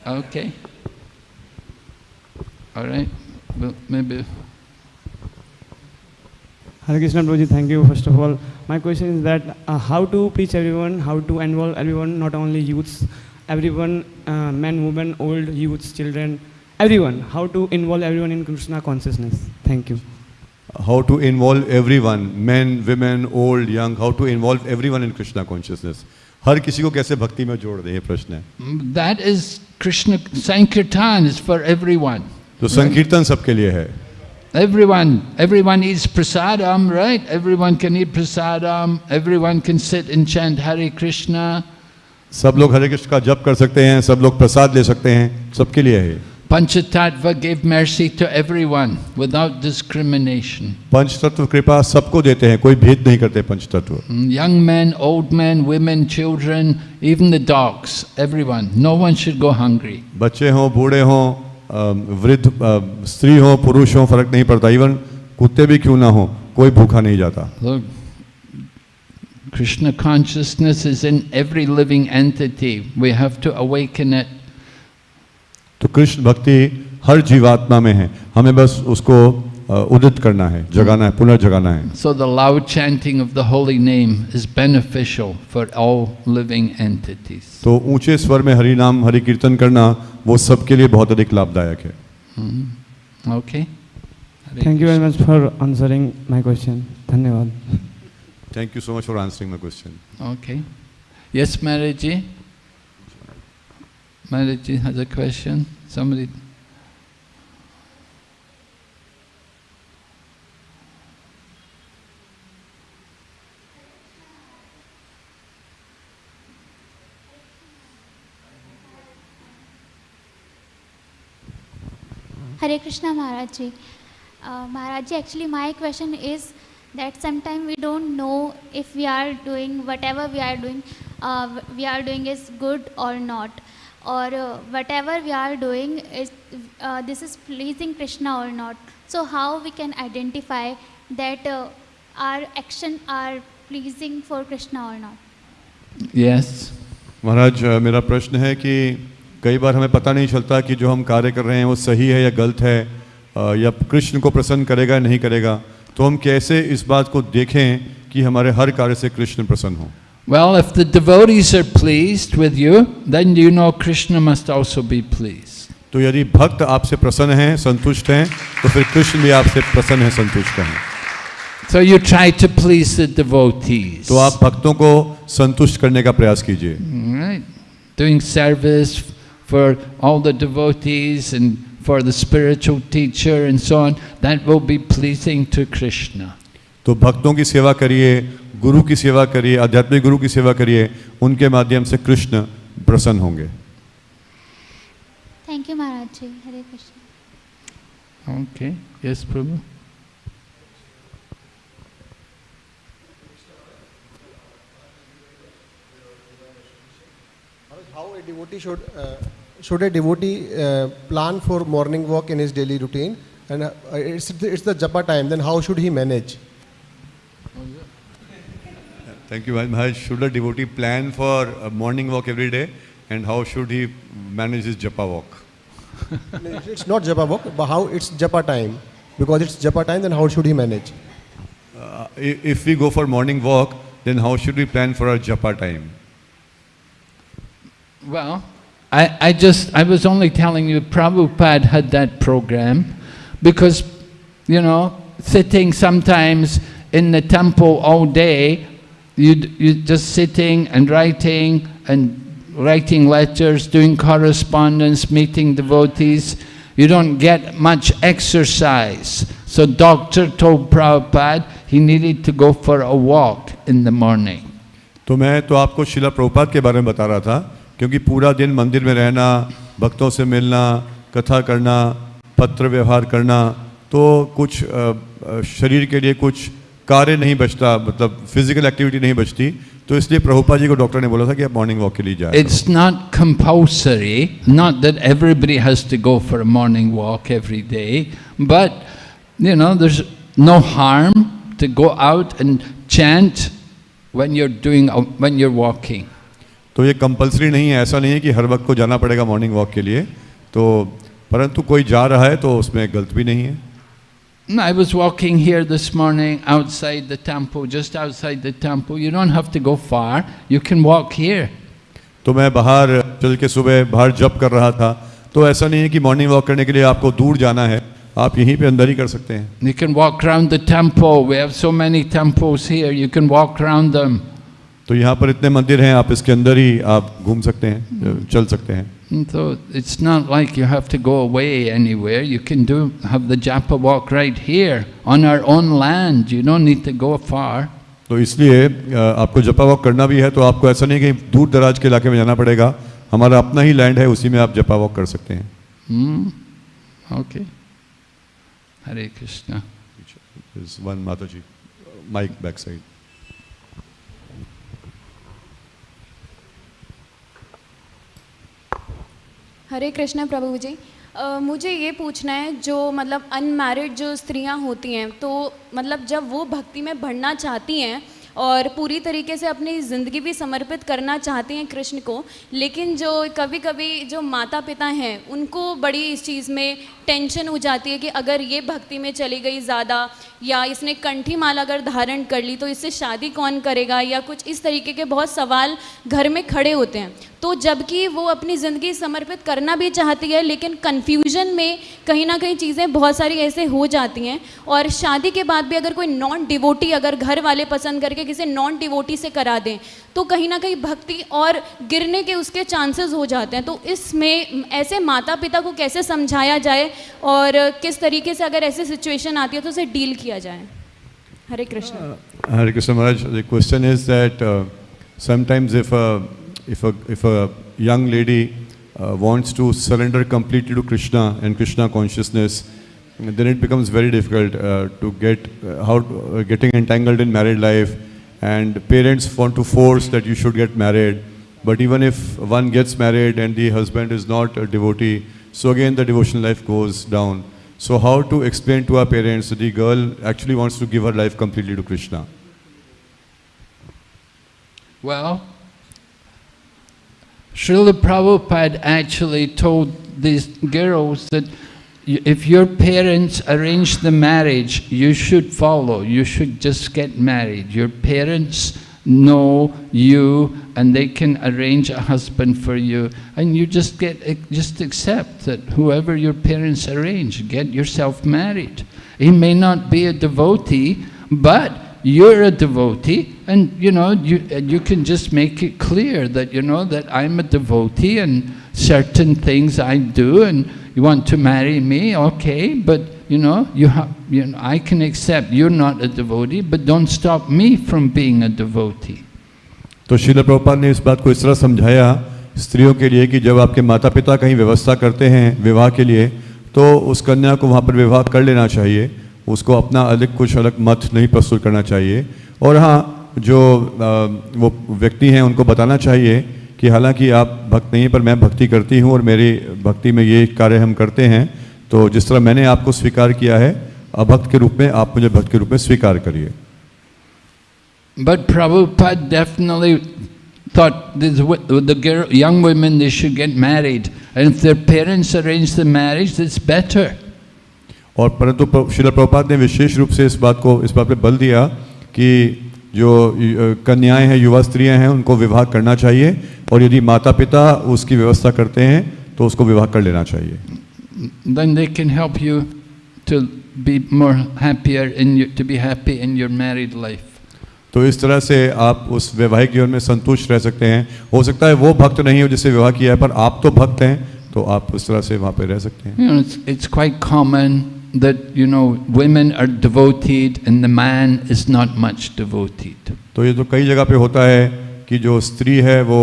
okay. All right. Well, maybe. Hare Krishna Prabhuji, thank you first of all. My question is that uh, how to preach everyone, how to involve everyone, not only youths, everyone, uh, men, women, old, youths, children, everyone, how to involve everyone in Krishna consciousness. Thank you. How to involve everyone men women old young how to involve everyone in krishna consciousness हर किसी को कैसे भक्ति में जोड़ दे ये प्रश्न है Mm, That is Krishna Sankirtan is for everyone. तो संकीर्तन सबके लिए है Everyone, everyone eats prasadam, right? Everyone can eat prasadam. Everyone can sit and chant Hare Krishna. सब लोग हरे कृष्ण का जप कर सकते हैं सब लोग प्रसाद ले सकते हैं सबके लिए है ये। Panchatattva gave mercy to everyone without discrimination. पंच तत्व कृपा सबको देते हैं कोई भेद नहीं करते पंच तत्व Mm, Young men, old men, women, children, even the dogs, everyone. No one should go hungry. बच्चे हों बूढ़े हों अ, वृद्ध अ, स्त्री हों पुरुष हों फर्क नहीं पड़ता इवन कुत्ते भी क्यों ना हो कोई भूखा नहीं जाता Look, Krishna consciousness is in every living entity. We have to awaken it. तो कृष्ण भक्ति हर जीवात्मा में है। हमें बस उसको उदित करना है जगाना है पुनर्जगाना है। So the loud chanting of the holy name is beneficial for all living entities तो ऊँचे स्वर में हरि नाम हरि कीर्तन करना वो सबके लिए बहुत अधिक लाभदायक है। Okay thank you very much for answering my question धन्यवाद। Thank you so much for answering my question okay yes marriage जी Maraji has a question. Somebody. Hare Krishna Maharaj ji. Uh, actually my question is that sometimes we don't know if we are doing whatever we are doing, uh, we are doing is good or not, or uh, whatever we are doing is uh, this is pleasing Krishna or not. So how we can identify that uh, our action are pleasing for Krishna or not? Yes. Maharaj अ, मेरा प्रश्न है कि कई बार हमें पता नहीं चलता कि जो हम कार्य कर रहे हैं वो सही है या गलत है अ, या कृष्ण को प्रसन्न करेगा या नहीं करेगा तो हम कैसे इस बात को देखें कि हमारे हर कार्य से कृष्ण प्रसन्न हो Well, if the devotees are pleased with you, then you know Krishna must also be pleased. तो यदि भक्त आपसे प्रसन्न हैं संतुष्ट हैं तो फिर कृष्ण भी आपसे प्रसन्न है संतुष्ट हैं So you try to please the devotees. तो आप भक्तों को संतुष्ट करने का प्रयास कीजिए Right? Doing service for all the devotees and for the spiritual teacher and so on, that will be pleasing to Krishna. तो भक्तों की सेवा करिए गुरु की सेवा करिए आध्यात्मिक गुरु की सेवा करिए उनके माध्यम से कृष्ण प्रसन्न होंगे Thank you Maharaj ji. Hare Krishna. Okay. Yes, Prabhu? How a devotee should uh, should a devotee uh, plan for morning walk in his daily routine? And uh, it's the, it's the japa time. Then how should he manage? Thank you very much. Should a devotee plan for a morning walk every day and how should he manage his japa walk? It's not japa walk, but how it's japa time? Because it's japa time. Then how should he manage? Uh, if we go for morning walk, then how should we plan for our japa time? Well, I, I just, I was only telling you Prabhupada had that program because, you know, sitting sometimes in the temple all day, you you just sitting and writing and writing letters, doing correspondence, meeting devotees, you don't get much exercise. So doctor told Prabhupada he needed to go for a walk in the morning. तो मैं तो आपको शिला प्रभुपाद के बारे में बता रहा था क्योंकि पूरा दिन मंदिर में रहना भक्तों से मिलना कथा करना पत्र व्यवहार करना तो कुछ अ, अ, शरीर के लिए कुछ कार्य नहीं बचता मतलब फ़िज़िकल एक्टिविटी नहीं बचती तो इसलिए प्रभुपा जी को डॉक्टर ने बोला था कि आप मॉर्निंग वॉक के लिए जाए it's not compulsory not that everybody has to go for morning walk every day but you know there is no harm to go out and chants when you're are doing when you walking तो ये compulsory नहीं है ऐसा नहीं है कि हर वक्त को जाना पड़ेगा मॉर्निंग वॉक के लिए तो परंतु कोई जा रहा है तो उसमें गलत भी नहीं है। Mm, I was walking here this morning outside the temple, just outside the temple. You don't have to go far. You can walk here. तो मैं बाहर चल के सुबह बाहर जब कर रहा था। तो ऐसा नहीं है कि मॉर्निंग वॉक करने के लिए आपको दूर जाना है। आप यहीं पे अंदर ही कर सकते हैं। You can walk around the तो यहाँ पर इतने मंदिर हैं आप इसके अंदर ही आप घूम सकते हैं mm. चल सकते हैं। And So it's not like you have to go away anywhere. You can do have the japa walk right here on our own land. You don't need to go far. तो इसलिए अ, आपको जपा walk करना भी है तो आपको ऐसा नहीं कि दूर दराज के इलाके में जाना पड़ेगा हमारा अपना ही लैंड है उसी में आप जपा वॉक कर सकते हैं Hmm? Okay. Hare Krishna. There's one Mataji, mic backside. Hare Krishna Prabhu ji अ, मुझे ये पूछना है जो मतलब अनमैरिड जो स्त्रियाँ होती हैं तो मतलब जब वो भक्ति में बढ़ना चाहती हैं और पूरी तरीके से अपनी ज़िंदगी भी समर्पित करना चाहती हैं कृष्ण को लेकिन जो कभी कभी जो माता पिता हैं उनको बड़ी इस चीज़ में टेंशन हो जाती है कि अगर ये भक्ति में चली गई ज़्यादा या इसने कंठी माला अगर धारण कर ली तो इससे शादी कौन करेगा या कुछ इस तरीके के बहुत सवाल घर में खड़े होते हैं। तो जबकि वो अपनी ज़िंदगी समर्पित करना भी चाहती है लेकिन कन्फ्यूज़न में कहीं ना कहीं चीज़ें बहुत सारी ऐसे हो जाती हैं। और शादी के बाद भी अगर कोई नॉन डिवोटी अगर घर वाले पसंद करके किसी नॉन डिवोटी से करा दें तो कहीं ना कहीं भक्ति और गिरने के उसके चांसेस हो जाते हैं। तो इसमें ऐसे माता पिता को कैसे समझाया जाए और किस तरीके से अगर ऐसी सिचुएशन आती है तो उसे डील किया जाए। Hare Krishna. Hare Krishna Maharaj, the question is that uh, sometimes if a, if a, young lady uh, wants to surrender completely to Krishna and Krishna consciousness, then it becomes very difficult uh, to get uh, how uh, getting entangled in married life, and parents want to force that you should get married. But even if one gets married and the husband is not a devotee, so again the devotional life goes down. So how to explain to our parents that the girl actually wants to give her life completely to Krishna? Well, Srila Prabhupada actually told these girls that if your parents arrange the marriage, you should follow, you should just get married. Your parents know you and they can arrange a husband for you and you just get eh, just accept that whoever your parents arrange, get yourself married. He may not be a devotee, but you're a devotee and you know you you can just make it clear that you know that I'm a devotee and certain things I do and you want to marry me okay but you know you have you know I can accept you're not a devotee but don't stop me from being a devotee तो शिल प्रभुपाद ने इस बात को इस तरह समझाया स्त्रियों के लिए कि जब आपके माता पिता कहीं व्यवस्था करते हैं विवाह के लिए तो उस कन्या को वहाँ पर विवाह कर लेना चाहिए उसको अपना अलग कुछ अलग मत नहीं प्रस्तुत करना चाहिए और हाँ जो आ, वो व्यक्ति हैं उनको बताना चाहिए कि हालाँकि आप भक्त नहीं हैं, पर मैं भक्ति करती हूँ और मेरी भक्ति में ये कार्य हम करते हैं तो जिस तरह मैंने आपको स्वीकार किया है अभक्त के रूप में आप मुझे भक्त के रूप में स्वीकार करिए But Prabhupada definitely thought this, the girl, young women, they should get married. And if their parents arrange the marriage, better. और परंतु शिला प्रभुपाद ने विशेष रूप से इस बात को इस बात पर बल दिया कि जो कन्याएँ हैं युवा स्त्रियाँ हैं उनको विवाह करना चाहिए और यदि माता पिता उसकी व्यवस्था करते हैं तो उसको विवाह कर लेना चाहिए। Then they can help you to be more happier in your, to be happy in your married life. तो इस तरह से आप उस वैवाहिक जीवन में संतुष्ट रह सकते हैं। हो सकता है वो भक्त नहीं हो जिससे विवाह किया है पर आप तो भक्त हैं तो आप उस तरह से वहाँ पे रह सकते हैं। You know, it's, it's quite common that, you know, women are devoted and the man is not much devoted. तो ये तो कई जगह पे होता है कि जो स्त्री है वो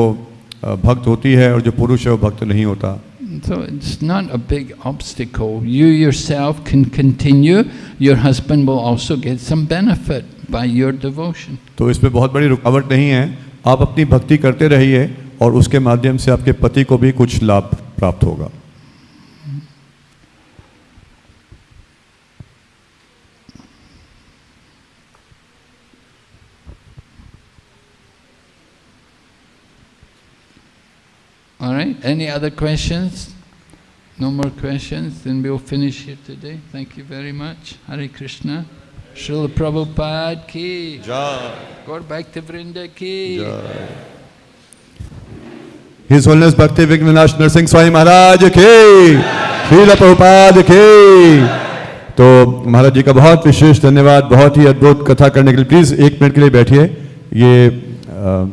अ, भक्त होती है और जो पुरुष है वो भक्त नहीं होता So it's not a big obstacle. You yourself can continue, your husband will also get some benefit by your devotion. तो इस पे बहुत बड़ी रुकावट नहीं है आप अपनी भक्ति करते रहिए और उसके माध्यम से आपके पति को भी कुछ लाभ प्राप्त होगा All right, any other questions? No more questions, then we'll finish here today. Thank you very much. Hare Krishna. Srila Prabhupada ki. Jai. Gaur Bhakti Vrinda ki. Jai. His Holiness Bhakti Vignash Narsingh Swami Maharaj की श्रील प्रभुपाद की तो महाराज जी का बहुत विशेष धन्यवाद बहुत ही अद्भुत कथा करने के लिए प्लीज़ एक मिनट के लिए बैठिए ये अ,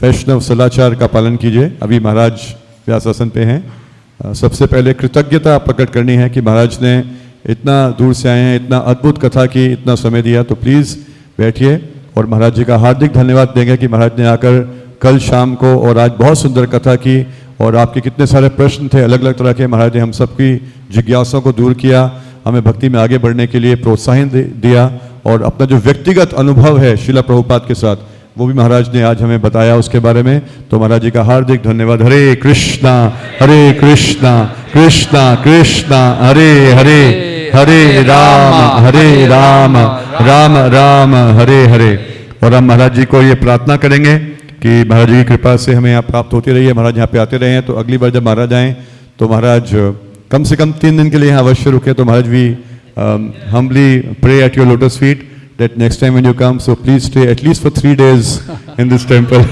वैष्णव सदाचार का पालन कीजिए। अभी महाराज व्यासासन पे हैं। सबसे पहले कृतज्ञता प्रकट करनी है कि महाराज ने इतना दूर से आए हैं, इतना अद्भुत कथा की, इतना समय दिया तो प्लीज़ बैठिए। और महाराज जी का हार्दिक धन्यवाद देंगे कि महाराज ने आकर कल शाम को और आज बहुत सुंदर कथा की और आपके कितने सारे प्रश्न थे अलग अलग तरह के। महाराज ने हम सबकी जिज्ञासाओं को दूर किया, हमें भक्ति में आगे बढ़ने के लिए प्रोत्साहन दिया और अपना जो व्यक्तिगत अनुभव है शिला प्रभुपाद के साथ वो भी महाराज ने आज हमें बताया उसके बारे में। तो महाराज जी का हार्दिक धन्यवाद। हरे कृष्णा हरे कृष्णा कृष्णा कृष्णा, हरे हरे हरे राम हरे राम राम राम, हरे हरे। और हम महाराज जी को ये प्रार्थना करेंगे कि महाराज जी की कृपा से हमें यहाँ प्राप्त होती रही है। महाराज यहाँ पे आते रहे हैं तो अगली बार जब महाराज आएँ तो महाराज, कम से कम तीन दिन के लिए यहाँ अवश्य रुके। तो महाराज भी humbly pray at your lotus feet that next time when you come, so please stay at least for three days in this temple.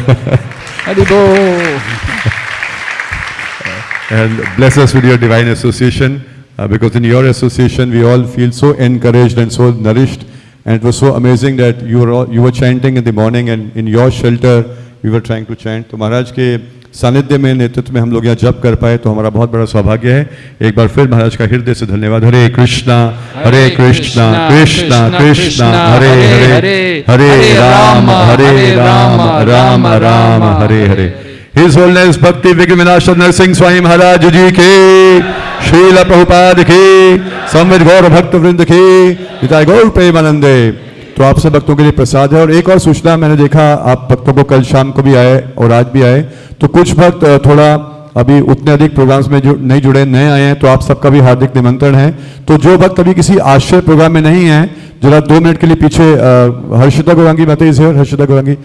and bless us with your divine association, uh, because in your association we all feel so encouraged and so nourished. And it was so amazing that you were, all, you were chanting in the morning and in your shelter we were trying to chant. So Maharaj ke सानिध्य में नेतृत्व में हम लोग यहाँ जप कर पाए तो हमारा बहुत बड़ा सौभाग्य है। एक बार फिर महाराज का हृदय से धन्यवाद। हरे कृष्णा हरे कृष्णा कृष्णा कृष्णा हरे हरे हरे राम हरे Ram Ram Ram Hare Hare His Holiness Bhakti Vignavinasha Narsingh Swami Maharaj जी के श्रील प्रभुपाद की संविद गौर भक्त वृंद की पिता गौर प्रेमानंदे तो आप सब भक्तों के लिए प्रसाद है। और एक और सूचना मैंने देखा, आप भक्तों को कल शाम को भी आए और आज भी आए। तो कुछ भक्त थोड़ा अभी उतने अधिक प्रोग्राम्स में जो, नहीं जुड़े नए आए हैं तो आप सबका भी हार्दिक निमंत्रण है। तो जो भक्त अभी किसी आश्रय प्रोग्राम में नहीं है, जरा दो मिनट के लिए पीछे हर्षिता गौरांगी माता हियर हर्षिता गौरांगी।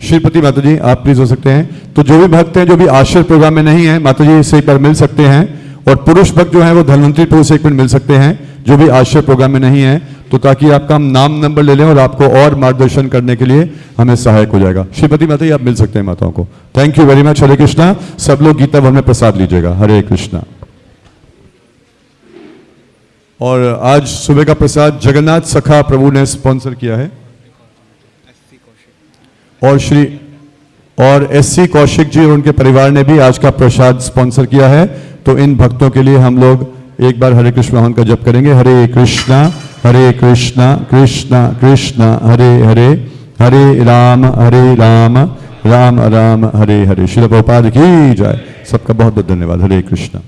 श्रीपति माता जी, आप प्लीज़ हो सकते हैं। तो जो भी भक्त हैं, जो भी आश्रय प्रोग्राम में नहीं है, माता जी से एक बार मिल सकते हैं। और पुरुष भक्त जो है, वो धनवंतरी पुरुष एक मिनट मिल सकते हैं, जो भी आश्रय प्रोग्राम में नहीं है। तो ताकि आपका हम नाम नंबर ले लें और आपको और मार्गदर्शन करने के लिए हमें सहायक हो जाएगा। श्रीपति माता आप मिल सकते हैं माताओं को। Thank you very much Hare Krishna सब लोग गीता भवन में प्रसाद लीजिएगा। हरे कृष्णा और आज सुबह का प्रसाद जगन्नाथ सखा प्रभु ने स्पॉन्सर किया है। और श्री, और एस सी कौशिक जी और उनके परिवार ने भी आज का प्रसाद स्पॉन्सर किया है। तो इन भक्तों के लिए हम लोग एक बार हरे कृष्ण भगवान का जप करेंगे। हरे कृष्णा हरे कृष्णा कृष्णा कृष्णा, हरे हरे हरे राम हरे राम राम राम, हरे हरे। शिल की जाए सबका बहुत बहुत धन्यवाद। हरे कृष्णा।